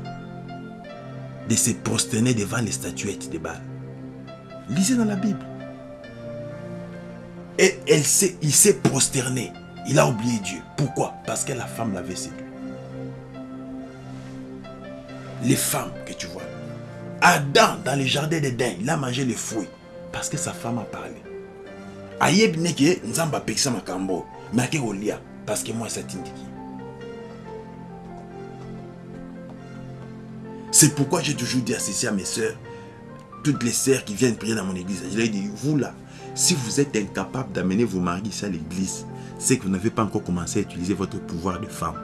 de se prosterner devant les statuettes de Baal. Lisez dans la Bible. Et elle il s'est prosterné. Il a oublié Dieu. Pourquoi? Parce que la femme l'avait séduit. Les femmes que tu vois. Adam, dans le jardin d'Éden, il a mangé les fruits. Parce que sa femme a parlé. Ayeb neke nzamba pekisa makambo. Mais olia parce que moi ça t'indique. C'est pourquoi j'ai toujours dit à ceci à mes soeurs, toutes les sœurs qui viennent prier dans mon église, je leur ai dit, vous là, si vous êtes incapable d'amener vos maris à l'église, c'est que vous n'avez pas encore commencé à utiliser votre pouvoir de femme.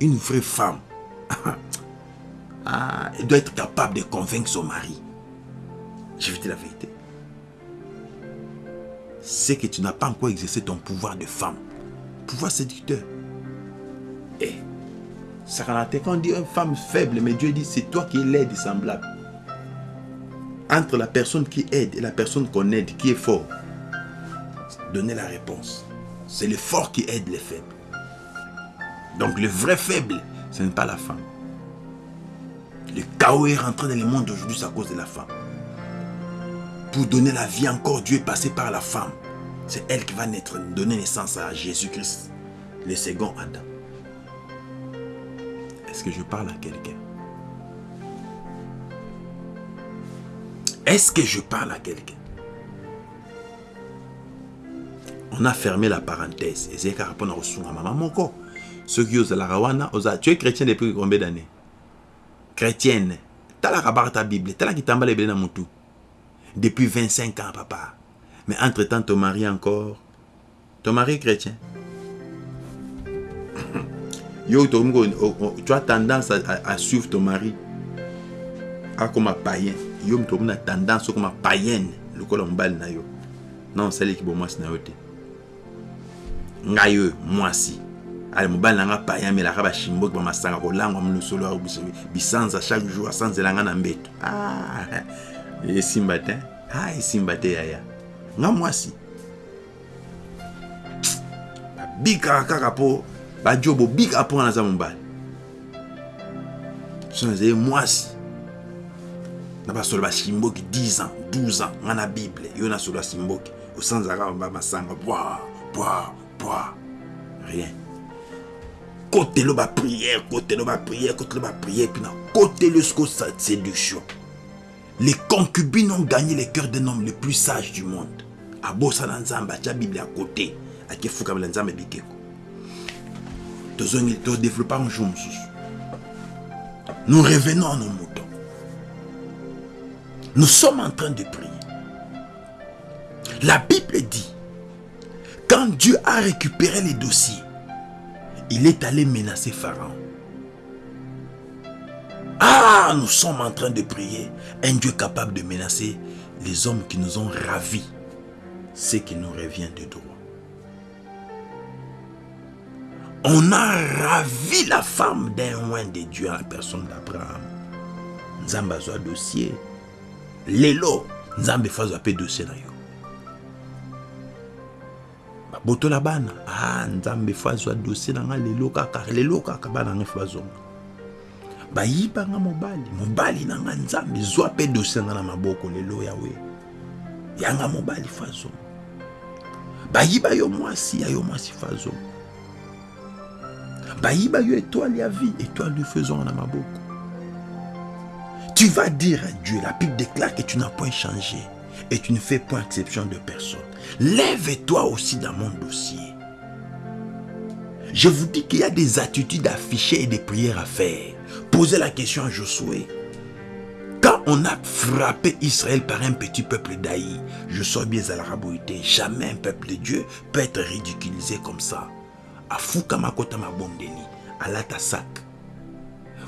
Une vraie femme, ah, elle doit être capable de convaincre son mari. Je vais te la vérité. C'est que tu n'as pas encore exercé ton pouvoir de femme. Pouvoir séducteur. Et, ça quand on dit une femme faible, mais Dieu dit c'est toi qui es l'aide semblable entre la personne qui aide et la personne qu'on aide, qui est fort Donnez la réponse. C'est le fort qui aide les faibles. Donc le vrai faible, ce n'est pas la femme. Le chaos est rentré dans le monde aujourd'hui à cause de la femme. Pour donner la vie encore, Dieu est passé par la femme. C'est elle qui va naître, donner naissance à Jésus-Christ, le second Adam. Est-ce que je parle à quelqu'un? Est-ce que je parle à quelqu'un? On a fermé la parenthèse. Ezali kaka mpona kosunga mama moko soki ozalaka wana oza tu es chrétien depuis combien d'année chrétienne. Talaka baka ta bible. Tala kitambala ebele na motu depuis 25 ans papa. Mais entre temps ton mari encore. Ton mari est chrétien. Yo tokomi tu as tendance à, suivre ton mari. Akoma païen yo moto okomi na tendance okoma païenne lokola mobali na yo. Non osaliki bo mwasi na yo te. Ngai oyo mwasi. Ale mobali na nga païen amelaka bashimboki bamasanga kolangwa molusolo bisanza chaque jour asanzela nga na mbeto. Ah, esimba te ah, esimba te yaya. Nga mwasi. Babikaka kaka mpo bajo bobikaka mpo nga naza mobali. So nazali mwasi na basolo basimboki 10 ans 12 ans nga na bible. Yo na solo basimboki osanzaka bamasanga bwa bwa bwa. Rien. Kotelo baprière kotelo baprière kotelo baprière puis na kotelo jusqu'au séduction. Les concubines ont gagné les cœurs d'un homme le plus sage du monde. Abosana nzambe atia bible à côté. Akefukamela nzambe bikeko tozongi todéveloppe un jour nous revenons à nos moutons nous sommes en train de prier la bible dit quand Dieu a récupéré les dossiers il est allé menacer Pharaon ah nous sommes en train de prier un Dieu capable de menacer les hommes qui nous ont ravis ce qui nous revient de droit on a ravi la femme d'un loin de Dieu en la personne d'Abraham. Nzamba azwa dossier. Lelo, Nzambe fa azwa pe dossier na yo. babotola bana ah nzambe fa azwa dossier na nga lelo kaka lelo kaka bana nga fa bazonga. Bayiba nga mobali mobali na nga nzambe zwa mpe dossier nga na maboko lelo yawe yanga mobali fa azonga. Bayiba yo mwasi ya yo mwasi fa azonga. Bayiba yo étoile ya vie étoile de faisant na maboko tu vas dire à Dieu la Bible déclare que tu n'as point changé et tu ne fais point exception de personne. Lève-toi aussi dans mon dossier. Je vous dis qu'il y a des attitudes affichées et des prières à faire. Posez la question à Josué. Quand on a frappé Israël par un petit peuple d'Aï, je sors bien à la raboïté, jamais un peuple de Dieu peut être ridiculisé comme ça. Afukama kota mabondeli alata sac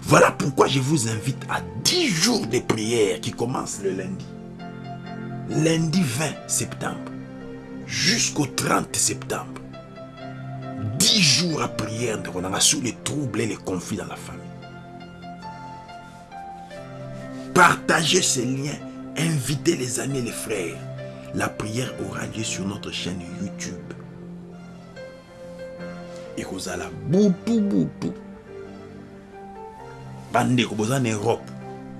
voilà pourquoi je vous invite à 10 jours de prière qui commencent le lundi. Lundi 20 septembre jusqu'au 30 septembre. 10 jours à prière sous les troubles et les conflits dans la famille. Partagez ces liens invitez les amis et les frères. La prière aura lieu sur notre chaîne YouTube. Ekozala butu butu bandeko boza en europe.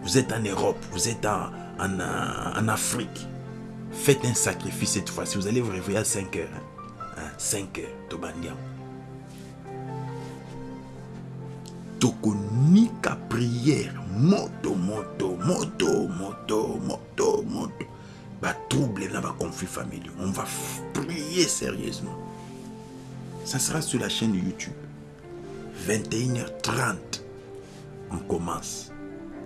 Vous êtes en europe vous êtes en, en, en afrique. Faites un sacrifice cette fois-ci. Vous allez vous réveiller à 5 heures hein? 5 heures tobandi yango tokonika prière. Moto moto moto moto moto moto. Batrouble na baconflit familiaux on va prier sérieusement. Ça sera sur la chaîne YouTube. 21h30, on commence.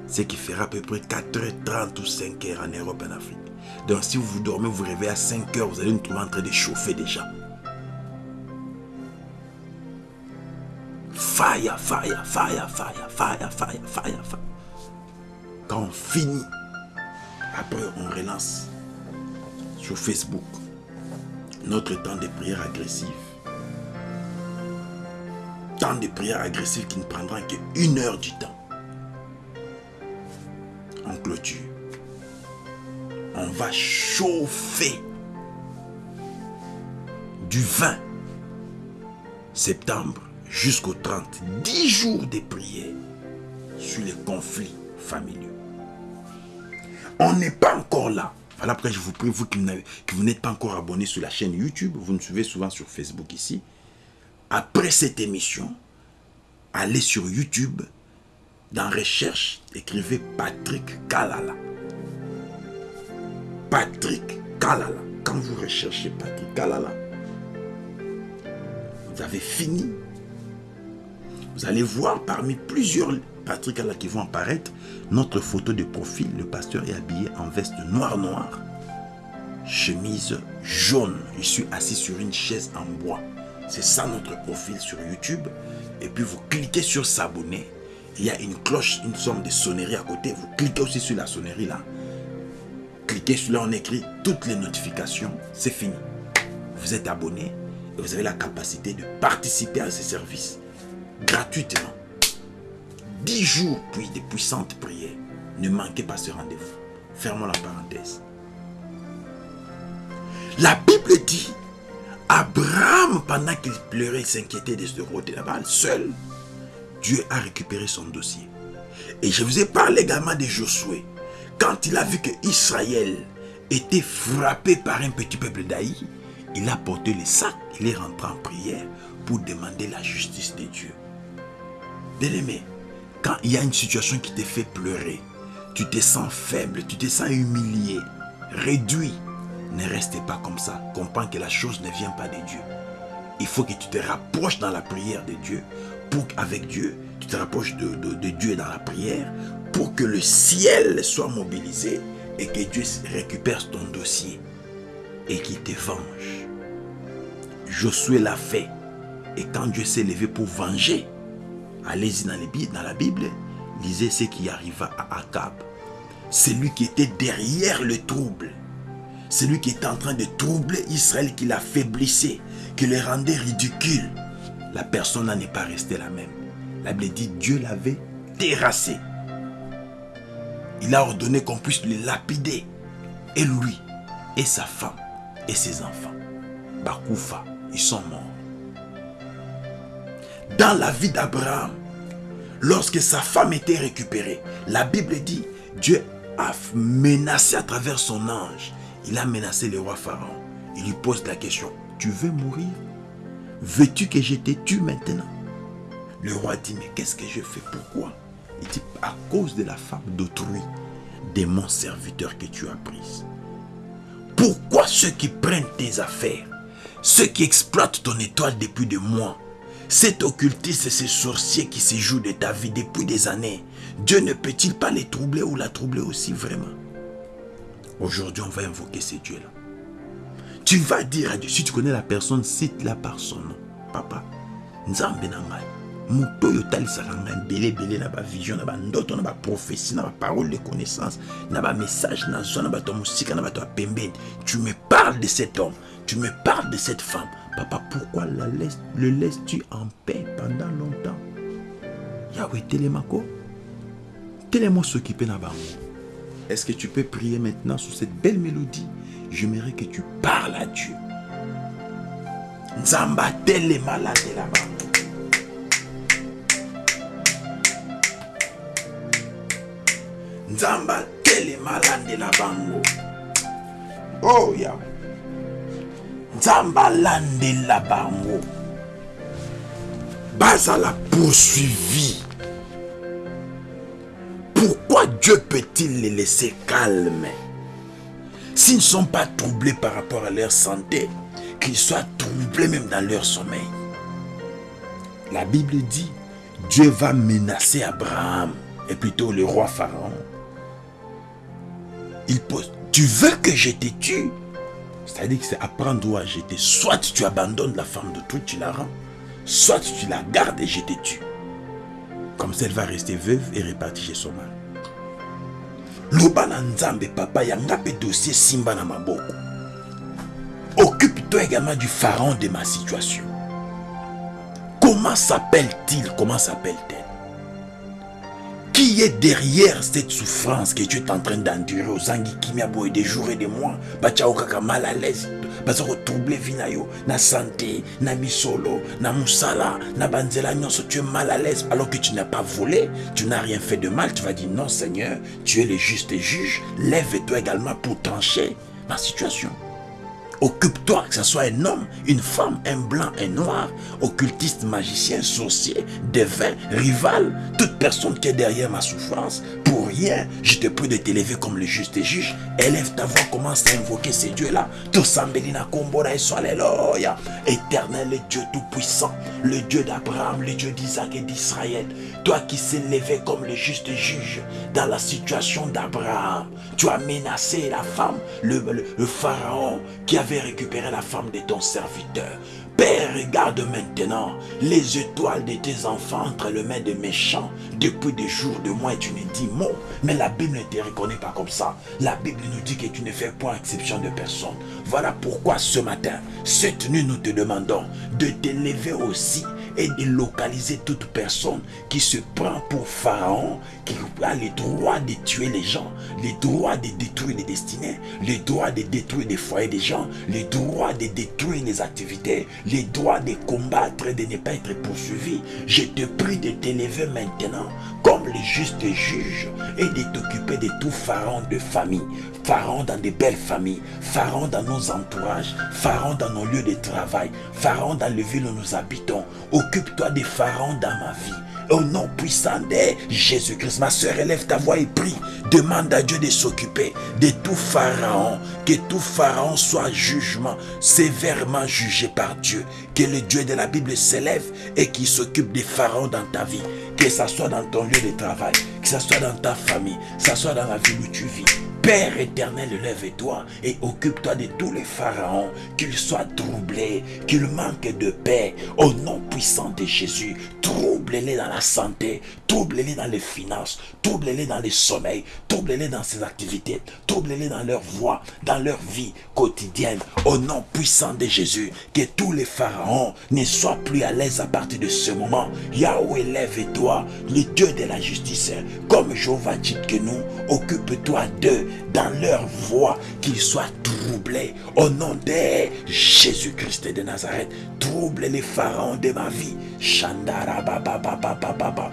Ce qui fera à peu près 4h30 ou 5h en Europe en Afrique. Donc si vous vous dormez, vous réveillez à 5h, vous allez nous trouver en train de chauffer déjà. Fire, fire, fire, fire, fire, fire, fire, fire. Quand on finit, après on relance sur Facebook notre temps de prière agressive temps de prière agressive qui ne prendra qu'une heure du temps. En clôture. On va chauffer du 20 septembre jusqu'au 30. 10 jours de prière sur les conflits familiaux. On n'est pas encore là. Voilà pourquoi je vous prie, vous qui n'êtes pas encore abonné sur la chaîne YouTube, vous nous suivez souvent sur Facebook ici. Après cette émission, allez sur YouTube, dans recherche, écrivez Patrick Kalala. Patrick Kalala. Quand vous recherchez Patrick Kalala, vous avez fini. Vous allez voir parmi plusieurs Patrick là qui vont apparaître, notre photo de profil, le pasteur est habillé en veste noire noire, chemise jaune. Je suis assis sur une chaise en bois. C'est ça notre profil sur YouTube. Et puis vous cliquez sur s'abonner. Il y a une cloche, une sorte de sonnerie à côté. Vous cliquez aussi sur la sonnerie là. Cliquez sur là, on écrit toutes les notifications. C'est fini. Vous êtes abonné et vous avez la capacité de participer à ces services gratuitement. 10 jours puis de puissantes prières. Ne manquez pas ce rendez-vous. Fermons la parenthèse. La Bible dit, Abraham, pendant qu'il pleurait et s'inquiétait de ce roi de balle, seul, Dieu a récupéré son dossier. Et je vous ai parlé également de Josué. Quand il a vu que Israël était frappé par un petit peuple d'Aï, il a porté le sac, il est rentré en prière pour demander la justice de Dieu. Bien-aimé, quand il y a une situation qui te fait pleurer, tu te sens faible, tu te sens humilié, réduit, ne restez pas comme ça. Comprends que la chose ne vient pas de Dieu. Il faut que tu te rapproches dans la prière de Dieu. Pour qu'avec Dieu, tu te rapproches de, de Dieu dans la prière pour que le ciel soit mobilisé et que Dieu récupère ton dossier et qu'il te venge. Josué l'a fait. Et quand Dieu s'est levé pour venger, Allez-y dans, la Bible, lisez ce qui arriva à Akab. C'est lui qui était derrière le trouble. C'est lui qui était en train de troubler Israël, qui l'affaiblissait, qui le rendait ridicule. La personne n'est pas restée la même. La Bible dit Dieu l'avait terrassé. Il a ordonné qu'on puisse le lapider. Et lui, et sa femme, et ses enfants. Bakoufa, ils sont morts dans la vie d'Abraham, lorsque sa femme était récupérée, la Bible dit, Dieu a menacé à travers son ange. Il a menacé le roi Pharaon. Il lui pose la question, tu veux mourir? Veux-tu que je te tue maintenant? Le roi dit, mais qu'est-ce que je fais? Pourquoi? Il dit, à cause de la femme d'autrui, de mon serviteur que tu as prise. Pourquoi ceux qui prennent tes affaires, ceux qui exploitent ton étoile depuis des mois, cet occultiste et ces sorciers qui se jouent de ta vie depuis des années, Dieu ne peut-il pas les troubler ou la troubler aussi vraiment? Aujourd'hui, on va invoquer ces dieux-là. Tu vas dire à Dieu, si tu connais la personne, cite-la par son nom. Papa, nzambe na ngai moto oyo otalisaka ngai ebele ebele na bavision na bandoto na baprophétie na baparole de connaissance na bamessage nazwa na bato ya mosika na bato ya pembeni tu me parles de cet homme tu me parles de cette femme Papa, pourquoi la laisse, le laisses-tu en paix pendant longtemps? Yahweh, télémako. Télémo s'occuper là-bas. Est-ce que tu peux prier maintenant sur cette belle mélodie? J'aimerais que tu parles à Dieu. Nzamba telema la là-bas. Nzamba telema la la bango. Oh Yahweh nzambe la bango bazala poursuivi pourquoi Dieu peut-il les laisser calmes s'ils ne sont pas troublés par rapport à leur santé qu'ils soient troublés même dans leur sommeil? La Bible dit Dieu va menacer Abraham et plutôt le roi Pharaon il pose tu veux que je te tue? C'est-à-dire que c'est apprendre à jeter. Soit tu abandonnes la femme de tout, tu la rends. Soit tu la gardes et je te tue. Comme ça, elle va rester veuve et répartie chez son mari. Loba na nzambe papa yanga mpe dossier simba na maboko. Occupe-toi également du pharaon de ma situation. Comment s'appelle-t-il? Comment s'appelle-t-elle? Qui est derrière cette souffrance que tu es en train d'endurer aux kimia boy des jours et des mois batia okaka mal à l'aise baza na santé na misolo na musala na banzela tu es mal à l'aise alors que tu n'as pas volé tu n'as rien fait de mal tu vas dire non seigneur tu es le juste juge lève-toi également pour trancher ma situation Occupe-toi, que ce soit un homme, une femme, un blanc, un noir, occultiste, magicien, sorcier, devin, rival, toute personne qui est derrière ma souffrance. Pour rien, je te prie de t'élever comme le juste juge. Élève ta voix, commence à invoquer ces dieux-là. Tosambelina Kombora et Alléluia. Éternel, le Dieu tout-puissant, le Dieu d'Abraham, le Dieu d'Isaac et d'Israël. Toi qui s'est levé comme le juste juge dans la situation d'Abraham. Tu as menacé la femme, le, le pharaon qui avait récupéré la femme de ton serviteur. Père, regarde maintenant les étoiles de tes enfants entre les mains des méchants depuis des jours, de mois et tu ne dis mot. Mais la Bible ne te reconnaît pas comme ça. La Bible nous dit que tu ne fais point exception de personne. Voilà pourquoi ce matin, cette nuit, nous te demandons de t'élever aussi et de localiser toute personne qui se prend pour Pharaon, qui a le droit de tuer les gens, le droit de détruire les destinées, le droit de détruire les foyers des gens, le droit de détruire les activités, le droit de combattre et de ne pas être poursuivi. Je te prie de t'élever maintenant comme le juste juge et de t'occuper de tout Pharaon de famille, Pharaon dans des belles familles, Pharaon dans nos entourages, Pharaon dans nos lieux de travail, Pharaon dans les villes où nous habitons. Occupe-toi des pharaons dans ma vie. Au nom puissant de Jésus-Christ, ma soeur, élève ta voix et prie. Demande à Dieu de s'occuper de tout pharaon. Que tout pharaon soit jugement, sévèrement jugé par Dieu. Que le Dieu de la Bible s'élève et qu'il s'occupe des pharaons dans ta vie. Que ça soit dans ton lieu de travail, que ça soit dans ta famille, que ça soit dans la ville où tu vis. Père éternel, lève-toi et occupe-toi de tous les pharaons, qu'ils soient troublés, qu'ils manquent de paix. Au nom puissant de Jésus, trouble-les dans la santé, trouble-les dans les finances, trouble-les dans les sommeils, trouble-les dans ses activités, trouble-les dans leur voix, dans leur vie quotidienne. Au nom puissant de Jésus, que tous les pharaons ne soient plus à l'aise à partir de ce moment. Yahweh, lève-toi, le Dieu de la justice, comme Jéhovah dit que nous, occupe-toi d'eux dans leur voix, qu'ils soient troublés. Au nom de Jésus-Christ de Nazareth, trouble les pharaons de ma vie. Shandara baba baba baba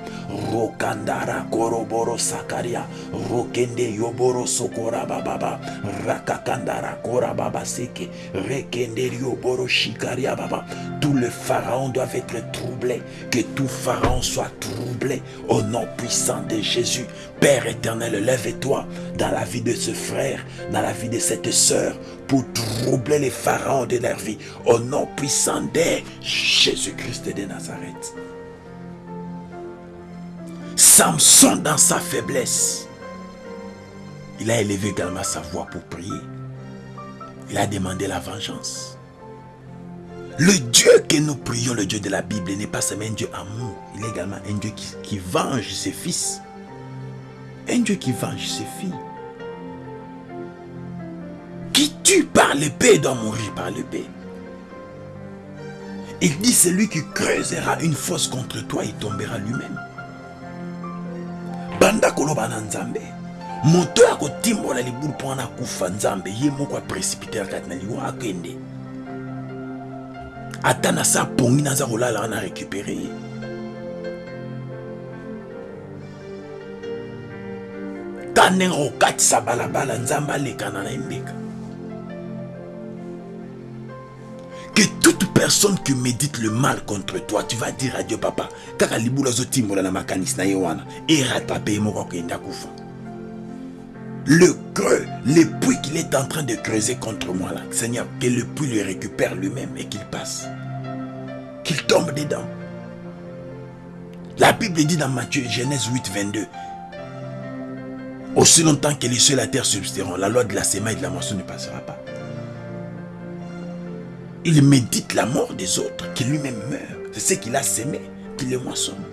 Rokandara koroboro sakaria. Rokende yoboro sokora baba Rakakandara kora baba seke. Rekende yoboro shikaria baba. Tous les pharaons doivent être troublés. Que tout pharaon soit troublé. Au nom puissant de Jésus. Père éternel, lève-toi dans la vie de ce frère, dans la vie de cette sœur, pour troubler les pharaons de leur vie. Au nom puissant de Jésus-Christ de Nazareth. Samson dans sa faiblesse, il a élevé également sa voix pour prier. Il a demandé la vengeance. Le Dieu que nous prions, le Dieu de la Bible, n'est pas seulement un Dieu amour, il est également un Dieu qui, qui venge ses fils. Un Dieu qui venge ses filles. Qui tue par l'épée doit mourir par l'épée. Il dit celui qui creusera une fosse contre toi, il tombera lui-même. Banda koloba na nzambe. moto ya kotimbola libulu mpo wana akufa nzambe ye moko aprécipiter kati na liwa akende ata na sa pongi naza kolala wana récupéré ye ta ndenge kokatisa balabala nzambe que toute personne qui médite le mal contre toi tu vas dire à dieu papa azotimbola na makanisi na ye wana eratape ye moko akende akufa le creux, le puits qu'il est en train de creuser contre moi là, Seigneur, que le puits le récupère lui-même et qu'il passe. Qu'il tombe dedans. La Bible dit dans Matthieu, Genèse 8, 22, aussi longtemps que les cieux et la terre subsisteront, la loi de la semaine et de la moisson ne passera pas. Il médite la mort des autres, qui lui-même meurt. C'est ce qu'il a semé, qu'il le moissonne.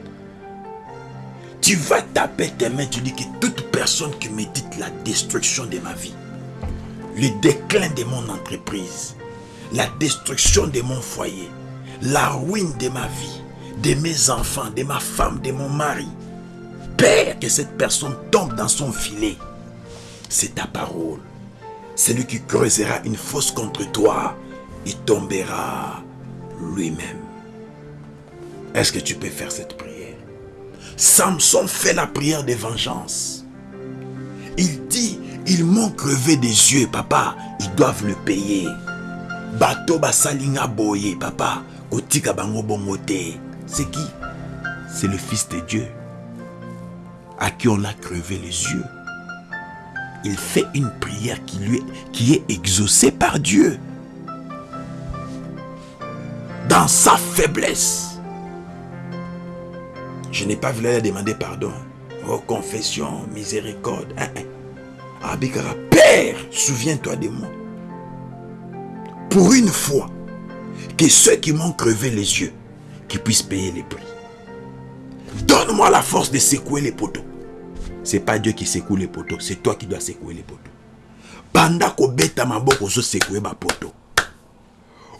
Tu vas taper tes mains, tu dis que toute personne qui médite la destruction de ma vie, le déclin de mon entreprise, la destruction de mon foyer, la ruine de ma vie, de mes enfants, de ma femme, de mon mari, Père, que cette personne tombe dans son filet. C'est ta parole. Celui qui creusera une fosse contre toi, il tombera lui-même. Est-ce que tu peux faire cette prière? Samson fait la prière de vengeance. Il dit, ils m'ont crevé des yeux, papa, ils doivent le payer. bato basalinga boye papa kotika bango c'est qui? C'est le fils de dieu à qui on a crevé les yeux il fait une prière qui lui qui est exaucée par dieu dans sa faiblesse je n'ai pas voulu demander pardon oh confession miséricorde hein, hein. Abikara, Père, souviens-toi de moi. Pour une fois, que ceux qui m'ont crevé les yeux, qui puissent payer les prix. Donne-moi la force de secouer les poteaux. C'est pas Dieu qui secoue les poteaux, c'est toi qui dois secouer les poteaux. Banda ko beta maboko ozo secouer ba poteau.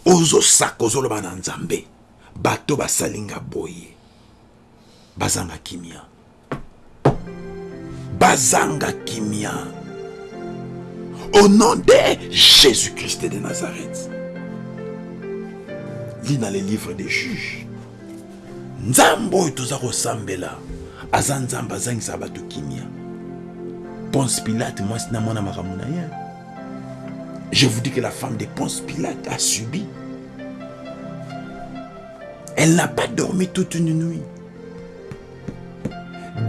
Ozo sakozo lo bananzambe. Bato basalinga boye. Bazanga kimia. Bazanga kimia. Au nom de Jésus-Christ de Nazareth. Lis dans les livres des juges. nzambe oyo toza kosambela aza nzambe azangisa bato kimia ponce pilate mwasi na mwana makambo na ye je vous dis que la femme de ponce pilate a subi. Elle n'a pas dormi toute une nuit.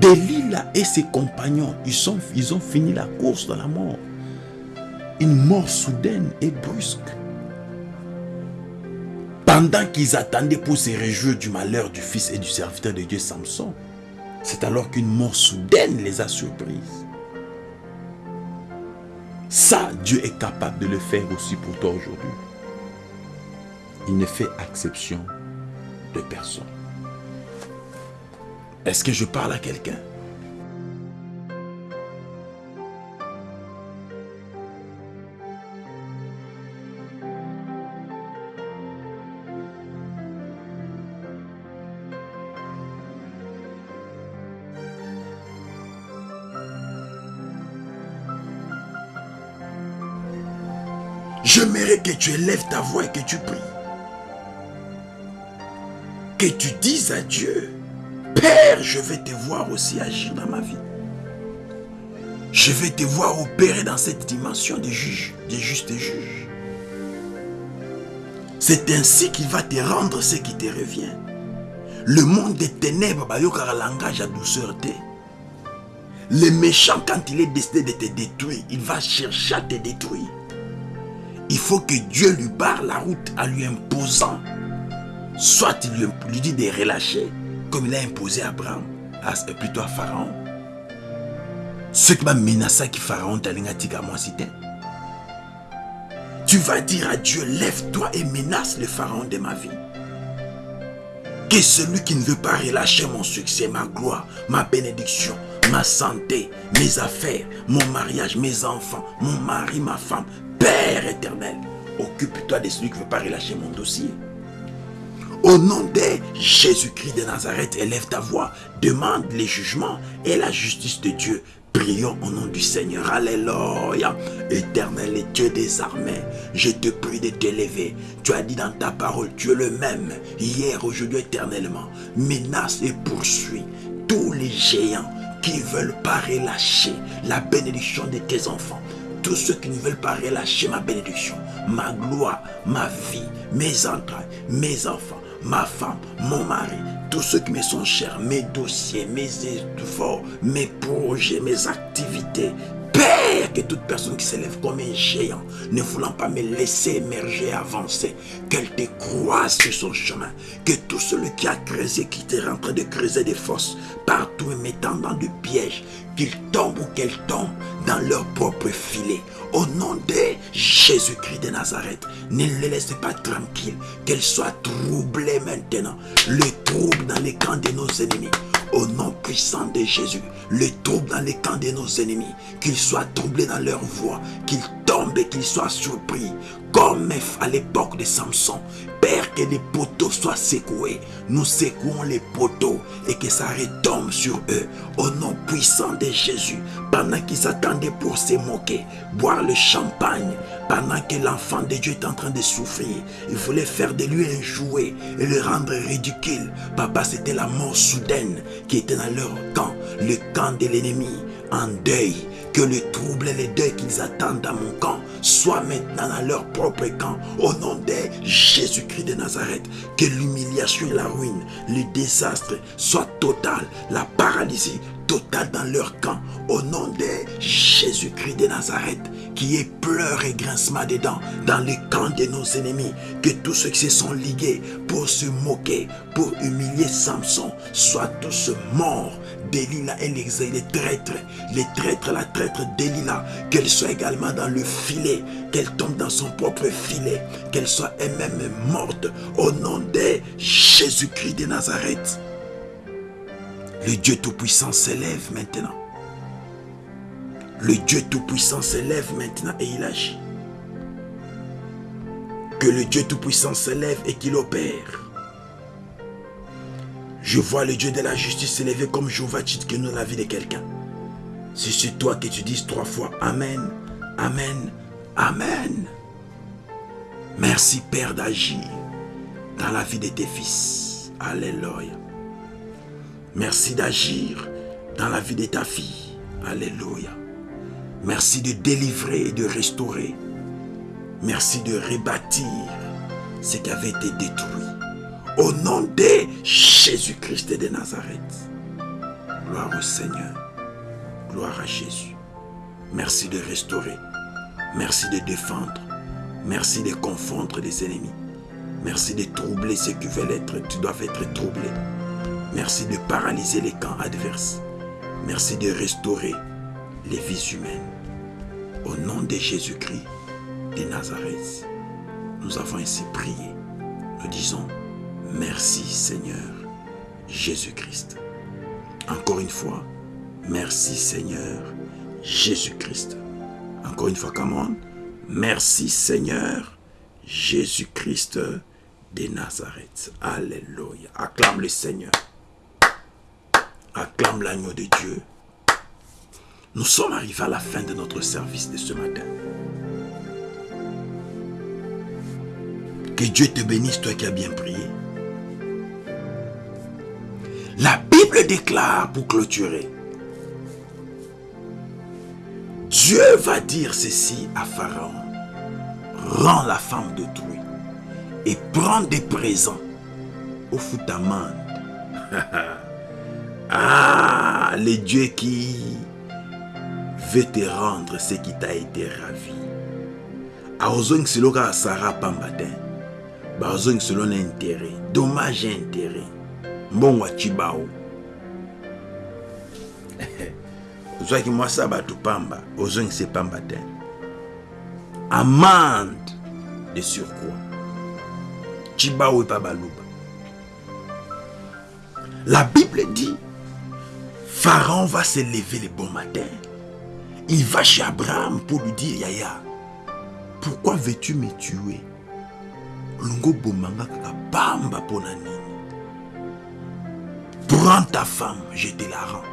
Delilah et ses compagnons ils, ils ont fini la course dans la mort. Une mort soudaine et brusque. Pendant qu'ils attendaient pour se réjouir du malheur du fils et du serviteur de Dieu Samson, c'est alors qu'une mort soudaine les a surprises. Ça, Dieu est capable de le faire aussi pour toi aujourd'hui. Il ne fait exception de personne. Est-ce que je parle à quelqu'un? Tu élèves ta voix et que tu pries. Que tu dises à Dieu, Père, je vais te voir aussi agir dans ma vie. Je vais te voir opérer dans cette dimension des juges, des justes juges. C'est ainsi qu'il va te rendre ce qui te revient. Le monde des ténèbres, un langage à douceur. Le méchant, quand il est décidé de te détruire, il va chercher à te détruire il faut que Dieu lui barre la route en lui imposant. Soit il lui, dit de relâcher, comme il a imposé à Abraham, à, plutôt à Pharaon. Ce qui m'a menacé qui Pharaon t'a moi Tu vas dire à Dieu, lève-toi et menace le Pharaon de ma vie. Que celui qui ne veut pas relâcher mon succès, ma gloire, ma bénédiction, ma santé, mes affaires, mon mariage, mes enfants, mon mari, ma femme, Père éternel, occupe-toi de celui qui ne veut pas relâcher mon dossier. Au nom de Jésus-Christ de Nazareth, élève ta voix, demande les jugements et la justice de Dieu. Prions au nom du Seigneur. Alléluia. Éternel et Dieu des armées, je te prie de t'élever. Tu as dit dans ta parole, tu es le même, hier, aujourd'hui, éternellement. Menace et poursuis tous les géants qui ne veulent pas relâcher la bénédiction de tes enfants tous ceux qui ne veulent pas relâcher ma bénédiction, ma gloire, ma vie, mes entrailles, mes enfants, ma femme, mon mari, tous ceux qui me sont chers, mes dossiers, mes efforts, mes projets, mes activités, Père, que toute personne qui s'élève comme un géant, ne voulant pas me laisser émerger, avancer, qu'elle te croise sur son chemin, que tout celui qui a creusé, qui est en train de creuser des fosses, partout et mettant dans des pièges, qu'il tombe ou qu'elle tombe dans leur propre filet. Au nom de Jésus-Christ de Nazareth, ne les laisse pas tranquilles, qu'elle soit troublée maintenant. Le trouble dans les camps de nos ennemis au nom puissant de Jésus, les troubles dans les camps de nos ennemis, qu'ils soient troublés dans leur voie, qu'ils tombent et qu'ils soient surpris, comme à l'époque de Samson. Père, que les poteaux soient secoués. Nous secouons les poteaux et que ça retombe sur eux. Au nom puissant de Jésus, pendant qu'ils attendaient pour se moquer, boire le champagne, pendant que l'enfant de Dieu est en train de souffrir, il voulait faire de lui un jouet et le rendre ridicule. Papa, c'était la mort soudaine qui était dans leur camp, le camp de l'ennemi en deuil Que le trouble et les deuils qu'ils attendent dans mon camp soient maintenant dans leur propre camp. Au nom de Jésus-Christ de Nazareth, que l'humiliation et la ruine, le désastre soient total, la paralysie totale dans leur camp. Au nom de Jésus-Christ de Nazareth, qui est pleurs et grincement des dents dans le camp de nos ennemis. Que tous ceux qui se sont ligués pour se moquer, pour humilier Samson, soient tous morts. Delilah et l'exil, les traîtres, les traîtres, la traître Delilah, qu'elle soit également dans le filet, qu'elle tombe dans son propre filet, qu'elle soit elle-même morte au nom de Jésus-Christ de Nazareth. Le Dieu Tout-Puissant s'élève maintenant. Le Dieu Tout-Puissant s'élève maintenant et il agit. Que le Dieu Tout-Puissant s'élève et qu'il opère. Je vois le Dieu de la justice s'élever comme Jéhovah nous dans la vie de quelqu'un. C'est toi que tu dises trois fois Amen, Amen, Amen. Merci Père d'agir dans la vie de tes fils. Alléluia. Merci d'agir dans la vie de ta fille. Alléluia. Merci de délivrer et de restaurer. Merci de rebâtir ce qui avait été détruit. Au nom de Jésus-Christ de Nazareth. Gloire au Seigneur. Gloire à Jésus. Merci de restaurer. Merci de défendre. Merci de confondre les ennemis. Merci de troubler ceux qui veulent être, tu dois être troublé. Merci de paralyser les camps adverses. Merci de restaurer les vies humaines. Au nom de Jésus-Christ de Nazareth, nous avons ainsi prié. Nous disons, merci Seigneur Jésus-Christ. Encore une fois, merci Seigneur Jésus-Christ. Encore une fois, comment Merci Seigneur Jésus-Christ de Nazareth. Alléluia. Acclame le Seigneur. Acclame l'agneau de Dieu. Nous sommes arrivés à la fin de notre service de ce matin. Que Dieu te bénisse, toi qui as bien prié. La Bible déclare pour clôturer. Dieu va dire ceci à Pharaon. Rends la femme d'autrui et prends des présents au foutamande. ah, le Dieu qui veut te rendre ce qui t'a été ravi. aozongi selo kaka sara pamba te bazongi selo na intérêt dommage intérêt mbongo acibao ozwaki mwasi ya bato pamba ozongisa pamba te. Amande de surcroît. Cibao epa baluba la bible dit pharaon va se lever le bon matin. Il va chez Abraham pour lui dire Yaya, pourquoi veux-tu me tuer? Lungo bomanga kaka pamba pona nini Prends ta femme, je te la rends.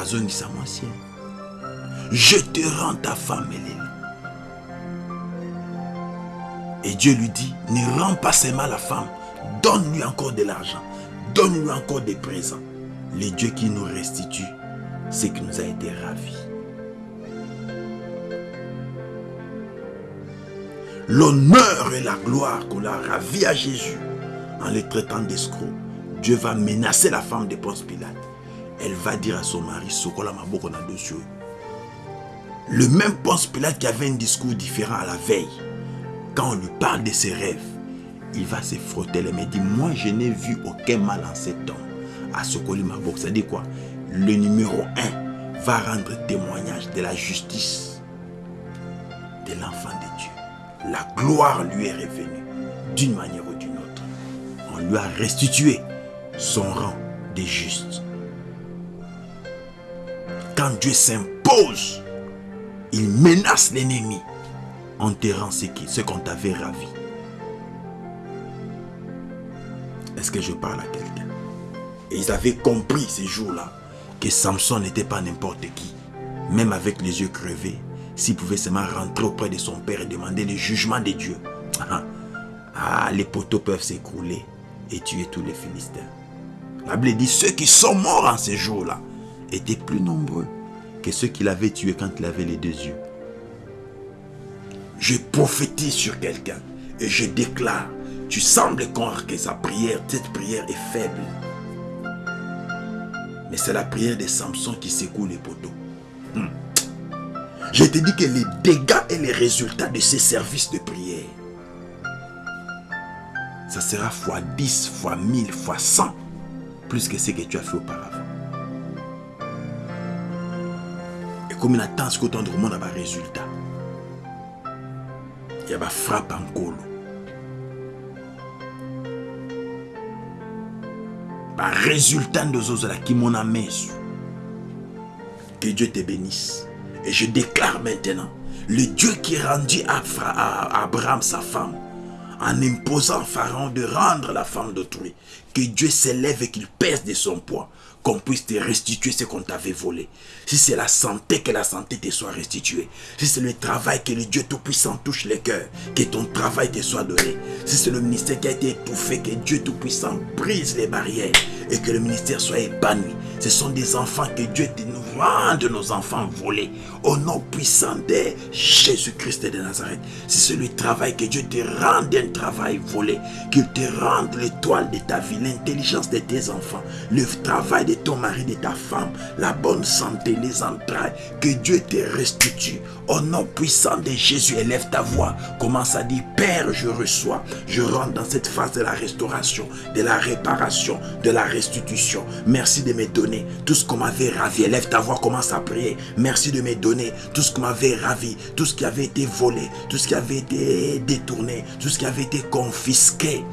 Azongisa mwasi. Je te rends ta femme, Hélène. Et Dieu lui dit, ne rends pas seulement la femme, donne-lui encore de l'argent, donne-lui encore des présents. Le Dieu qui nous restitue ce qui nous a été ravi. L'honneur et la gloire qu'on a ravi à Jésus en le traitant d'escroc, Dieu va menacer la femme de Ponce Pilate. Elle va dire à son mari, Sokola Maboko dessus. Le même Ponce Pilate qui avait un discours différent à la veille, quand on lui parle de ses rêves, il va se frotter les mains et dire, moi je n'ai vu aucun mal en cet homme. À Sokoli Maboko, ça dit quoi? Le numéro 1 va rendre témoignage de la justice de l'enfant de Dieu. La gloire lui est revenue d'une manière lui a restitué son rang de juste. Quand Dieu s'impose, il menace l'ennemi en terrant ce qu'on t'avait ravi. Est-ce que je parle à quelqu'un? Et ils avaient compris ces jours-là que Samson n'était pas n'importe qui. Même avec les yeux crevés, s'il pouvait seulement rentrer auprès de son père et demander le jugement de Dieu. Ah, les poteaux peuvent s'écrouler et tuer tous les Philistins. La Bible dit, ceux qui sont morts en ces jours-là étaient plus nombreux que ceux qu'il avait tués quand il avait les deux yeux. Je prophétise sur quelqu'un et je déclare, tu sembles croire que sa prière, cette prière est faible. Mais c'est la prière de Samson qui secoue les poteaux. Hmm. Je te dis que les dégâts et les résultats de ces services de prière, ça sera fois 10, fois 1000, fois 100, plus que ce que tu as fait auparavant. Et comme il attend ce que ton monde a résultat, il y a une frappe en colo. Un résultat de Zozola qui m'en a Que Dieu te bénisse. Et je déclare maintenant, le Dieu qui rendit à Abraham sa femme, en imposant Pharaon de rendre la femme d'autrui, que Dieu s'élève et qu'il pèse de son poids, qu'on puisse te restituer ce qu'on t'avait volé. Si c'est la santé, que la santé te soit restituée. Si c'est le travail, que le Dieu Tout-Puissant touche les cœurs, que ton travail te soit donné. Si c'est le ministère qui a été étouffé, que Dieu Tout-Puissant brise les barrières et que le ministère soit épanoui. Ce sont des enfants que Dieu te nous de nos enfants volés. Au nom puissant de Jésus-Christ de Nazareth. C'est le travail que Dieu te rende un travail volé, qu'il te rende l'étoile de ta vie, l'intelligence de tes enfants, le travail de ton mari, de ta femme, la bonne santé, les entrailles, que Dieu te restitue. Au nom puissant de Jésus, élève ta voix. Commence à dire, Père, je reçois. Je rentre dans cette phase de la restauration, de la réparation, de la restitution. Merci de me donner tout ce qu'on m'avait ravi. Élève ta voix, commence à prier. Merci de me donner tout ce qu'on m'avait ravi, tout ce qui avait été volé, tout ce qui avait été détourné, tout ce qui avait été confisqué.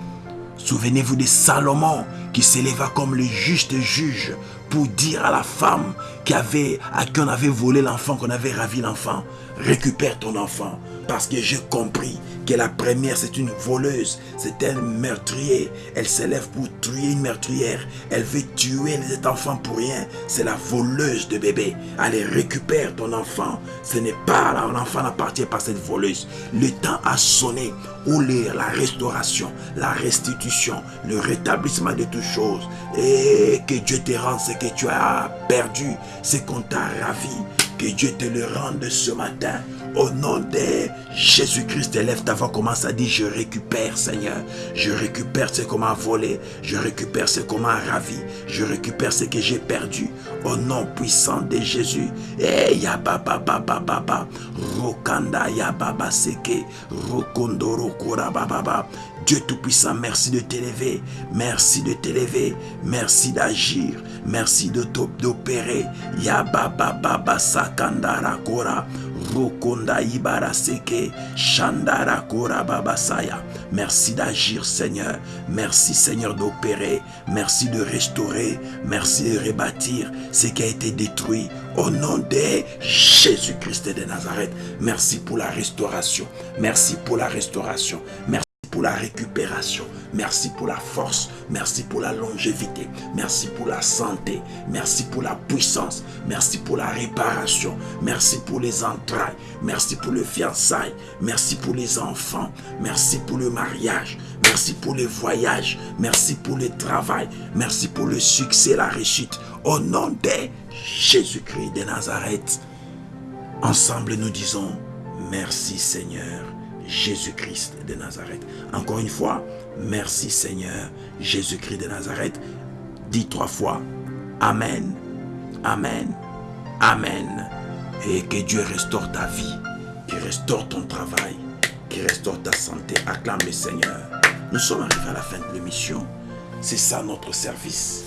Souvenez-vous de Salomon qui s'éleva comme le juste juge pour dire à la femme qui avait, à qui on avait volé l'enfant, qu'on avait ravi l'enfant, récupère ton enfant parce que j'ai compris que la première c'est une voleuse, c'est un meurtrier. Elle s'élève pour tuer une meurtrière. Elle veut tuer cet enfant pour rien. C'est la voleuse de bébé. Allez, récupère ton enfant. Ce n'est pas l'enfant n'appartient pas à cette voleuse. Le temps a sonné où la restauration, la restitution, le rétablissement de toutes choses. Et que Dieu te rende ce que tu as perdu, ce qu'on t'a ravi. Que Dieu te le rende ce matin au nom de Jésus-Christ, élève ta voix, commence à dire, je récupère, Seigneur. Je récupère ce qu'on m'a volé. Je récupère ce qu'on m'a ravi. Je récupère ce que j'ai perdu. Au nom puissant de Jésus. Eh, ya baba baba baba. Rokanda ya baba seke. Rokondoro kura baba. Dieu Tout-Puissant, merci de t'élever. Merci de t'élever. Merci d'agir. Merci d'opérer. Ya baba. Rokonda ibara seke. Shandara babasaya. Merci d'agir, Seigneur. Merci, Seigneur, d'opérer. Merci de restaurer. Merci de rebâtir ce qui a été détruit. Au nom de Jésus-Christ de Nazareth. Merci pour la restauration. Merci pour la restauration. Merci pour la récupération. Merci pour la force. Merci pour la longévité. Merci pour la santé. Merci pour la puissance. Merci pour la réparation. Merci pour les entrailles. Merci pour le fiançailles. Merci pour les enfants. Merci pour le mariage. Merci pour les voyages. Merci pour le travail. Merci pour le succès, la réussite. Au nom de Jésus-Christ de Nazareth. Ensemble, nous disons merci Seigneur. Jésus-Christ de Nazareth. Encore une fois, merci Seigneur Jésus-Christ de Nazareth. Dis trois fois, Amen, Amen, Amen. Et que Dieu restaure ta vie, qu'il restaure ton travail, qu'il restaure ta santé. Acclame le Seigneur. Nous sommes arrivés à la fin de l'émission. C'est ça notre service.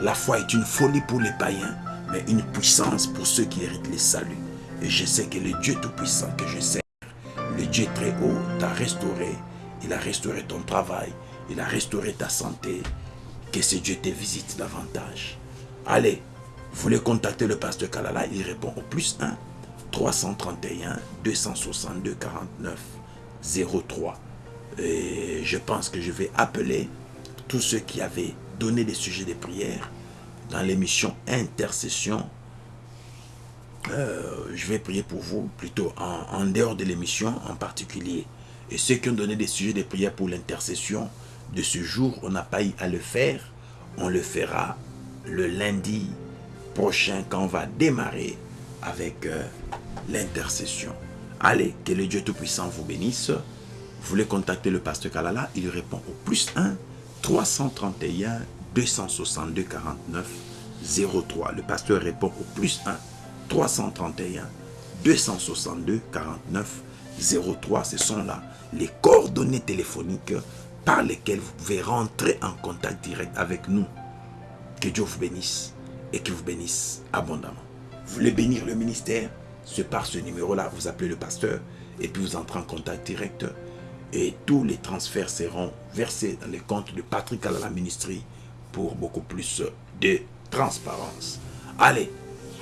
La foi est une folie pour les païens, mais une puissance pour ceux qui héritent les saluts. Et je sais que le Dieu Tout-Puissant que je sais, le Dieu très haut t'a restauré. Il a restauré ton travail. Il a restauré ta santé. Que ce Dieu te visite davantage. Allez, vous voulez contacter le pasteur Kalala, il répond au plus 1 331 262 49 03. Et je pense que je vais appeler tous ceux qui avaient donné des sujets de prière dans l'émission Intercession euh, je vais prier pour vous, plutôt en, dehors de l'émission en particulier. Et ceux qui ont donné des sujets de prière pour l'intercession de ce jour, on n'a pas eu à le faire. On le fera le lundi prochain quand on va démarrer avec euh, l'intercession. Allez, que le Dieu Tout-Puissant vous bénisse. Vous voulez contacter le pasteur Kalala, il répond au plus 1 331 262 49 03. Le pasteur répond au plus 1 331 262 49 03. Ce sont là les coordonnées téléphoniques par lesquelles vous pouvez rentrer en contact direct avec nous. Que Dieu vous bénisse et qu'il vous bénisse abondamment. Vous voulez bénir le ministère? C'est par ce numéro-là, vous appelez le pasteur et puis vous entrez en contact direct et tous les transferts seront versés dans les comptes de Patrick la Ministry pour beaucoup plus de transparence. Allez,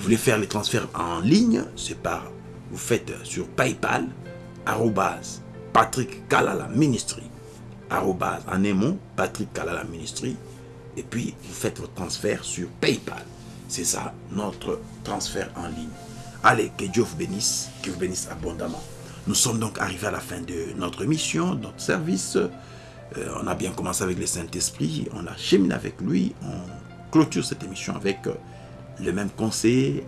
vous voulez faire les transferts en ligne C'est par, vous faites sur PayPal, arrobase, Patrick Kalala Ministry, arrobase, en Patrick Kalala Ministry, et puis vous faites votre transfert sur PayPal. C'est ça, notre transfert en ligne. Allez, que Dieu vous bénisse, que vous bénisse abondamment. Nous sommes donc arrivés à la fin de notre mission, notre service. Euh, on a bien commencé avec le Saint-Esprit, on a cheminé avec lui, on clôture cette émission avec euh, le même conseiller,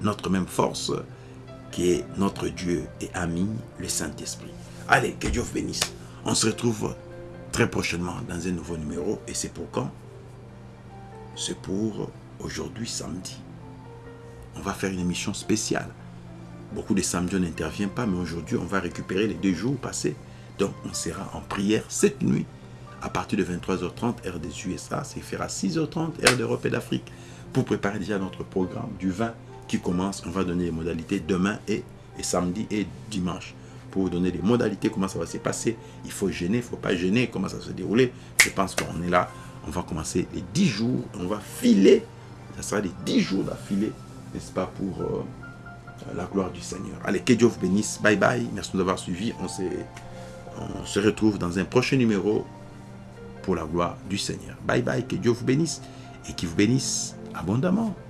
notre même force, qui est notre Dieu et ami, le Saint-Esprit. Allez, que Dieu vous bénisse. On se retrouve très prochainement dans un nouveau numéro. Et c'est pour quand? C'est pour aujourd'hui samedi. On va faire une émission spéciale. Beaucoup de samedis, on n'intervient pas, mais aujourd'hui, on va récupérer les deux jours passés. Donc, on sera en prière cette nuit à partir de 23h30, heure des USA. C'est fera 6h30, heure d'Europe et d'Afrique, pour préparer déjà notre programme du 20 qui commence. On va donner les modalités demain et, samedi et dimanche. Pour vous donner les modalités, comment ça va se passer. Il faut gêner, il ne faut pas gêner, comment ça va se dérouler. Je pense qu'on est là. On va commencer les 10 jours. On va filer. Ça sera les 10 jours d'affilée, n'est-ce pas, pour... Euh, la gloire du Seigneur. Allez, que Dieu vous bénisse. Bye bye. Merci de nous avoir. On se, on se retrouve dans un prochain numéro pour la gloire du Seigneur. Bye bye. Que Dieu vous bénisse et qu'il vous bénisse abondamment.